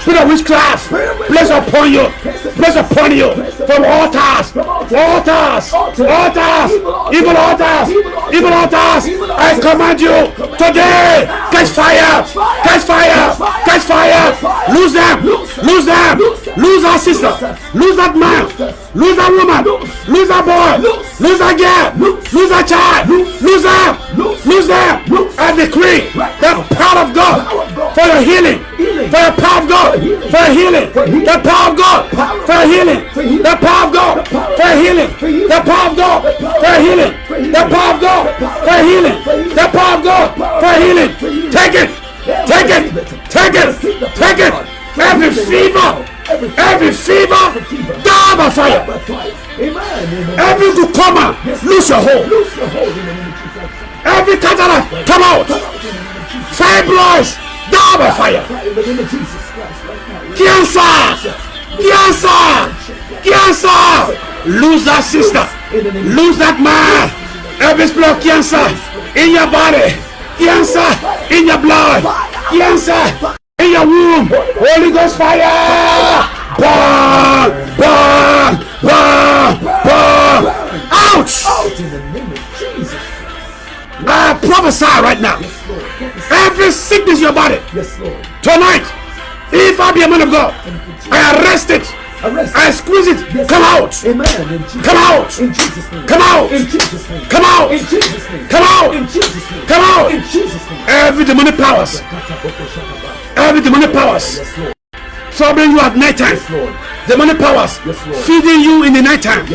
spirit of witchcraft, place upon you, place upon you from altars, altars. altars, Evil altars. evil altars, I command you today, catch fire, fire. catch fire, catch fire, lose them, lose them, lose our sister, lose that man, lose that woman, lose! That boy, lose! That girl, lose! That child, lose! Them, lose! Them. I decree the power of God Power of God. for your healing, for your power of God, For healing. for your healing, the power of God, for your healing, the power of God, The for your healing, the power of God, The for your healing, the power of God, The for your healing, the power of God, The for healing. Take it, take it, take it, take it. Every fever. Every fever. die by fire. Every glaucoma, lose your hold. Every cataract, come out. Fibroids, die by fire. Cancer, cancer, cancer. Lose that sister. Lose that man. Every spirit of cancer in your body. Cancer in your blood. Cancer in your womb. Holy Ghost fire. Burn, burn, burn, burn. Ouch. Out in the name of Jesus. I prophesy right now. Yes, Lord. Yes, Every sickness in your body Yes, Lord. tonight. If I be a man of God, I arrest it. Arrest. I squeeze it. Yes, Come out. Amen. Come out. In Jesus' name. Come out. In Jesus' name. Come out. In Jesus' name. Come out. In Jesus' name. Come out. In Jesus' name. Every demonic powers, every demonic powers troubling you at night time. Yes, Lord. Demonic powers feeding you in the night time.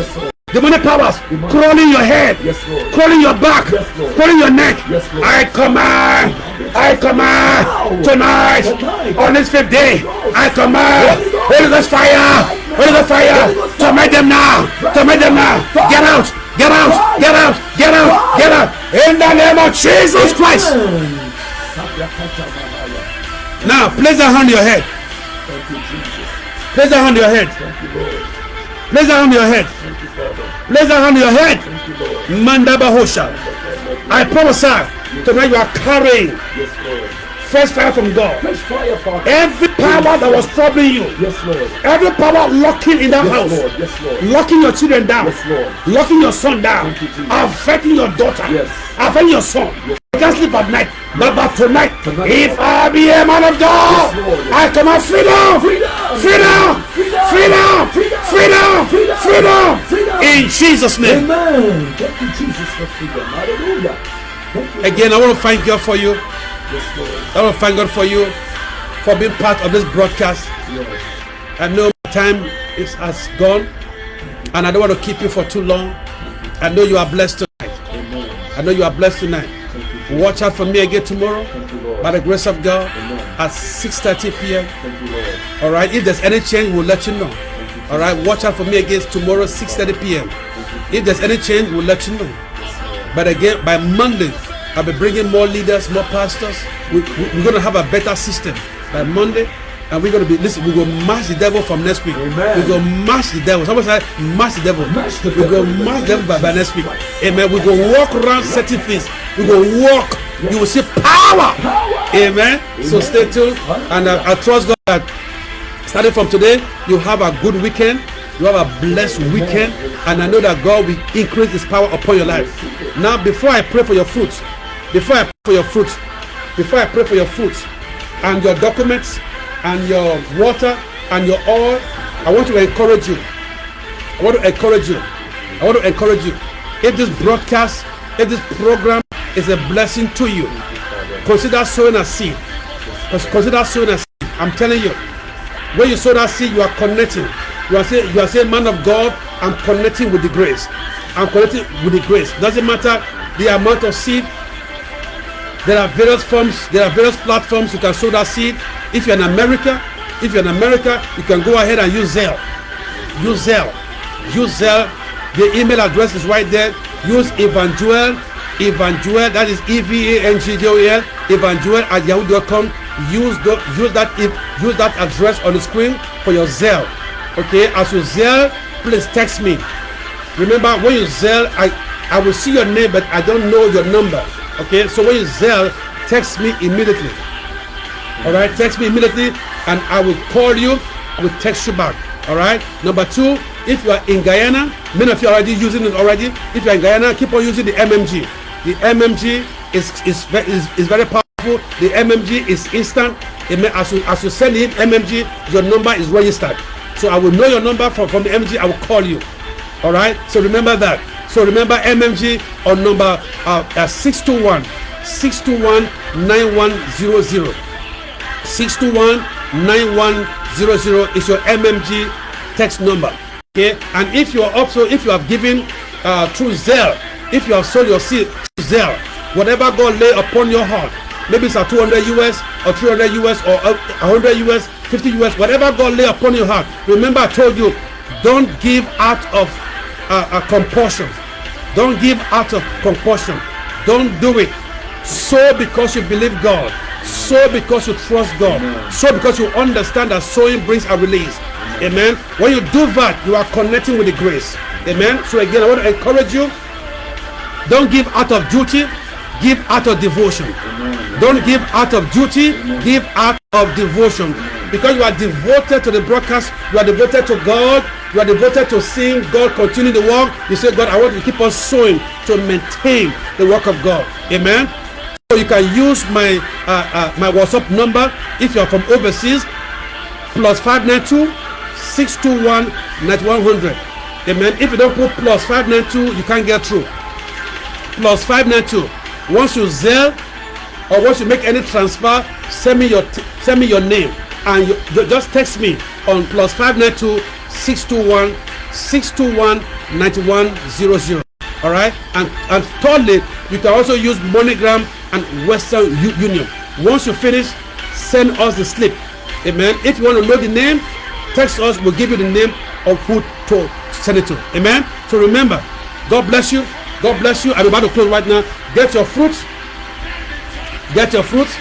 Demonic powers crawling your head, Yes, Lord. crawling your back, Yes, crawling your neck. Yes. I command, I command tonight Tonight. on this fifth day. Oh, I command Holy Ghost fire, Holy Ghost fire. Torment them now, torment them now. Get out, get out, get out, get out, get out. In the name of Jesus Christ. Now place a hand on your head. Place a hand on your head. Place a hand on your head. Place a hand on your head. Thank you, Lord. Manda Bahosha. I prophesy tonight you are carrying. Fresh fire from God. Fresh fire, Father. Every power that was troubling you, Yes, Lord. every power locking in that Yes, house, Lord. Yes, Lord. locking your children down, Yes, Lord. locking your son down, you, affecting your daughter, Yes. affecting your son. You can't sleep at night, but, but tonight, Tonight, if I be a man of God, Yes. I command freedom, Freedom. freedom, Freedom. freedom, Freedom. freedom, Freedom. freedom, Freedom. in Jesus' name. Amen. Thank you, Jesus, for freedom. Hallelujah. Again, I want to thank God for you. Yes, Lord. I want to thank God for you for being part of this broadcast. Yes. I know my time is has gone, and I don't want to keep you for too long. I know you are blessed tonight. Amen. I know you are blessed tonight. Watch out for me again tomorrow, you, by the grace of God, Amen. at 6:30 p.m. All right. If there's any change, we'll let you know. All right. Watch out for me again tomorrow, 6:30 p.m. If there's any change, we'll let you know. But again, by Monday, I'll be bringing more leaders, more pastors. We, we, we're going to have a better system. By Monday, And we're gonna be listen, we're gonna mash the devil from next week. Amen. We're gonna mash the devil. Somebody say mash the devil. Mash the we're devil. gonna mash the devil by, by next week. Amen. We're gonna walk around certain things. We're gonna walk. You will see power. Amen. So stay tuned. And uh, I trust God that starting from today, you have a good weekend. You have a blessed weekend, and I know that God will increase His power upon your life. Now, before I pray for your fruits, before I pray for your fruit, before I pray for your fruit and your documents and your water and your oil, I want to encourage you. I want to encourage you. I want to encourage you. If this broadcast, if this program is a blessing to you, consider sowing a seed. Consider sowing a seed. I'm telling you, when you sow that seed, you are connecting. You are saying, you are saying, man of God, I'm connecting with the grace. I'm connecting with the grace. Doesn't matter the amount of seed. There are various forms. There are various platforms you can sow that seed. If you're in America, if you're in America, you can go ahead and use Zelle. Use Zelle. Use Zelle. The email address is right there. Use Evangel, Evangel, That is E V A N G J O L. Evangel at yahoo.com. Use the, use that if- use that address on the screen for your Zelle. Okay. As you Zelle, please text me. Remember when you Zelle, I I will see your name, but I don't know your number. Okay. So when you Zelle, text me immediately. All right, text me immediately and I will call you. I will text you back. All right. Number two, if you are in Guyana, many of you are already using it already. If you are in Guyana, keep on using the MMG. The MMG is is is, is very powerful. The MMG is instant. As you as you send in MMG, your number is registered. So I will know your number from from the MMG. I will call you. All right. So remember that. So remember MMG on number uh, uh, 621 621 9100. 621-9100 is your mmg text number okay and if you are also if you have given uh, through zelle if you have sold your seed through zelle whatever god lay upon your heart maybe it's a 200 us or 300 us or uh, 100 us 50 us whatever god lay upon your heart remember i told you don't give out of uh, uh, compulsion don't give out of compulsion don't do it sow because you believe God. Sow because you trust God. Sow because you understand that sowing brings a release. Amen. When you do that, you are connecting with the grace. Amen. So again, I want to encourage you. Don't give out of duty, give out of devotion. Don't give out of duty, give out of devotion. Because you are devoted to the broadcast, you are devoted to God, you are devoted to seeing God continue the work. You say, God, I want to keep on sowing to maintain the work of God. Amen. So you can use my uh, uh, my WhatsApp number if you are from overseas plus 592 621 9100. Amen. If you don't put plus 592, you can't get through. Plus 592. Once you Zelle or once you make any transfer, send me your send me your name and you, just text me on plus 592 621 621 9100. All right. And and thirdly, you can also use MoneyGram and Western U- Union. Once you finish, send us the slip. Amen. If you want to know the name, text us. We'll give you the name of who to send it to. Amen. So remember, God bless you. God bless you. I'm about to close right now. Get your fruits. Get your fruits.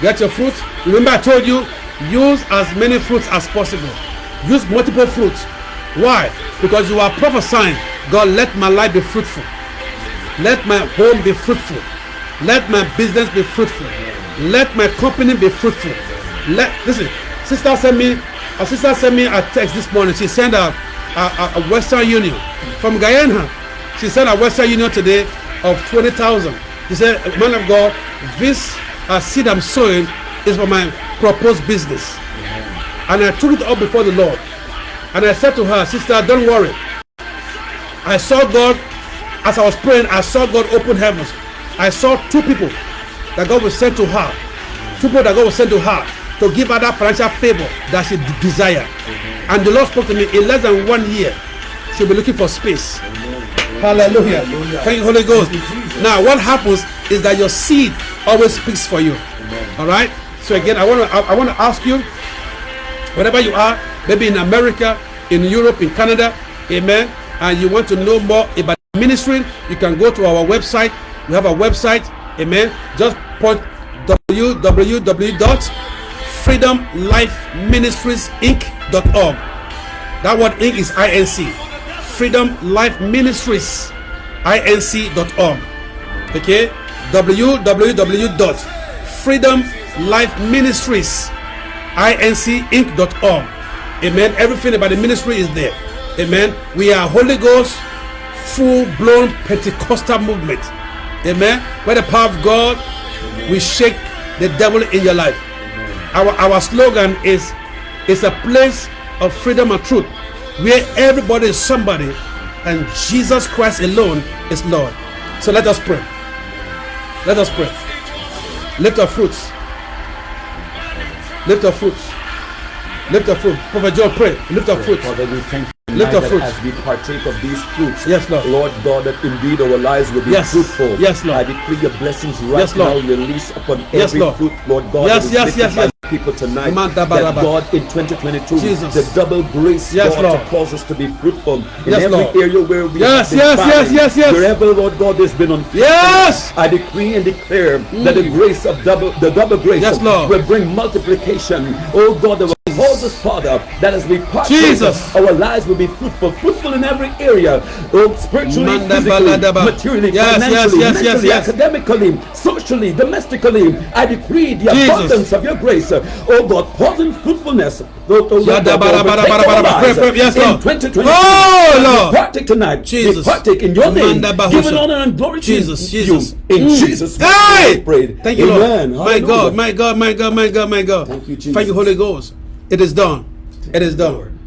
Get your fruits. Remember, I told you, use as many fruits as possible. Use multiple fruits. Why? Because you are prophesying, God, let my life be fruitful. Let my home be fruitful. Let my business be fruitful. Let my company be fruitful. Let listen. Sister sent me. A sister sent me a text this morning. She sent a, a, a- Western Union from Guyana. She sent a Western Union today of twenty thousand. She said, "Man of God, this uh, seed I'm sowing is for my proposed business." And I took it up before the Lord. And I said to her, Sister, don't worry. I saw God, as I was praying, I saw God open heavens. I saw two people that God will send to her. Two people that God will send to her to give her that financial favor that she desired. And the Lord spoke to me in less than one year. She'll be looking for space. Hallelujah. Thank you, Holy Ghost. Now, what happens is that your seed always speaks for you. All right. So again, I want to I, I want to ask you, wherever you are, maybe in America, in Europe, in Canada, Amen. And you want to know more about ministry, you can go to our website. We have a website, Amen. Just put Freedom Life Ministries Inc.org. That word Inc is INC. Freedom Life Ministries inc.org. Okay? www.freedomlifeministries Amen. Everything about the ministry is there. Amen. We are Holy Ghost full blown Pentecostal movement. Amen. Where the power of God we shake the devil in your life. Our our slogan is it's a place of freedom and truth where everybody is somebody and Jesus Christ alone is Lord. So let us pray. Let us pray. Lift our fruits. Lift our fruits. Lift our fruit. Prophet John, pray. Lift our fruits. Father, we thank you Lift our fruits. as we partake of these fruits. Yes, Lord. Lord God, that indeed our lives will be Yes. fruitful. Yes, Lord. I decree your blessings right Yes, Lord. now release upon Yes, every Lord. fruit, Lord God. Yes, yes, yes, yes. People tonight, that. God in 2022, Jesus. the double grace, Yes, God, Lord. to cause us to be fruitful in Yes, every Lord. area where we Yes, have yes, yes, yes, yes. Wherever, Lord God, there's been unfaithfulness, Yes. I decree and declare that the mm. grace of double, the double grace Yes, Lord. will bring multiplication. Oh God, that will cause us, Father, that as we partake, Jesus. our lives will be fruitful, fruitful in every area, oh, spiritually, physically, materially, Yes, yes, financially, yes, yes, mentally, yes. academically, socially, domestically. I decree the Jesus. abundance of your grace, oh God, causing fruitfulness. Oh, oh, Lord, Yada that will bara bara overtake bara our bara. lives Pray, pray. Yes, in Lord. 2022. Oh, Lord. partake tonight. Jesus. Partake in your name, giving honor and glory to Jesus, you. Jesus. In Mm. Jesus' name Hey! prayed. Thank you, Amen. Lord. My. God, my God, my God, my God, my God. Thank you, Thank you, Jesus. Holy Ghost. It is done. It is done.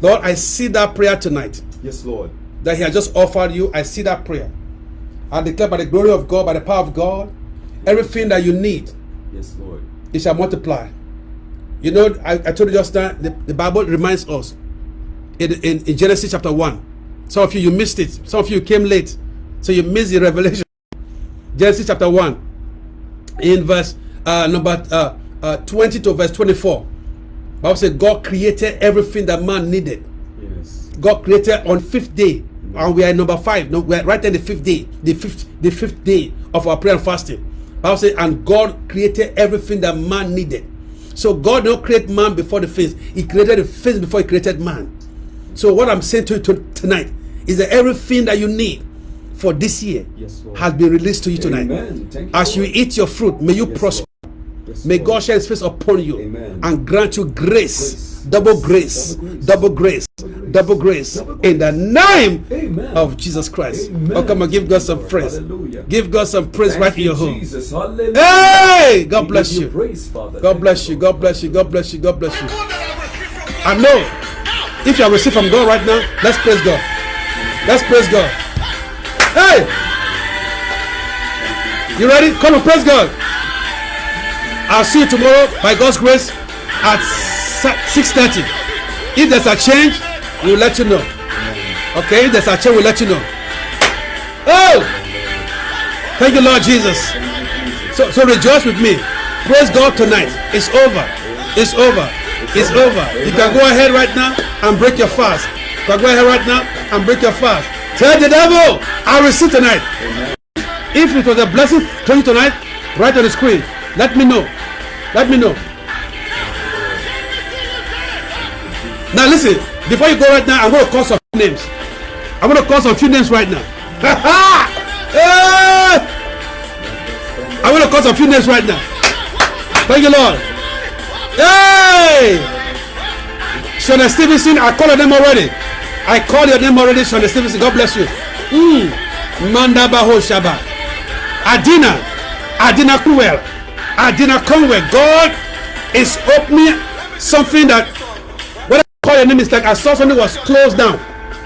Lord. I see that prayer tonight Yes, Lord. that He has just offered you. I see that prayer. I declare by the glory of God, by the power of God, everything that you need, Yes, Lord. it shall multiply. You know, I, I told you just now, the, the Bible reminds us in, in, in Genesis chapter 1. Some of you, you missed it. Some of you came late. So you missed the revelation. Genesis chapter 1, in verse uh, number uh, uh, 20 to verse 24. Bible says God created everything that man needed. Yes. God created on fifth day, and we are number five. No, we are right in the fifth day, the fifth, the fifth day of our prayer and fasting. Bible says, and God created everything that man needed. So God don't create man before the face; He created the face before He created man. So what I'm saying to you to- tonight is that everything that you need for this year Yes, has been released to you tonight. Amen. As you eat your fruit, may you Yes, prosper. Yes, May God shine His face upon you Amen. and grant you grace, Grace. double grace, Double double grace, grace. double grace, in the name Amen. of Jesus Christ. Amen. Oh, come on, give God some praise. Hallelujah. Give God some praise Thank right in you, your home. Jesus. Hallelujah. Hey, God bless you. Praise, God bless you. God bless you. God bless you. God bless you. I know if you are received from God right now, let's praise God. Let's praise God. Hey, you ready? Come on, praise God. I'll see you tomorrow by God's grace at 6:30. If there's a change, we'll let you know. Okay, if there's a change, we'll let you know. Oh, thank you, Lord Jesus. So, so rejoice with me. Praise God tonight. It's over. It's over. It's over. You can go ahead right now and break your fast. You can go ahead right now and break your fast. Tell the devil, I receive tonight. If it was a blessing to you tonight, right on the screen. Let me know. Let me know. Now listen, before you go right now, I'm going to call some names. I'm going to call some few names right now. I'm going to call some few names right now. Thank you, Lord. Hey! Shona Stevenson, I call your name already. I call your name already, Shona Stevenson. God bless you. Mm. Manda Baho Shaba. Adina. Adina Kuwel. come where God is opening something that when I call your name, it's like I saw something was closed down.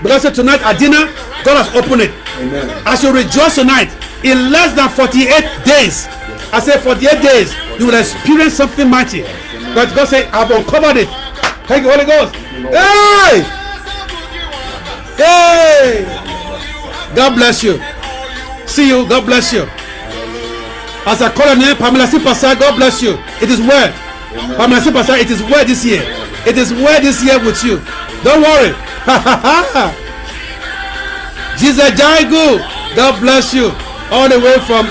Because I said tonight, Adina, God has opened it. Amen. As you rejoice tonight, in less than 48 days, I said 48 days, you will experience something mighty. But God said, I've uncovered it. Thank you, Holy Ghost. Hey! Hey! God bless you. See you. God bless you. As a name, Pamela Sipasa, God bless you. It is well. Pamela Sipasa, it is well this year. It is well this year with you. Don't worry. Jesus Jaigu, God bless you. All the way from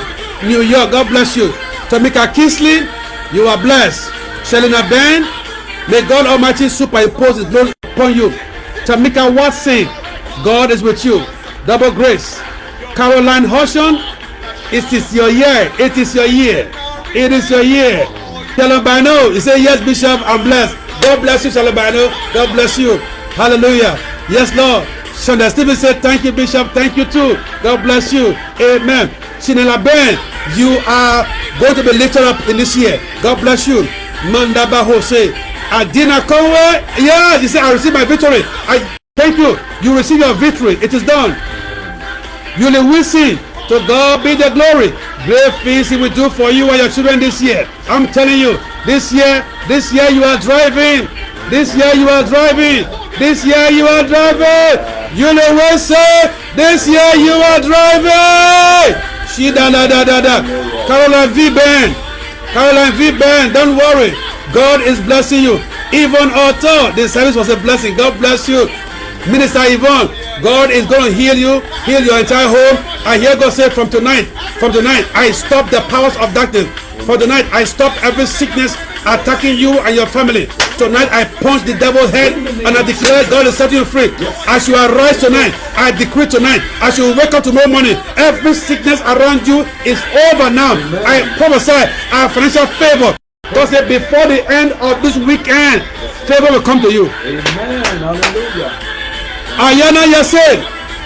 New York, God bless you. Tamika Kisley, you are blessed. Shelina Ben, may God Almighty superimpose His glory upon you. Tamika Watson, God is with you. Double grace. Caroline Hoshan, it is your year. It is your year. It is your year. Shalabano, you say yes, Bishop, I'm blessed. God bless you, Shalabano. God bless you. Hallelujah. Yes, Lord. Shonda Stephen said, Thank you, Bishop. Thank you too. God bless you. Amen. Shinela Ben, you are going to be lifted up in this year. God bless you. Mandaba Jose. Adina Conway. Yeah, you say, I receive my victory. I thank you. You receive your victory. It is done. Yuli Wilson. To God be the glory. Great things He will do for you and your children this year. I'm telling you, this year, this year you are driving. This year you are driving. This year you are driving. You know what say? This year you are driving. She da da da da da. Caroline V Ben. Caroline V Ben. Don't worry. God is blessing you. Even although the service was a blessing, God bless you. Minister Yvonne, God is going to heal you, heal your entire home. I hear God say from tonight, from tonight, I stop the powers of darkness. For tonight, I stop every sickness attacking you and your family. Tonight, I punch the devil's head and I declare God is setting you free. As you arise tonight, I decree tonight, as you wake up tomorrow morning, every sickness around you is over now. I prophesy our financial favor. God said, before the end of this weekend, favor will come to you. Amen. Hallelujah. Ayana Yasin.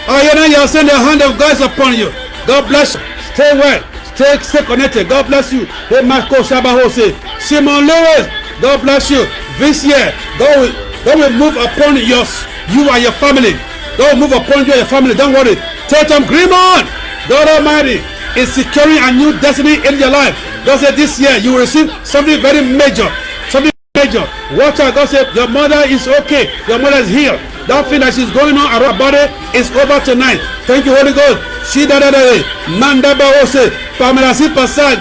Ayana Yasin, the hand of God is upon you. God bless you. Stay well. Stay, stay connected. God bless you. Hey, Marco Shabahose. Simon Lewis. God bless you. This year, God will, God will move upon your, you and your family. God will move upon you and your family. Don't worry. Tatum Grimon. God Almighty is securing a new destiny in your life. God said this year you will receive something very major. Something major. Watch out. God said your mother is okay. Your mother is healed. That thing that she's going on around body is over tonight. Thank you, Holy Ghost.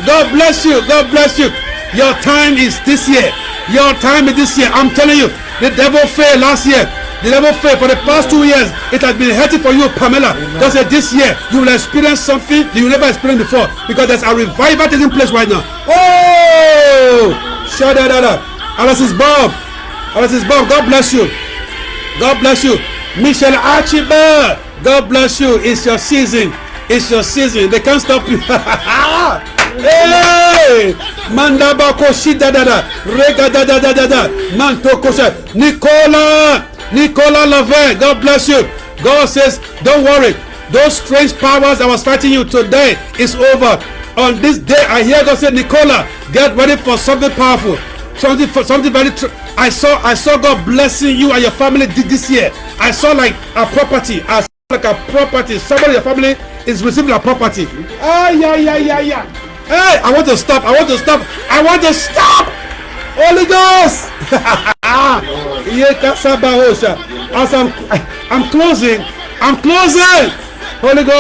God bless you. God bless you. Your time is this year. Your time is this year. I'm telling you. The devil failed last year. The devil failed for the past two years. It has been hurting for you, Pamela. God said this year you will experience something you never experienced before because there's a revival taking place right now. Oh, shada da da. Alice's Bob. Alice's Bob. God bless you. God bless you. Michelle Archibald. God bless you. It's your season. It's your season. They can't stop you. hey! Mandaba koshida da da. Rega da da da da da. Manto kosha. Nicola. Nicola Lave. God bless you. God says, don't worry. Those strange powers that was fighting you today is over. On this day, I hear God say, Nicola, get ready for something powerful. Something for something very. I saw I saw God blessing you and your family did this year. I saw like a property. I saw like a property. Somebody in your family is receiving a property. Ah yeah yeah yeah yeah. Hey, I want to stop. I want to stop. I want to stop. Holy Ghost. As I'm I'm closing. I'm closing. Holy Ghost.